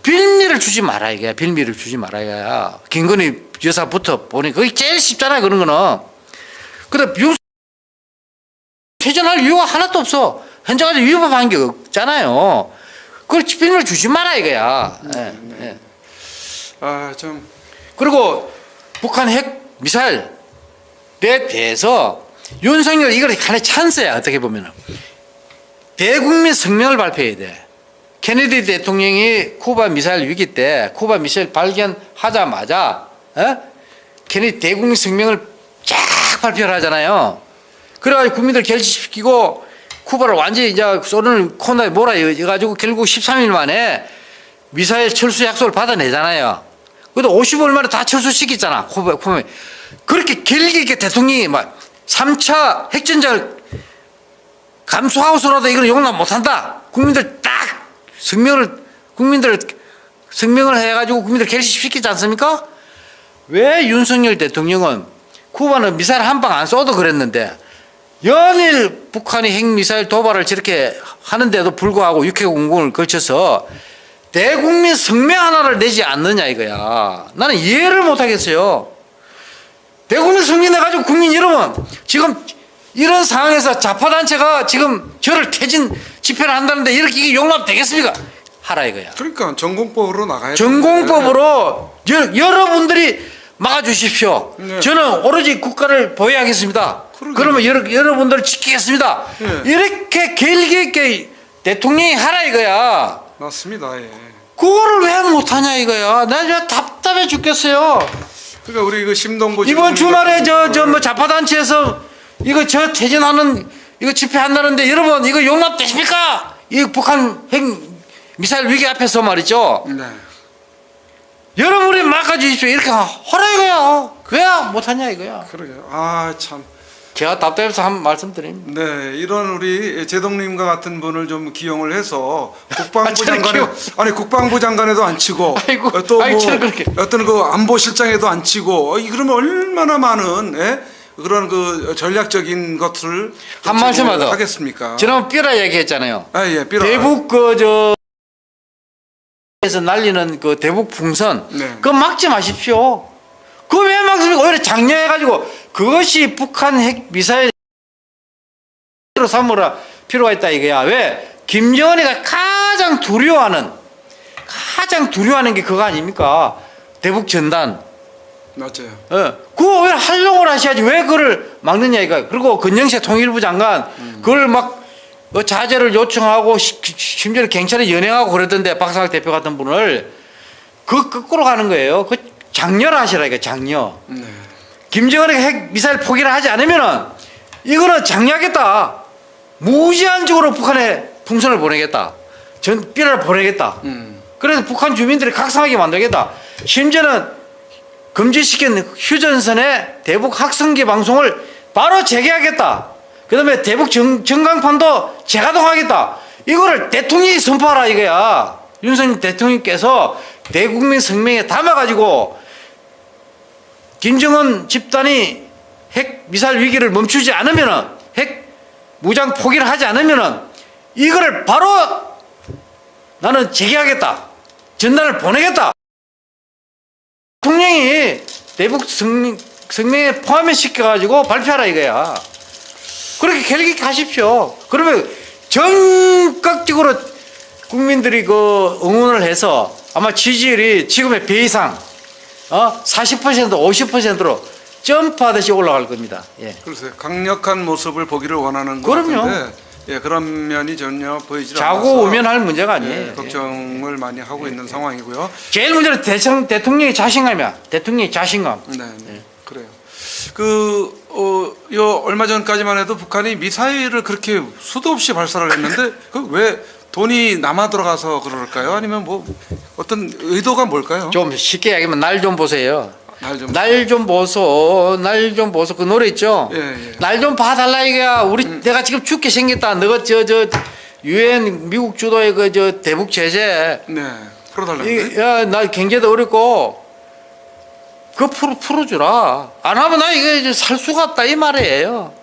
빌미를 주지 말아 이게 빌미를 주지 말아 이거야. 김건희 여사부터 보니 그게 제일 쉽잖아 그런 거는. 근데 유 퇴전할 이유가 하나도 없어. 현재까지 위법한 게 없잖아요. 그걸 빌미를 주지 마라 이거야. 예, 예. 아좀 그리고 북한 핵 미사일 에 대해서 윤석열 이걸 하나의 찬스야 어떻게 보면은 대국민 성명을 발표해야 돼. 케네디 대통령이 쿠바 미사일 위기 때 쿠바 미사일 발견하자마자 어? 케네디 대국민 성명을 쫙 발표를 하잖아요. 그래가지고 국민들 결집시키고 쿠바를 완전히 이제 소련을 코너에 몰아가지고 결국 13일 만에 미사일 철수 약속을 받아내잖아요. 그래도 50월 만에 다 철수시켰잖아. 쿠바, 쿠바. 그렇게 길게 대통령이 막 3차 핵전쟁을 감수하고서라도 이걸 용납 못한다. 국민들 딱 성명을 국민들 성명을 해가지고 국민들 결집시키지 않습니까? 왜 윤석열 대통령은 쿠바는 미사일 한 방 안 쏘도 그랬는데 연일 북한이 핵미사일 도발을 저렇게 하는데도 불구하고 육해 공공을 거쳐서 대국민 성명 하나를 내지 않느냐 이거야. 나는 이해를 못하겠어요. 대국민 성명 내가지고 국민 여러분 지금 이런 상황에서 좌파단체가 지금 저를 퇴진 집회를 한다는데 이렇게 이게 용납되겠습니까? 하라 이거야. 그러니까 전공법으로 나가야 전공법으로 여, 여러분들이 막아주십시오. 네. 저는 오로지 국가를 보호하겠습니다. 그러게요. 그러면 여러, 여러분들을 지키겠습니다. 네. 이렇게 길게 있게 대통령이 하라 이거야. 맞습니다. 예. 그거를 왜 못하냐 이거야. 나 진짜 답답해 죽겠어요. 그러니까 우리 그 심동보 이번 주말에 저 저 뭐 자파단체에서 이거 저 퇴진하는 이거 집회한다는데 여러분 이거 용납되십니까? 이 북한 핵 미사일 위기 앞에서 말이죠. 네. 여러분이 막아주십시오. 이렇게 하라 이거야. 왜 못하냐 이거야. 그러게요. 아 참. 제가 답답해서 한 말씀 드립니다. 네, 이런 우리 제동님과 같은 분을 좀 기용을 해서 국방부 아, 장관에 아니 국방부 장관에도 안 치고 <laughs> 아이고, 어, 또 아이, 뭐. 어떤 그 안보실장에도 안 치고 어, 이 그러면 얼마나 많은 예? 그런 그 전략적인 것을 한 말씀만 더. 하겠습니까? 지난 삐라 얘기했잖아요. 아 예, 삐라. 대북 그저 에서 날리는 그 대북 풍선 네. 그거 막지 마십시오. 그거 왜 막습니까? 오히려 장려해가지고 그것이 북한 핵 미사일 로 삼으라 필요가 있다 이거야. 왜? 김정은이가 가장 두려워하는 가장 두려워하는 게 그거 아닙니까? 대북 전단. 맞아요. 어, 그거 왜 활용을 하셔야지 왜 그걸 막느냐 이거. 그리고 건영세 통일부 장관 그걸 막 어, 자제를 요청하고 심지어 경찰에 연행하고 그러던데 박상학 대표 같은 분을 그 거꾸로 가는 거예요. 그 장려를 하시라 이거 장려. 네. 김정은이 핵 미사일 포기를 하지 않으면은 이거는 장려하겠다. 무제한적으로 북한에 풍선을 보내겠다. 전 삐를 보내겠다. 음. 그래서 북한 주민들이 각성하게 만들겠다. 심지어는 금지시킨 휴전선의 대북 학성기 방송을 바로 재개하겠다. 그 다음에 대북 정, 전광판도 재가동하겠다. 이거를 대통령이 선포하라 이거야. 윤석열 대통령께서 대국민 성명에 담아가지고 김정은 집단이 핵 미사일 위기를 멈추지 않으면은 핵 무장 포기를 하지 않으면은 이거를 바로 나는 재개하겠다. 전단을 보내겠다. 대통령이 대북 성명, 성명에 포함을 시켜가지고 발표하라 이거야. 그렇게 결기 가십시오. 그러면 전격적으로 국민들이 그 응원을 해서 아마 지지율이 지금의 배 이상 어? 40% 50%로 점프하듯이 올라갈 겁니다. 예. 글쎄 강력한 모습을 보기를 원하는 것 그럼요. 같은데 예, 그런 면이 전혀 보이지 않아서 자고 오면 할 문제가 아니에요. 예, 예. 걱정을 많이 하고 있는 상황이고요. 제일 문제는 대통, 대통령의 자신감이야. 대통령의 자신감. 네, 네. 그래요. 그, 어, 요, 얼마 전까지만 해도 북한이 미사일을 그렇게 수도 없이 발사를 했는데, 그 왜 돈이 남아 들어가서 그럴까요? 아니면 뭐, 어떤 의도가 뭘까요? 좀 쉽게 얘기하면 날 좀 보세요. 날 좀. 날 좀 보소, 날 좀 보소. 그 노래 있죠? 예, 예. 날좀 봐달라 이거야. 우리 내가 지금 죽게 생겼다. 너가 저저 유엔 미국 주도의 그 저 대북 제재. 네. 풀어달라는데. 이, 야, 나 경제도 어렵고 그거 풀어 풀어주라. 안 하면 나 이거 이제 살 수가 없다 이 말이에요.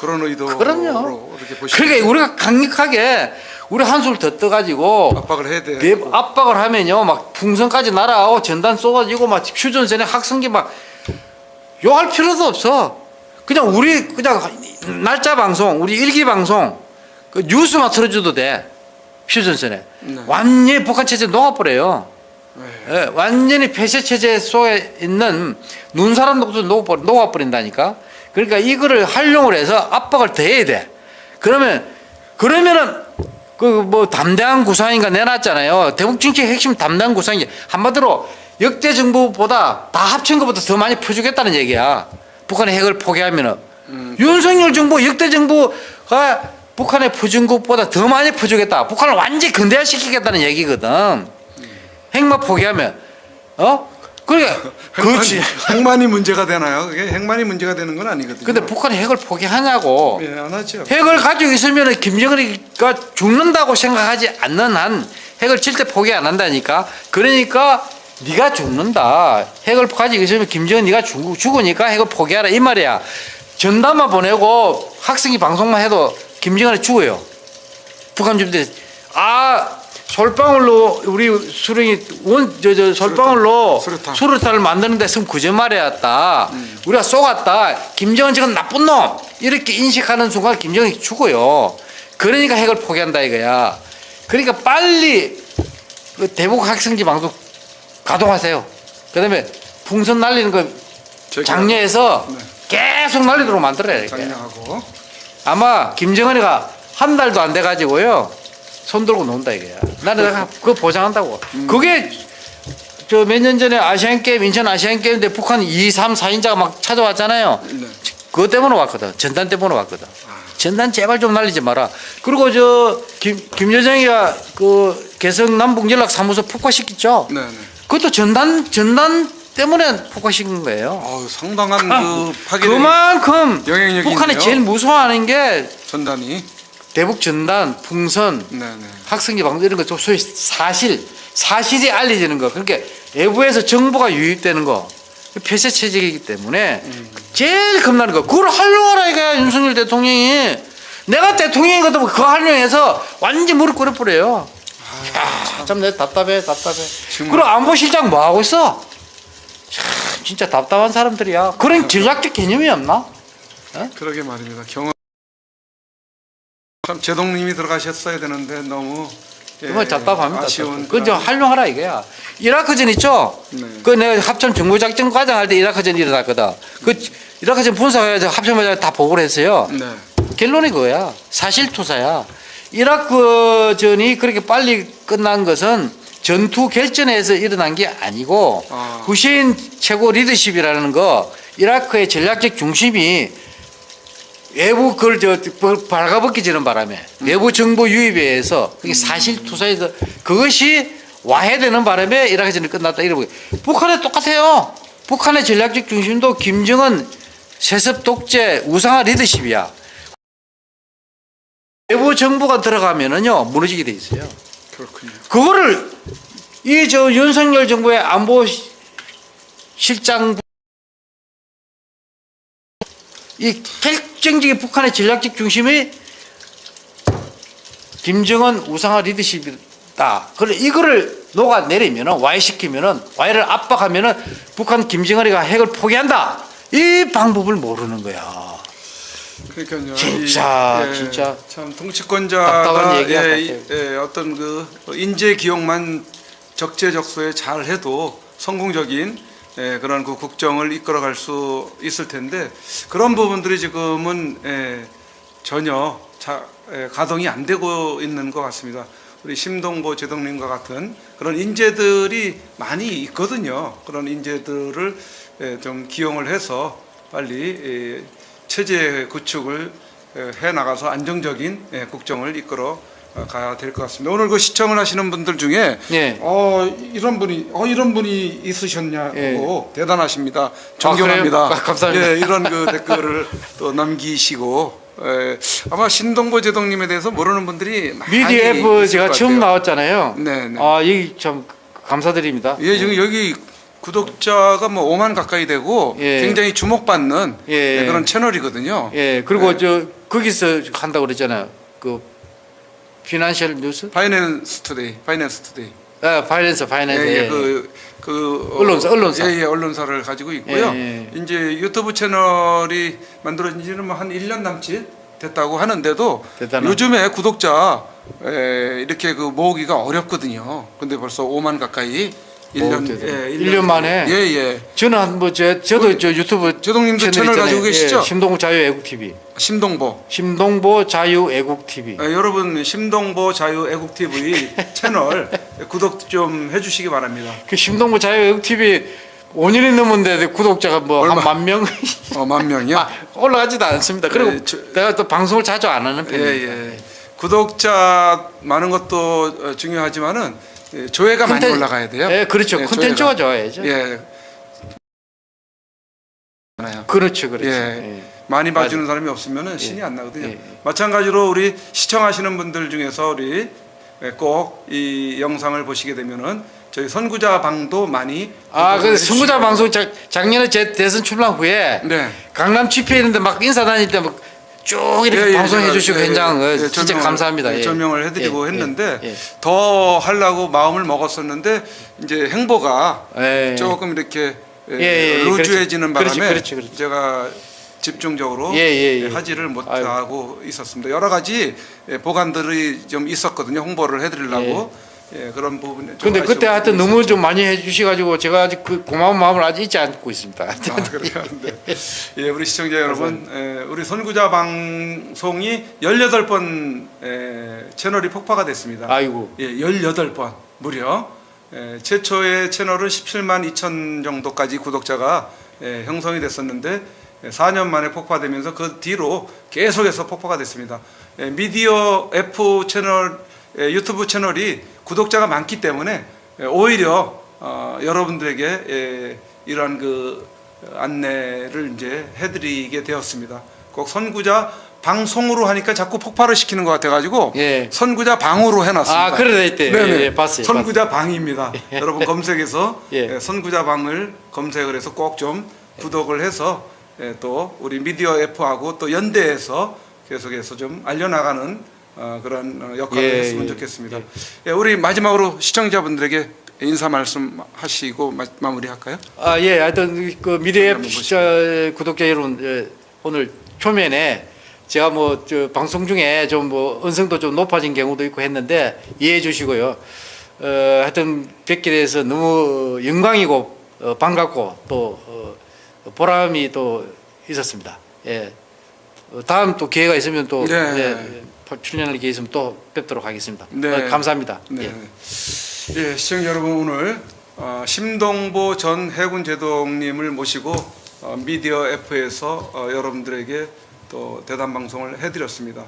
그런 의도로 그럼요. 그러니까 우리가 강력하게 우리 한술 더 떠가지고 압박을 해야 돼. 내 압박을 하면요 막 풍선까지 날아오고 전단 쏘가지고 막 휴전선에 학생기 막 요할 필요도 없어 그냥 우리 그냥 날짜 방송 우리 일기 방송 그 뉴스만 틀어줘도 돼 휴전선에 네. 완전히 북한 체제 녹아버려요 네. 예, 완전히 폐쇄 체제 속에 있는 눈 사람 녹도 녹아버린- 녹아버린다니까. 그러니까 이거를 활용을 해서 압박을 더해야 돼. 그러면 그러면은 그 뭐 담대한 구상인가 내놨잖아요. 대북 정책 핵심 담대한 구상이 한마디로 역대 정부보다 다 합친 것보다 더 많이 퍼주겠다는 얘기야. 북한의 핵을 포기하면은 윤석열 정부 역대 정부가 북한에 퍼준 것보다 더 많이 퍼주겠다. 북한을 완전히 근대화시키겠다는 얘기거든. 핵만 포기하면 어? 그러니까 <laughs> 그렇지. 핵만이 문제가 되나요? 그게 핵만이 문제가 되는 건 아니거든요. 근데 북한이 핵을 포기하냐고. 예, 안 하죠. 핵을 가지고 있으면 김정은이가 죽는다고 생각하지 않는 한 핵을 절대 포기 안 한다니까. 그러니까 네가 죽는다. 핵을 가지고 있으면 김정은 네가 죽, 죽으니까 핵을 포기하라 이 말이야. 전담만 보내고 학생이 방송만 해도 김정은이 죽어요. 북한 주민들 아 솔방울로 우리 수령이 원저 저 솔방울로 수류탄. 수류탄을 만드는데 쓴 거짓말이었다. 우리가 쏘갔다. 김정은 지금 나쁜 놈 이렇게 인식하는 순간 김정은이 죽어요. 그러니까 핵을 포기한다 이거야. 그러니까 빨리 그 대북 학생지 방송 가동하세요. 그다음에 풍선 날리는 거. 장려해서 네. 계속 날리도록 만들어야 돼. 장려하고 아마 김정은이가 한 달도 안 돼 가지고요 손 들고 논다 이거야. 나는 내가 그거 보장한다고. 그게 저 몇 년 전에 아시안 게임 인천 아시안 게임 때 북한 2, 3, 4인자가 막 찾아왔잖아요. 네. 그것 때문에 왔거든. 전단 때문에 왔거든. 전단 제발 좀 날리지 마라. 그리고 저 김, 김여정이가 그 개성 남북 연락 사무소 폭파시켰죠. 네, 네. 그것도 전단 전단 때문에 폭파시킨 거예요. 어우, 상당한 그 <laughs> 파괴 그만큼 영향력이 북한이 있네요. 제일 무서워하는 게 전단이 대북 전단, 풍선, 네, 네. 학생기 방송 이런 거 소위 사실, 사실이 알려지는 거. 그러니까 외부에서 정보가 유입되는 거. 폐쇄 체제이기 때문에 제일 겁나는 거. 그걸 활용하라 이거야 윤석열 대통령이. 내가 대통령이거든 그거 활용해서 완전 무릎 꿇어버려요. 야, 참내 답답해, 답답해. 정말. 그럼 안보실장 뭐 하고 있어? 참, 진짜 답답한 사람들이야. 그런 <laughs> 전략적 개념이 없나? 그러게 말입니다. 경험 참 제동님이 들어가셨어야 되는데 너무 예, 정말 답답합니다. 아쉬운 그좀 활용하라 이거야. 이라크전 있죠? 네. 그 내가 합참 정보작전 과장 할 때 이라크전 일어났거든. 그 이라크전 분석해서 합참과장 다 보고를 했어요. 네. 결론이 그거야. 사실 투사야. 이라크전이 그렇게 빨리 끝난 것은 전투 결전에서 일어난 게 아니고 아. 후세인 최고 리더십이라는 거 이라크의 전략적 중심이 외부 그걸 저 발가벗기지는 바람에 외부 정보 유입에 의해서 그게 사실 투사에서 그것이 와해되는 바람에 이라크전이 끝났다 이러고 북한에 똑같아요. 북한의 전략적 중심도 김정은 세습 독재 우상화 리더십이야. 외부 정부가 들어가면은요 무너지게 돼 있어요. 그렇군요. 그거를 이 저 윤석열 정부의 안보 시- 실장 이 결정적인 북한의 전략적 중심이 김정은 우상화 리더십이다. 그래 이거를 녹아내리면은 와해시키면은 와해를 압박하면은 북한 김정은이가 핵을 포기한다. 이 방법을 모르는 거야. 그러니까요. 진짜, 이, 예, 진짜 참 통치권자가 예, 이- 예, 어떤 그 인재 기용만 적재적소에 잘 해도 성공적인 예, 그런 그 국정을 이끌어갈 수 있을 텐데 그런 부분들이 지금은 예, 전혀 자, 예, 가동이 안 되고 있는 것 같습니다. 우리 심동보 제동님과 같은 그런 인재들이 많이 있거든요. 그런 인재들을 예, 좀 기용을 해서 빨리 예, 체제 구축을 예, 해 나가서 안정적인 예, 국정을 이끌어 어, 가야 될 것 같습니다. 오늘 그 시청을 하시는 분들 중에 네. 어 이런 분이 어 이런 분이 있으셨냐고 예. 대단하십니다. 존경합니다. 그래요? 아, 감사합니다. 예, 이런 그 댓글을 또 남기시고 예, 아마 신동보 제독님에 대해서 모르는 분들이 있을 제가 것 처음. 나왔잖아요. 네, 네. 아, 이 참 감사드립니다. 예, 지금 여기 구독자가 뭐 5만 가까이 되고 예. 굉장히 주목받는 예. 네, 그런 채널이거든요. 예, 그리고 네. 저 거기서 한다고 그랬잖아요. 그 피난셜 뉴스? 파이낸스 투데이, 파이낸스 투데이. 아, 파이낸스, 파이낸스. 예, 예, 예, 그, 그 어, 언론사, 언론사. 예, 예, 언론사를 가지고 있고요. 예, 이제 유튜브 채널이 만들어진 지는 뭐 한 1년 남짓 됐다고 하는데도 대단한. 요즘에 구독자 에, 이렇게 그 모으기가 어렵거든요. 근데 벌써 5만 가까이 1년 오, 대단해. 예, 일년 만에? 예, 예. 저는 한뭐 저, 저도 저 유튜브 제독님도 채널 있잖아요. 가지고 계시죠? 예, 심동보 자유 애국 TV. 심동보. 심동보 자유 애국 TV. 예, 여러분 심동보 자유 애국 TV <laughs> 채널 구독 좀 해주시기 바랍니다. 그 심동보 자유 애국 TV 5년이 넘었는데 구독자가 뭐 한? 만 명 어, 만 명이요? 아, 올라가지도 않습니다. 그리고 예, 저- 내가 또 방송을 자주 안 하는 예, 편입니다. 예. 구독자 많은 것도 어, 중요하지만은 예, 조회가 많이 콘텐- 올라가야 돼요. 예, 그렇죠. 예, 콘텐츠가 조회가. 좋아야죠. 예. 그렇죠, 그렇죠. 예. 예. 많이 봐주는 사람이 없으면은 신이 안 나거든요. 예. 마찬가지로 우리 시청하시는 분들 중에서 우리 예, 꼭이 영상을 보시게 되면은 저희 선구자 방도 많이 아, 그 선구자 방송 작, 작년에 제 대선 출마 후에 네. 강남 집회했는데 막 인사 다닐 때막 쭉 이렇게 예, 예, 방송해 주시고 예, 현장 예, 어, 진짜 조명을, 감사합니다. 예, 예. 조명을 해드리고 예, 했는데 예, 더 하려고 마음을 먹었었는데 이제 행보가 예. 예. 조금 이렇게 예, 예, 예, 루즈해지는 그렇지, 바람에 그렇지, 그렇지. 제가 집중적으로 예, 예, 예. 하지를 못하고 있었습니다. 여러 가지 예, 보관들이 좀 있었거든요. 홍보를 해드리려고 예, 그런 부분에. 좀 근데 그때 하여튼. 너무 좀 많이 해주셔가지고 제가 아직 그 고마운 마음을 아직 잊지 않고 있습니다. 아, 그래요. <laughs> 네. 예, 우리 시청자 여러분, 에, 우리 선구자 방송이 18번 에, 채널이 폭파가 됐습니다. 아이고. 예, 18번 무려 에, 최초의 채널은 17만 2천 정도까지 구독자가 에, 형성이 됐었는데 에, 4년 만에 폭파되면서 그 뒤로 계속해서 폭파가 됐습니다. 에, 미디어 F 채널 에, 유튜브 채널이 구독자가 많기 때문에 에, 오히려 어, 여러분들에게 에, 이러한 그 안내를 이제 해드리게 되었습니다. 꼭 선구자 방송으로 하니까 자꾸 폭발을 시키는 것 같아가지고 예. 선구자 방으로 해놨습니다. 아, 그래 있대. 네네. 예, 예, 봤어요. 선구자 방입니다. <laughs> 여러분 검색해서 <laughs> 예. 예, 선구자 방을 검색을 해서 꼭 좀 구독을 해서 예, 또 우리 미디어 F하고 또 연대해서 계속해서 좀 알려나가는 어, 그런 어, 역할을 예, 했으면 예, 좋겠습니다. 예, 우리 마지막으로 시청자분들에게 인사 말씀 하시고 마, 마무리할까요? 아, 예. 하여튼 그 한번 앱 구독자 여러분 예, 오늘 초면에 제가 뭐저 방송 중에 좀 뭐 언성도 좀 높아진 경우도 있고 했는데 이해해 주시고요. 어, 하여튼 뵙게 돼서 너무 영광이고 어, 반갑고 또 어, 보람이 또 있었습니다. 예. 어, 다음 또 기회가 있으면 또 네. 예, 출연할 기회 있으면 또 뵙도록 하겠습니다. 네. 어, 감사합니다. 네. 예. 예, 시청자 여러분 오늘 어, 심동보 전 해군 제독님을 모시고 어, 미디어 F에서 어, 여러분들에게 또 대담 방송을 해드렸습니다.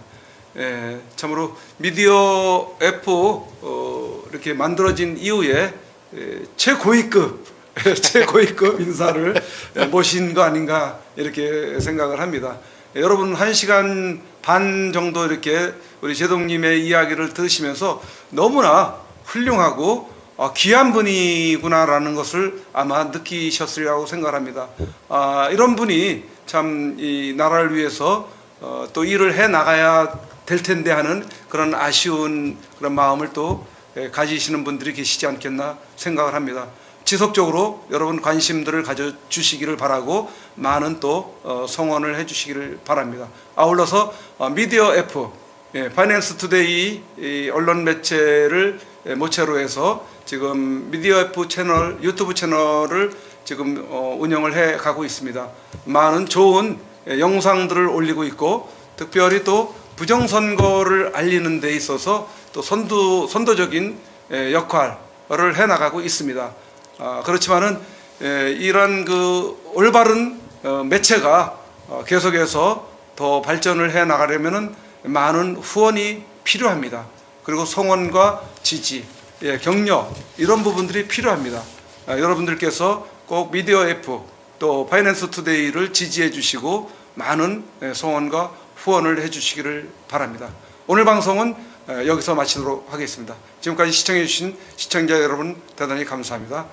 예, 참으로 미디어 F 어, 이렇게 만들어진 이후에 예, 최고위급 <laughs> 최고위급 인사를 예, 모신 거 아닌가 이렇게 생각을 합니다. 예, 여러분 한 시간 반 정도 이렇게 우리 제동님의 이야기를 들으시면서 너무나 훌륭하고 어, 귀한 분이구나라는 것을 아마 느끼셨으리라고 생각합니다. 아, 이런 분이 참 이 나라를 위해서 어, 또 일을 해 나가야 될 텐데 하는 그런 아쉬운 그런 마음을 또 예, 가지시는 분들이 계시지 않겠나 생각을 합니다. 지속적으로 여러분 관심들을 가져주시기를 바라고 많은 또 어, 성원을 해주시기를 바랍니다. 아울러서 어, 미디어 F, 예, 파이낸스 투데이 이 언론 매체를 예, 모체로 해서 지금 미디어 F 채널, 유튜브 채널을 지금 어, 운영을 해 가고 있습니다. 많은 좋은 예, 영상들을 올리고 있고 특별히 또 부정선거를 알리는 데 있어서 또 선두, 선도적인 예, 역할을 해 나가고 있습니다. 아, 그렇지만은 예, 이런 그 올바른 어, 매체가 어, 계속해서 더 발전을 해 나가려면은 많은 후원이 필요합니다. 그리고 성원과 지지, 예, 격려 이런 부분들이 필요합니다. 아, 여러분들께서 꼭 미디어 F 또 파이낸스 투데이를 지지해 주시고 많은 예, 성원과 후원을 해 주시기를 바랍니다. 오늘 방송은 예, 여기서 마치도록 하겠습니다. 지금까지 시청해 주신 시청자 여러분 대단히 감사합니다.